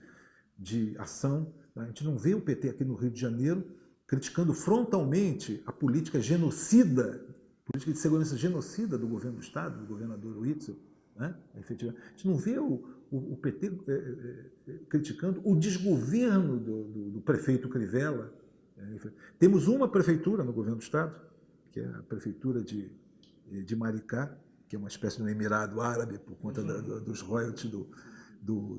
Speaker 1: de ação. A gente não vê o PT aqui no Rio de Janeiro criticando frontalmente a política genocida política de segurança genocida do governo do Estado, do governador Witzel, né? A gente não vê o, o, PT é, é, é, criticando o desgoverno do, do, do prefeito Crivella. É, Temos uma prefeitura no governo do Estado, que é a prefeitura de, de Maricá, que é uma espécie de um emirado árabe por conta da, dos royalties do, do,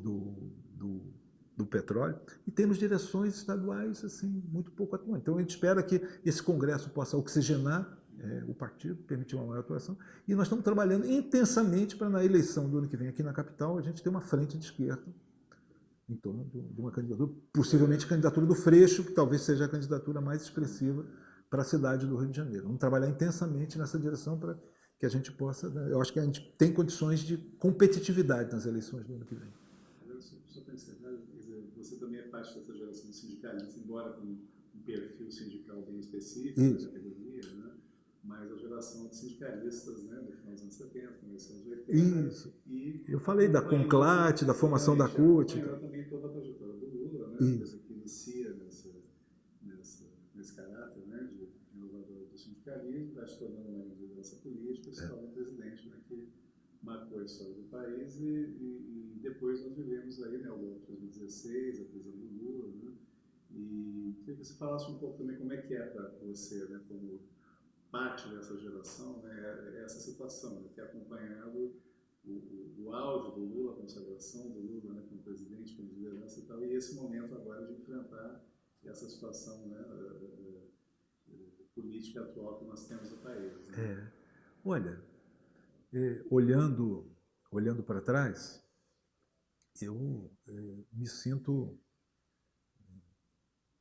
Speaker 1: do, petróleo, e temos direções estaduais assim muito pouco atuantes. Então a gente espera que esse Congresso possa oxigenar é, o partido, permitir uma maior atuação. E nós estamos trabalhando intensamente para, na eleição do ano que vem aqui na capital, a gente ter uma frente de esquerda em torno de uma candidatura, possivelmente candidatura do Freixo, que talvez seja a candidatura mais expressiva para a cidade do Rio de Janeiro. Vamos trabalhar intensamente nessa direção para que a gente possa... Né, eu acho que a gente tem condições de competitividade nas eleições do ano que vem.
Speaker 2: Só para encerrar, você também é parte dessa geração sindicalista, embora com um perfil sindical bem específico,
Speaker 1: Isso
Speaker 2: mas a geração de sindicalistas né, do final dos anos 70, começo dos anos
Speaker 1: 80. Isso. E eu falei da Conclate, da formação da CUT.
Speaker 2: Eu também toda a trajetória do Lula, né, coisa que inicia nessa, nessa, nesse caráter né, de inovador do sindicalismo, vai se tornando uma liderança política, se é. torna presidente né, que marcou a história do país e, e, e depois nós vivemos aí, né, ao longo de 2016, a prisão do Lula, né, e queria que você falasse um pouco também como é que é para você, né, como parte dessa geração, né, é essa situação, né, ter acompanhado o, o, o auge do Lula, a consagração do Lula né, como presidente, como liderança e tal, e esse momento agora de enfrentar essa situação né, eh, eh, política atual que nós temos no país. Né?
Speaker 1: É. Olha, é, olhando, olhando para trás, eu é, me sinto um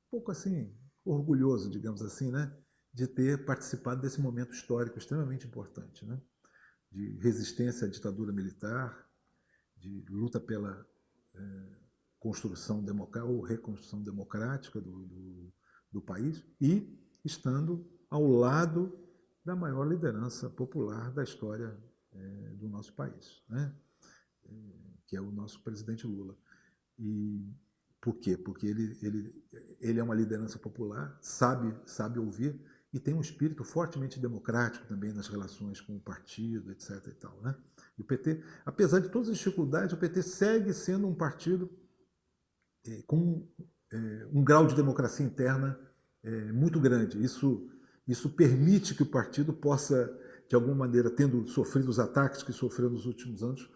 Speaker 1: pouco assim, orgulhoso, digamos assim, né? De ter participado desse momento histórico extremamente importante, né? de resistência à ditadura militar, de luta pela é, construção democrática ou reconstrução democrática do, do, do, país e estando ao lado da maior liderança popular da história é, do nosso país, né? É, que é o nosso presidente Lula. E por quê? Porque ele, ele, ele é uma liderança popular, sabe, sabe ouvir, e tem um espírito fortemente democrático também nas relações com o partido, etc. E tal, né? E o PT, apesar de todas as dificuldades, o PT segue sendo um partido é, com é, um grau de democracia interna é, muito grande. Isso, isso permite que o partido possa, de alguma maneira, tendo sofrido os ataques que sofreu nos últimos anos,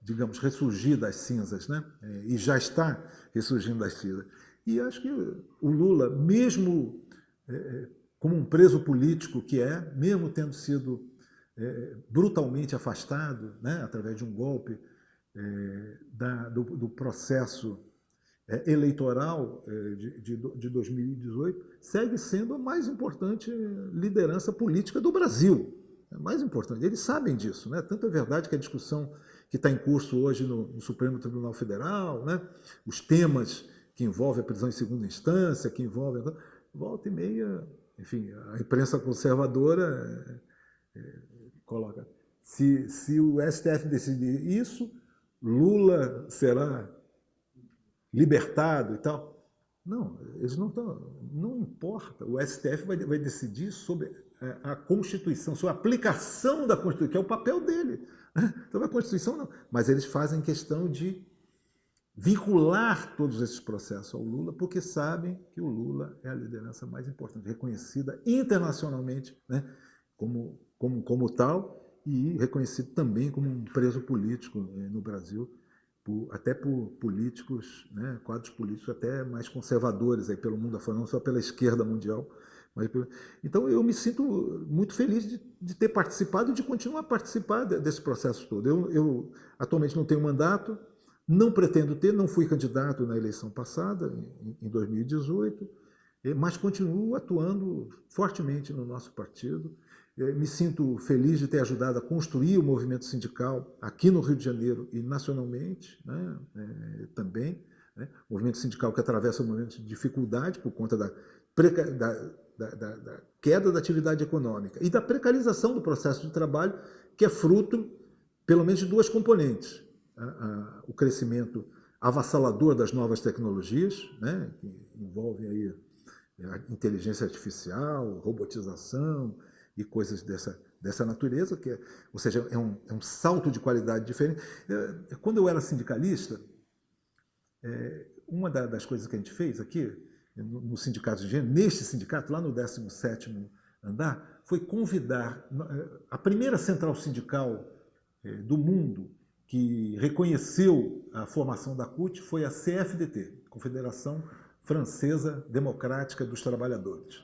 Speaker 1: digamos, ressurgir das cinzas, né? E já está ressurgindo das cinzas. E acho que o Lula, mesmo como um preso político que é, mesmo tendo sido é, brutalmente afastado, né, através de um golpe é, da, do, do, processo é, eleitoral é, de, de, de 2018, segue sendo a mais importante liderança política do Brasil. É mais importante. Eles sabem disso. Né? Tanto é verdade que a discussão que está em curso hoje no, no Supremo Tribunal Federal, né? os temas que envolvem a prisão em segunda instância, que envolvem... Volta e meia enfim, a imprensa conservadora é, é, coloca, se, se o STF decidir isso, Lula será libertado e tal. Não, eles não estão, não importa, o STF vai, vai decidir sobre a, Constituição, sobre a aplicação da Constituição, que é o papel dele. Então a Constituição não, mas eles fazem questão de vincular todos esses processos ao Lula, porque sabem que o Lula é a liderança mais importante, reconhecida internacionalmente né, como, como, como tal e reconhecido também como um preso político né, no Brasil, por, até por políticos, né, quadros políticos até mais conservadores aí pelo mundo afora, não só pela esquerda mundial. Mas, então eu me sinto muito feliz de, de ter participado e de continuar a participar desse processo todo. Eu, eu atualmente não tenho mandato, não pretendo ter, não fui candidato na eleição passada, em 2018. mas continuo atuando fortemente no nosso partido. Me sinto feliz de ter ajudado a construir o movimento sindical aqui no Rio de Janeiro e nacionalmente né, é, também. Né? movimento sindical que atravessa um momento de dificuldade por conta da, da, da, da, queda da atividade econômica e da precarização do processo de trabalho, que é fruto, pelo menos, de duas componentes. A, o crescimento avassalador das novas tecnologias, né, que envolvem aí a inteligência artificial, robotização e coisas dessa, dessa natureza, que é, ou seja, é um, é um salto de qualidade diferente. É, quando eu era sindicalista, é, uma das coisas que a gente fez aqui, no, sindicato de engenharia, neste sindicato, lá no 17º andar, foi convidar é, a primeira central sindical é, do mundo que reconheceu a formação da CUT foi a CFDT, Confederação Francesa Democrática dos Trabalhadores.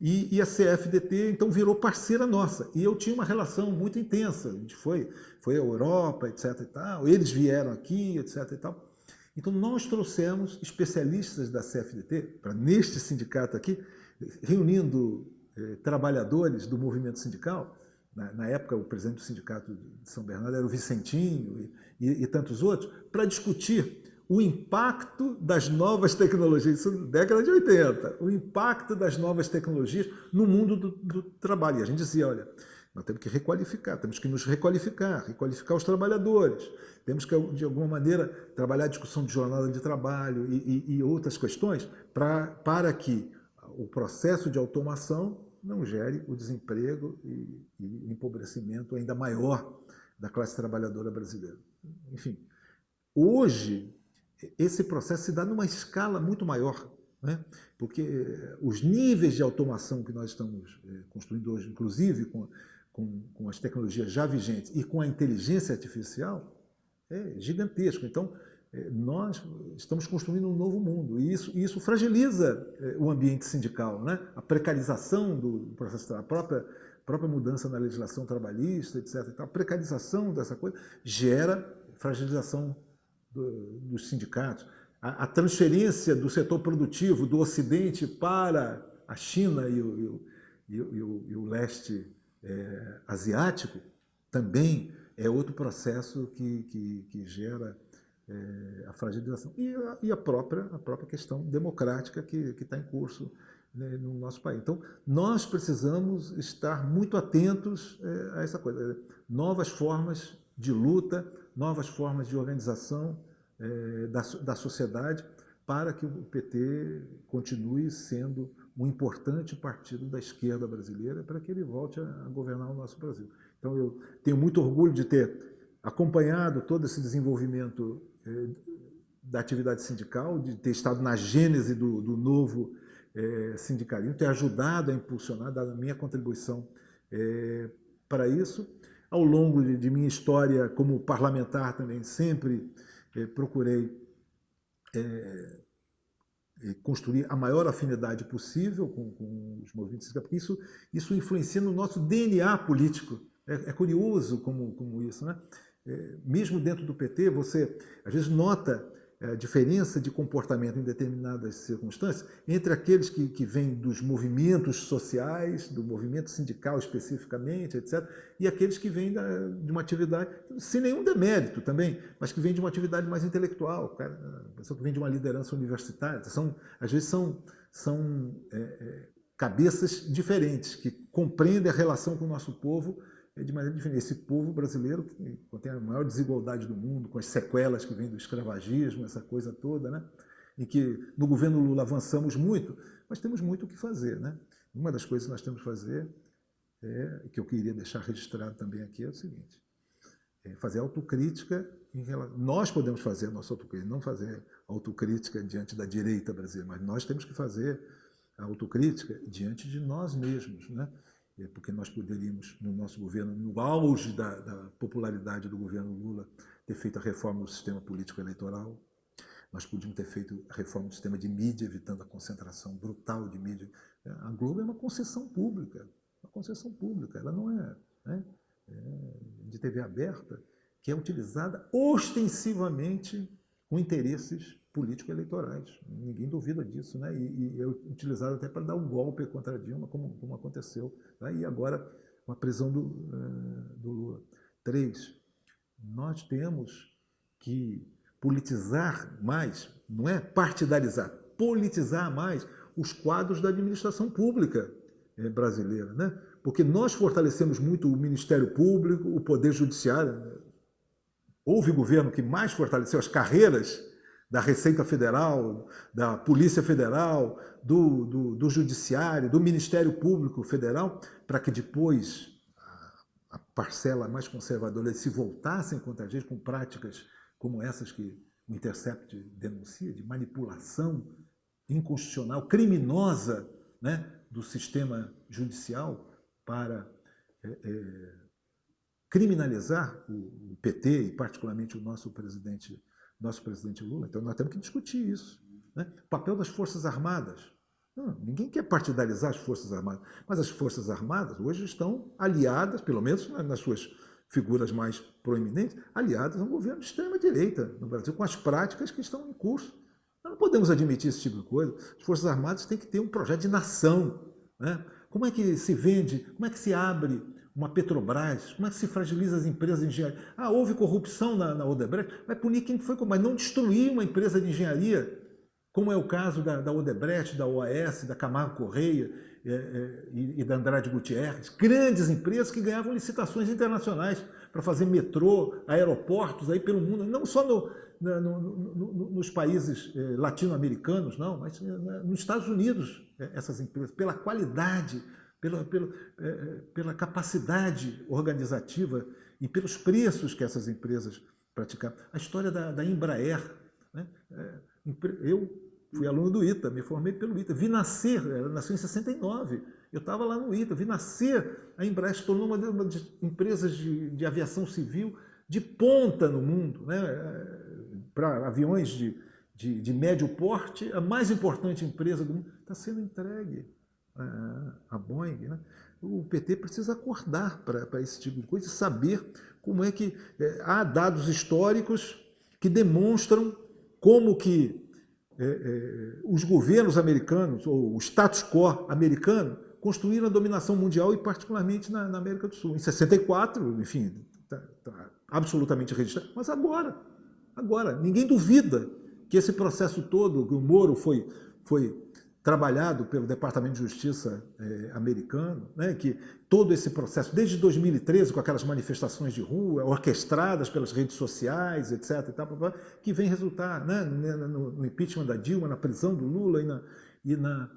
Speaker 1: E, e, a CFDT, então, virou parceira nossa. E eu tinha uma relação muito intensa. A gente foi, foi à Europa, etc. E tal. Eles vieram aqui, etc. E tal. Então, nós trouxemos especialistas da CFDT, para neste sindicato aqui, reunindo eh, trabalhadores do movimento sindical. Na, na, época, o presidente do sindicato de São Bernardo era o Vicentinho e, e, e tantos outros, para discutir o impacto das novas tecnologias, isso na década de 80, o impacto das novas tecnologias no mundo do, do trabalho. E a gente dizia, olha, nós temos que requalificar, temos que nos requalificar, requalificar os trabalhadores, temos que, de alguma maneira, trabalhar a discussão de jornada de trabalho e, e, e outras questões pra, para que o processo de automação não gere o desemprego e, e empobrecimento ainda maior da classe trabalhadora brasileira. Enfim, hoje, esse processo se dá numa escala muito maior, né? porque os níveis de automação que nós estamos eh, construindo hoje, inclusive com, com, com as tecnologias já vigentes e com a inteligência artificial, é gigantesco. Então, nós estamos construindo um novo mundo e isso, isso fragiliza é, o ambiente sindical. Né? A precarização do processo, a própria, própria mudança na legislação trabalhista, etc. A precarização dessa coisa gera fragilização do, dos sindicatos. A, a, transferência do setor produtivo do Ocidente para a China e o, e o, e o, e o leste é, asiático também é outro processo que, que, que gera é, a fragilização. E, a, e a, própria, a própria questão democrática que está em curso né, no nosso país. Então, nós precisamos estar muito atentos é, a essa coisa. Novas formas de luta, novas formas de organização é, da, da sociedade para que o PT continue sendo um importante partido da esquerda brasileira para que ele volte a governar o nosso Brasil. Então eu tenho muito orgulho de ter acompanhado todo esse desenvolvimento eh, da atividade sindical, de ter estado na gênese do, do novo eh, sindicalismo, ter ajudado a impulsionar, dado a minha contribuição eh, para isso. Ao longo de, de, minha história como parlamentar também sempre procurei construir a maior afinidade possível com, com os movimentos sindicais, porque isso, isso influencia no nosso DNA político. É, é curioso como, como isso, né? É, mesmo dentro do PT, você às vezes nota a diferença de comportamento em determinadas circunstâncias entre aqueles que, que vêm dos movimentos sociais, do movimento sindical especificamente, etc., e aqueles que vêm da, de uma atividade, sem nenhum demérito também, mas que vêm de uma atividade mais intelectual, cara, a pessoa que vem de uma liderança universitária. São, às vezes são, são é, é, cabeças diferentes, que compreendem a relação com o nosso povo é de maneira diferente. Esse povo brasileiro, que contém a maior desigualdade do mundo, com as sequelas que vêm do escravagismo, essa coisa toda, né? em que no governo Lula avançamos muito, mas temos muito o que fazer. Né? Uma das coisas que nós temos que fazer, é, que eu queria deixar registrado também aqui, é o seguinte, é fazer autocrítica relação... Nós podemos fazer a nossa autocrítica, não fazer autocrítica diante da direita brasileira, mas nós temos que fazer a autocrítica diante de nós mesmos, né? É, porque nós poderíamos, no nosso governo, no auge da, da, popularidade do governo Lula, ter feito a reforma do sistema político eleitoral, nós podíamos ter feito a reforma do sistema de mídia, evitando a concentração brutal de mídia. É, a Globo é uma concessão pública, uma concessão pública, ela não é, né, é de TV aberta, que é utilizada ostensivamente com interesses político-eleitorais. Ninguém duvida disso, né? E, e é utilizado até para dar um golpe contra Dilma, como, como aconteceu. Né? E agora, com a prisão do, uh, do Lula. Três, nós temos que politizar mais, não é partidarizar, politizar mais os quadros da administração pública eh, brasileira, né? Porque nós fortalecemos muito o Ministério Público, o Poder Judiciário. Né? Houve governo que mais fortaleceu as carreiras da Receita Federal, da Polícia Federal, do, do, do Judiciário, do Ministério Público Federal, para que depois a, parcela mais conservadora se voltassem contra a gente com práticas como essas que o Intercept denuncia, de manipulação inconstitucional, criminosa né, do sistema judicial para é, é, criminalizar o, o, PT e particularmente o nosso presidente, nosso presidente Lula. Então nós temos que discutir isso. Né? O papel das Forças Armadas. Não, ninguém quer partidarizar as Forças Armadas, mas as Forças Armadas hoje estão aliadas, pelo menos nas suas figuras mais proeminentes, aliadas a um governo de extrema-direita no Brasil, com as práticas que estão em curso. Nós não podemos admitir esse tipo de coisa. As Forças Armadas têm que ter um projeto de nação. Né? Como é que se vende, como é que se abre uma Petrobras, como é que se fragiliza as empresas de engenharia? Ah, houve corrupção na, na Odebrecht, vai punir quem foi, mas não destruir uma empresa de engenharia, como é o caso da, da Odebrecht, da OAS, da Camargo Correia é, é, e, da Andrade Gutierrez, grandes empresas que ganhavam licitações internacionais para fazer metrô, aeroportos aí pelo mundo, não só no, no, no, nos países eh, latino-americanos, não, mas eh, nos Estados Unidos, eh, essas empresas, pela qualidade, pela, pela, pela capacidade organizativa e pelos preços que essas empresas praticavam. A história da, da Embraer, né? eu fui aluno do ITA, me formei pelo ITA, vi nascer, ela nasceu em 69, eu estava lá no ITA, vi nascer a Embraer, se tornou uma das empresas de, de aviação civil de ponta no mundo, né? para aviões de, de, de, médio porte, a mais importante empresa do mundo, está sendo entregue à Boeing. Né? O PT precisa acordar para esse tipo de coisa e saber como é que é, há dados históricos que demonstram como que é, é, os governos americanos, ou o status quo americano, construíram a dominação mundial e particularmente na, na América do Sul. Em 64, enfim, está tá absolutamente registrado, mas agora, Agora, ninguém duvida que esse processo todo, que o Moro foi, foi trabalhado pelo Departamento de Justiça eh, americano, né, que todo esse processo, desde 2013, com aquelas manifestações de rua, orquestradas pelas redes sociais, etc., e tal, que vem resultar né, no, no, impeachment da Dilma, na prisão do Lula e na, e na,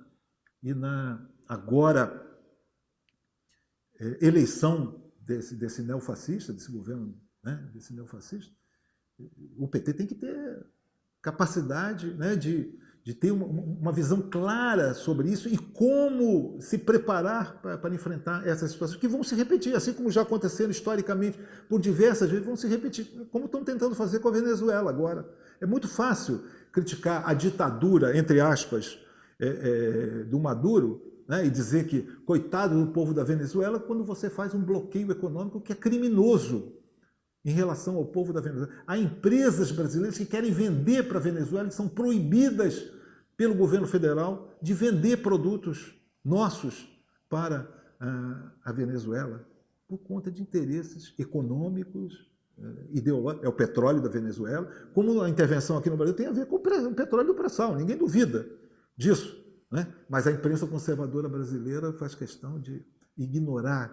Speaker 1: e na agora eh, eleição desse, desse neofascista, desse governo, né, desse neofascista, o PT tem que ter capacidade né, de, de ter uma, uma, visão clara sobre isso e como se preparar para, enfrentar essas situações que vão se repetir, assim como já aconteceram historicamente por diversas vezes, vão se repetir, como estão tentando fazer com a Venezuela agora. É muito fácil criticar a ditadura, entre aspas, é, é, do Maduro, né, e dizer que coitado do povo da Venezuela, quando você faz um bloqueio econômico que é criminoso em relação ao povo da Venezuela. Há empresas brasileiras que querem vender para a Venezuela e são proibidas pelo governo federal de vender produtos nossos para ah, a Venezuela por conta de interesses econômicos, eh, ideológicos. É o petróleo da Venezuela. Como a intervenção aqui no Brasil tem a ver com o petróleo do pré-sal, ninguém duvida disso. Né? Mas a imprensa conservadora brasileira faz questão de ignorar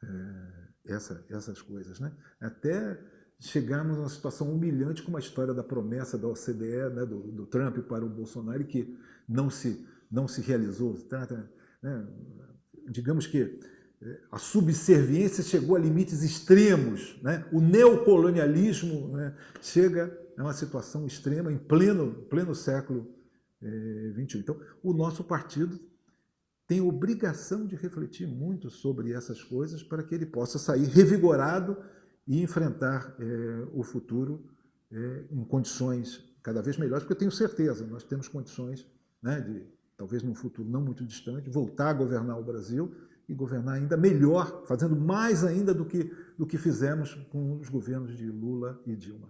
Speaker 1: eh, essa, essas coisas. Né? Até chegarmos a uma situação humilhante como a história da promessa da OCDE, né, do, do Trump para o Bolsonaro, que não se, não se realizou. Trata, né, digamos que eh, a subserviência chegou a limites extremos. Né? O neocolonialismo né, chega a uma situação extrema em pleno, pleno século XXI. Eh, então, o nosso partido tem obrigação de refletir muito sobre essas coisas para que ele possa sair revigorado e enfrentar é, o futuro é, em condições cada vez melhores, porque eu tenho certeza, nós temos condições né, de, talvez num futuro não muito distante, voltar a governar o Brasil e governar ainda melhor, fazendo mais ainda do que, do que fizemos com os governos de Lula e Dilma.